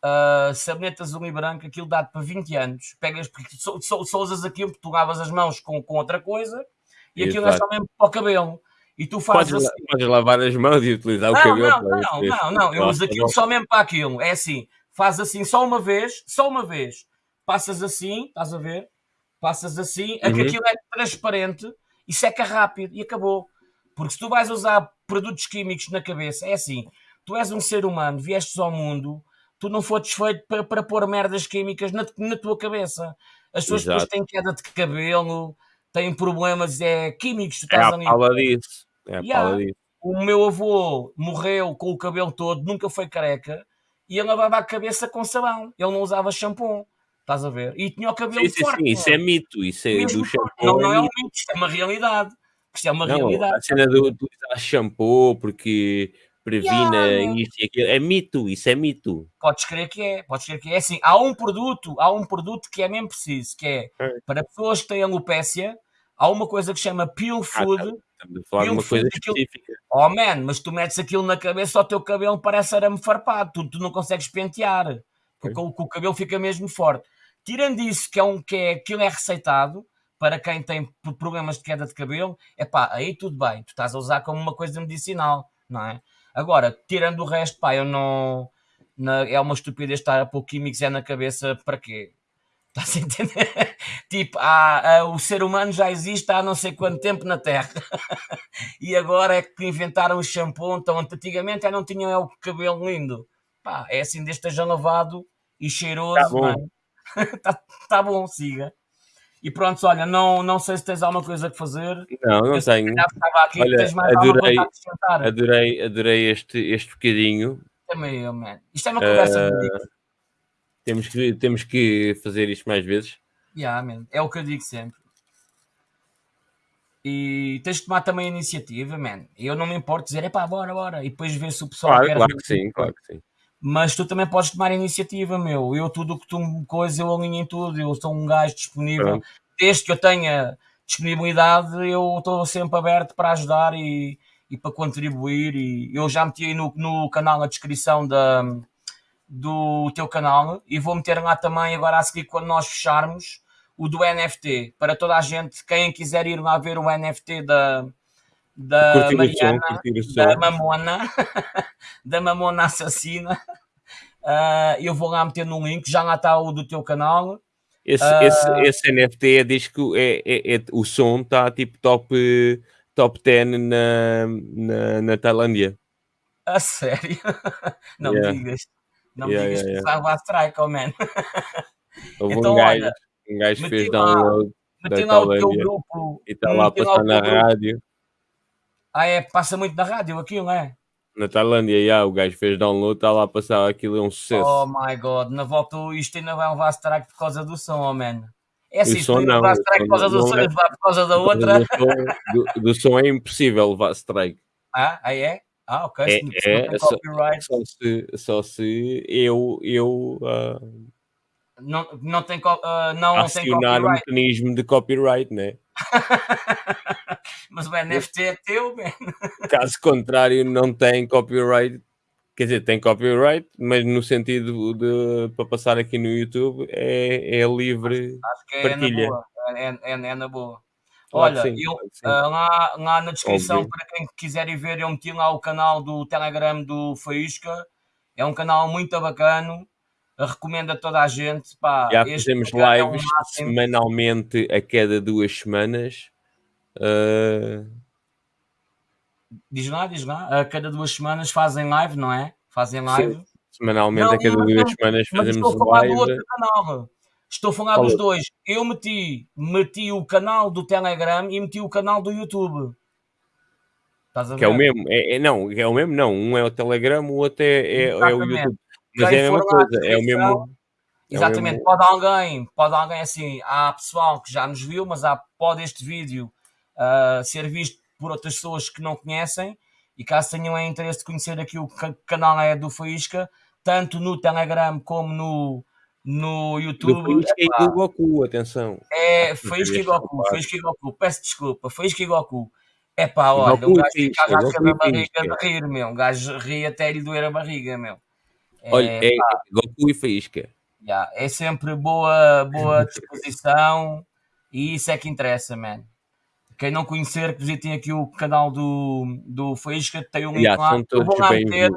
uh, sabonete azul e branco, aquilo dá para 20 anos. Pegas, porque só, só, só usas aquilo porque tu lavas as mãos com, com outra coisa e aquilo é só mesmo para o cabelo. E tu fazes podes, assim. podes lavar as mãos e utilizar não, o cabelo. Não, não, não, não, eu uso aquilo só mesmo para aquilo. É assim, faz assim só uma vez, só uma vez. Passas assim, estás a ver? Passas assim, uhum. aquilo é transparente e seca rápido e acabou. Porque se tu vais usar produtos químicos na cabeça, é assim, tu és um ser humano, viestes ao mundo, tu não foste feito para, para pôr merdas químicas na, na tua cabeça. As pessoas depois têm queda de cabelo, têm problemas é, químicos. Tu é a fala disso. É a yeah. disso. O meu avô morreu com o cabelo todo, nunca foi careca, e ele lavava a cabeça com sabão. Ele não usava shampoo. Estás a ver? E tinha o cabelo sim, forte. Sim, isso é mito. Isso é do shampoo. Não, não é um mito, isto é uma realidade. Isto é uma não, realidade. A cena do, do usar shampoo porque previna yeah, isto e aquilo. É mito, isso é mito. Podes crer que é, podes crer que é. Assim, há um produto, há um produto que é mesmo preciso, que é, é. para pessoas que têm alopécia, há uma coisa que chama Peel Food. Ah, tá. Estamos a falar de uma coisa específica. Oh man, mas tu metes aquilo na cabeça, o teu cabelo parece arame farpado, tu, tu não consegues pentear, porque o, o, cabelo fica mesmo forte. Tirando isso, que é um que é, aquilo é receitado para quem tem problemas de queda de cabelo, é pá, aí tudo bem, tu estás a usar como uma coisa medicinal, não é? Agora, tirando o resto, pá, eu não. Na, é uma estupidez estar a pôr químicos é na cabeça para quê? [laughs] Estás a entender? tipo, há, há, o ser humano já existe há não sei quanto tempo na Terra. [laughs] e agora é que inventaram o shampoo. Então, antigamente já não tinham é o cabelo lindo. Pá, é assim, desde esteja lavado e cheiroso. Tá bom. [laughs] tá, tá bom, siga. E pronto, olha, não, não sei se tens alguma coisa a fazer. Não, não eu tenho. Aqui, olha, adorei, adorei, adorei este, este bocadinho. Também eu, man. Isto é uma conversa uh, temos que, temos que fazer isto mais vezes. Yeah, man. É o que eu digo sempre. E tens de tomar também a iniciativa, man. Eu não me importo dizer, é pá, bora, bora. E depois ver se o pessoal claro, quer. Claro que sim, claro que sim mas tu também podes tomar iniciativa, meu. Eu tudo o que tu me coisa, eu alinho em tudo, eu sou um gajo disponível. Desde que eu tenha disponibilidade, eu estou sempre aberto para ajudar e, e para contribuir. E eu já meti aí no, no canal na descrição da, do teu canal e vou meter lá também agora a seguir quando nós fecharmos o do NFT para toda a gente, quem quiser ir lá ver o NFT da, da Mariana, som, da Mamona, [laughs] da Mamona Assassina. Uh, eu vou lá meter no link, já lá está o do teu canal. Esse, uh, esse, esse NFT é, diz que é, é, é, o som está tipo top, top 10 na, na, na Tailândia. A sério? [laughs] Não yeah. me digas. Não me digas yeah, que yeah. estava a strike, oh man. Houve [laughs] então, um gajo, olha, um gajo fez download. Meti lá o teu grupo. E está lá a passar na rádio. Ah, é? Passa muito na rádio aquilo, não é? Na Tailândia, já, o gajo fez download, está lá a passar aquilo, é um sucesso. Oh my god, na volta isto ainda vai levar strike por causa do som, oh man. É assim, não levar strike por causa do som, é... levar por causa da outra. Do som, do, do som, é impossível levar strike. Ah, aí é? Ah, ok. É, é só, só, se, só se eu, eu uh, não, não tem, uh, não acionar o mecanismo de copyright, né? [laughs] Mas o NFT é teu, man. [laughs] Caso contrário, não tem copyright. Quer dizer, tem copyright, mas no sentido de para passar aqui no YouTube é, é livre acho, que é partilha. Na boa. É, é, é, é na boa. Olha, sim, eu, uh, lá, lá na descrição, Óbvio. para quem quiser ir ver, eu meti lá o canal do Telegram do Faísca. É um canal muito bacana recomendo a toda a gente. Pá, Já fazemos lives é semanalmente a cada duas semanas. Uh... Diz lá, diz lá. A cada duas semanas fazem live, não é? Fazem live. Sim. Semanalmente, não, a cada não, duas não, semanas fazemos estou a falar live. Do outro canal. Estou a falar Fala. dos dois. Eu meti, meti o canal do Telegram e meti o canal do YouTube. Estás a ver? Que é o mesmo. É, é, não, é o mesmo, não. Um é o Telegram, o outro é, é, é o YouTube. Mas é a mesma coisa, é o mesmo. Exatamente, é mesmo... pode alguém, pode alguém assim, há pessoal que já nos viu, mas há, pode este vídeo uh, ser visto por outras pessoas que não conhecem e caso tenham interesse de conhecer aqui o canal é do Faísca, tanto no Telegram como no, no YouTube. Do Faísca e do Goku, atenção. É, Faísca e Goku, Faísca e Goku, peço desculpa, Faísca e Goku. É pá, olha, Goku, um gajo fica a rasca da barriga de rir, meu. Um gajo ri até lhe doer a barriga, meu. Olha, é, é Goku e Faísca. Yeah, é sempre boa, boa [laughs] disposição e isso é que interessa, man. Quem não conhecer, que visitem aqui o canal do, do Faísca, tem um link yeah, lá. Eu vou lá meter.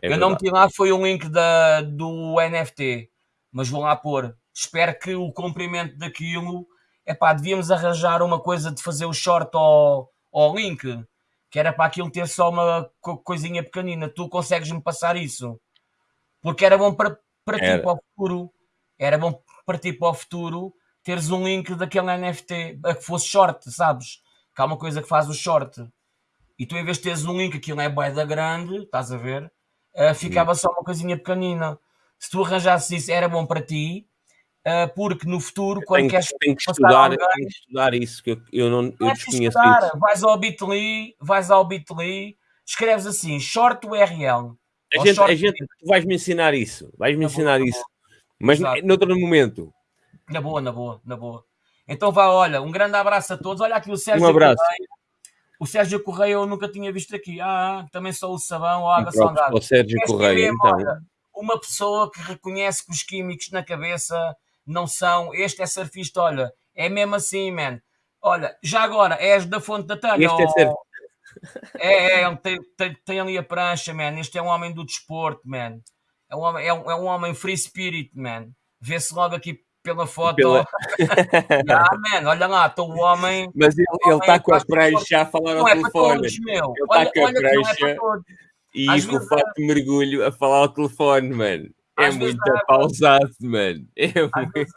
É eu não meti lá, foi um link da, do NFT, mas vou lá pôr. Espero que o comprimento daquilo. é pá, devíamos arranjar uma coisa de fazer o short ao, ao link que era para aquilo ter só uma coisinha pequenina. Tu consegues-me passar isso? Porque era bom para, para ti, para o futuro. Era bom para ti, para o futuro, teres um link daquele NFT, a que fosse short, sabes? Que há uma coisa que faz o short. E tu, em vez de teres um link, aquilo é boeda grande, estás a ver? Uh, ficava só uma coisinha pequenina. Se tu arranjasses isso, era bom para ti, uh, porque no futuro, quando tenho, queres tenho que estudar, alguém, tenho que estudar isso, que eu, eu não eu desconheço estudar, isso. Vais ao Bitly, vais ao Bitly, escreves assim, short URL. A gente, short a gente, tu vais me ensinar isso, vais me ensinar boa, isso. Mas Exato. noutro momento. Na boa, na boa, na boa. Então vá, olha, um grande abraço a todos. Olha aqui o Sérgio um abraço. Correia. O Sérgio Correia eu nunca tinha visto aqui. Ah, também sou o sabão ou água salgada. O Sérgio Correia, é então. Uma pessoa que reconhece que os químicos na cabeça não são. Este é surfista, olha, é mesmo assim, man. Olha, já agora, és da fonte da Tânia. Este é surfista. É, é, tem, tem, tem, ali a prancha, man. Este é um homem do desporto, man. É um homem, é um, é um homem free spirit, man. Vê-se logo aqui pela foto. Pela... [laughs] ah, man, olha lá, estou o homem. Mas ele está com a prancha a falar ao é telefone. Ele está com a é prancha é e Às com o fato de mergulho a falar ao telefone, mano. É muito pausado, mano. É às, vezes,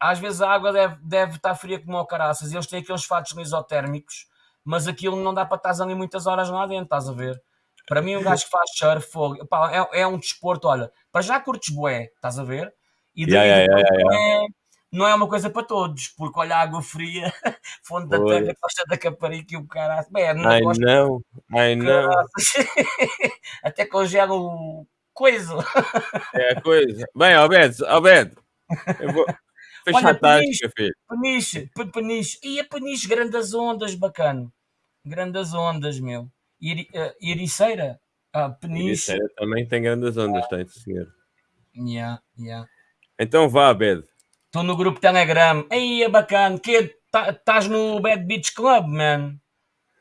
às vezes a água deve, deve estar fria como o caraças. Eles têm aqueles fatos lisotérmicos, mas aquilo não dá para estar ali muitas horas lá dentro, estás a ver? Para mim, um gajo que faz surf, fogo, é, é um desporto, olha, para já curtes bué, estás a ver? E daí yeah, yeah, yeah, é, não é uma coisa para todos, porque olha a água fria, [laughs] fonte da terra, costa da Caparica e o caralho. Bem, não ai não, ai não. [laughs] Até congela o coisa. É a coisa. Bem, Alberto, Alberto, eu vou... [laughs] Olha, peniche, peniche, peniche. E a peniche, grandes ondas, bacana. Grandes ondas, meu. Iri, uh, Iriceira, ah, peniche. Iriceira também tem grandes ondas, ah. tem, senhor. Yeah, yeah. Então vá, Bed. Estou no grupo Telegram. Aí é bacana. Que Estás tá, no Bad Beach Club, man.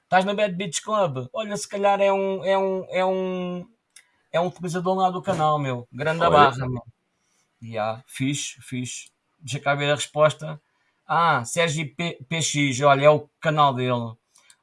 Estás no Bad Beach Club. Olha, se calhar é um. É um. É um. É um utilizador lá do canal, meu. Grande Olha. barra, meu. Yeah, fixe, fixe. Deixa cá ver a resposta. Ah, Sérgio P PX, olha, é o canal dele.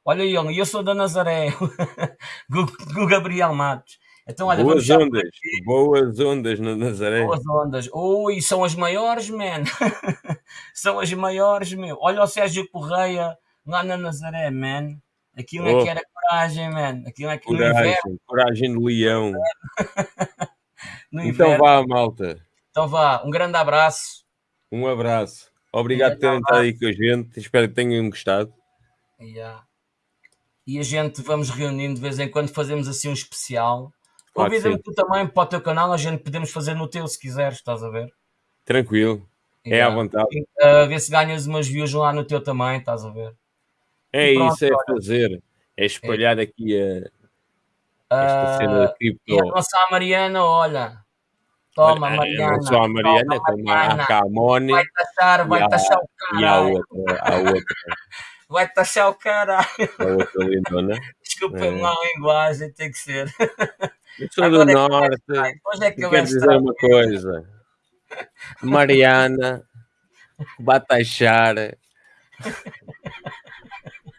Olha ele, eu sou da Nazaré, [laughs] o Gabriel Matos. Então, olha, boas ondas, boas ondas na Nazaré. Boas ondas. Ui, são as maiores, man. [laughs] são as maiores, meu. Olha o Sérgio Correia lá na Nazaré, man. Aquilo oh. é que era coragem, man. Aquilo é que coragem, coragem de leão. [laughs] então vá, malta. Então vá, um grande abraço. Um abraço. Obrigado por terem estado aí com a gente. Espero que tenham gostado. Yeah. E a gente vamos reunindo de vez em quando, fazemos assim um especial Convida-me tu também para o teu canal, a gente podemos fazer no teu se quiseres, estás a ver? Tranquilo, é à vontade. A ver se ganhas umas views lá no teu também, estás a ver? É pronto, isso, é olha. fazer, é espalhar é. aqui a, esta uh, cena cripto. E a nossa Mariana, olha, Toma, Mariana. Não só a Mariana, toma, como Mariana. a Camone. Vai taxar, vai taxar o cara. E a outra, a outra. [laughs] vai taxar o caralho. A outra lindona. Desculpem é. lá a linguagem, tem que ser. Eu sou Agora do é norte. É que eu quero dizer uma coisa. Mariana vai taxar.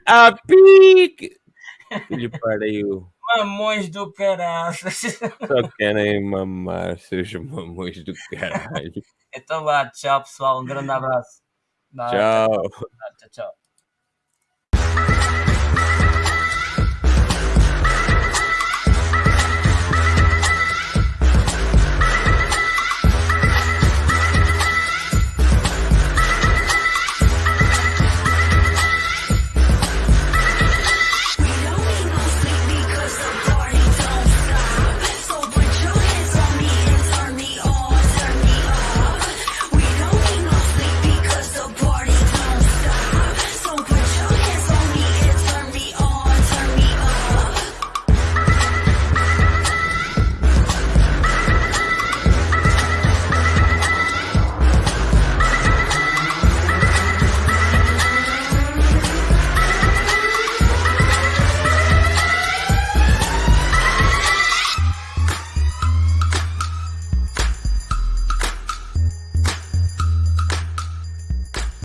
A pique! Lhe pariu. Mamões do caralho. Só querem mamar seus mamões do caralho. Então vá, tchau pessoal, um grande abraço. Tchau. Tchau, tchau.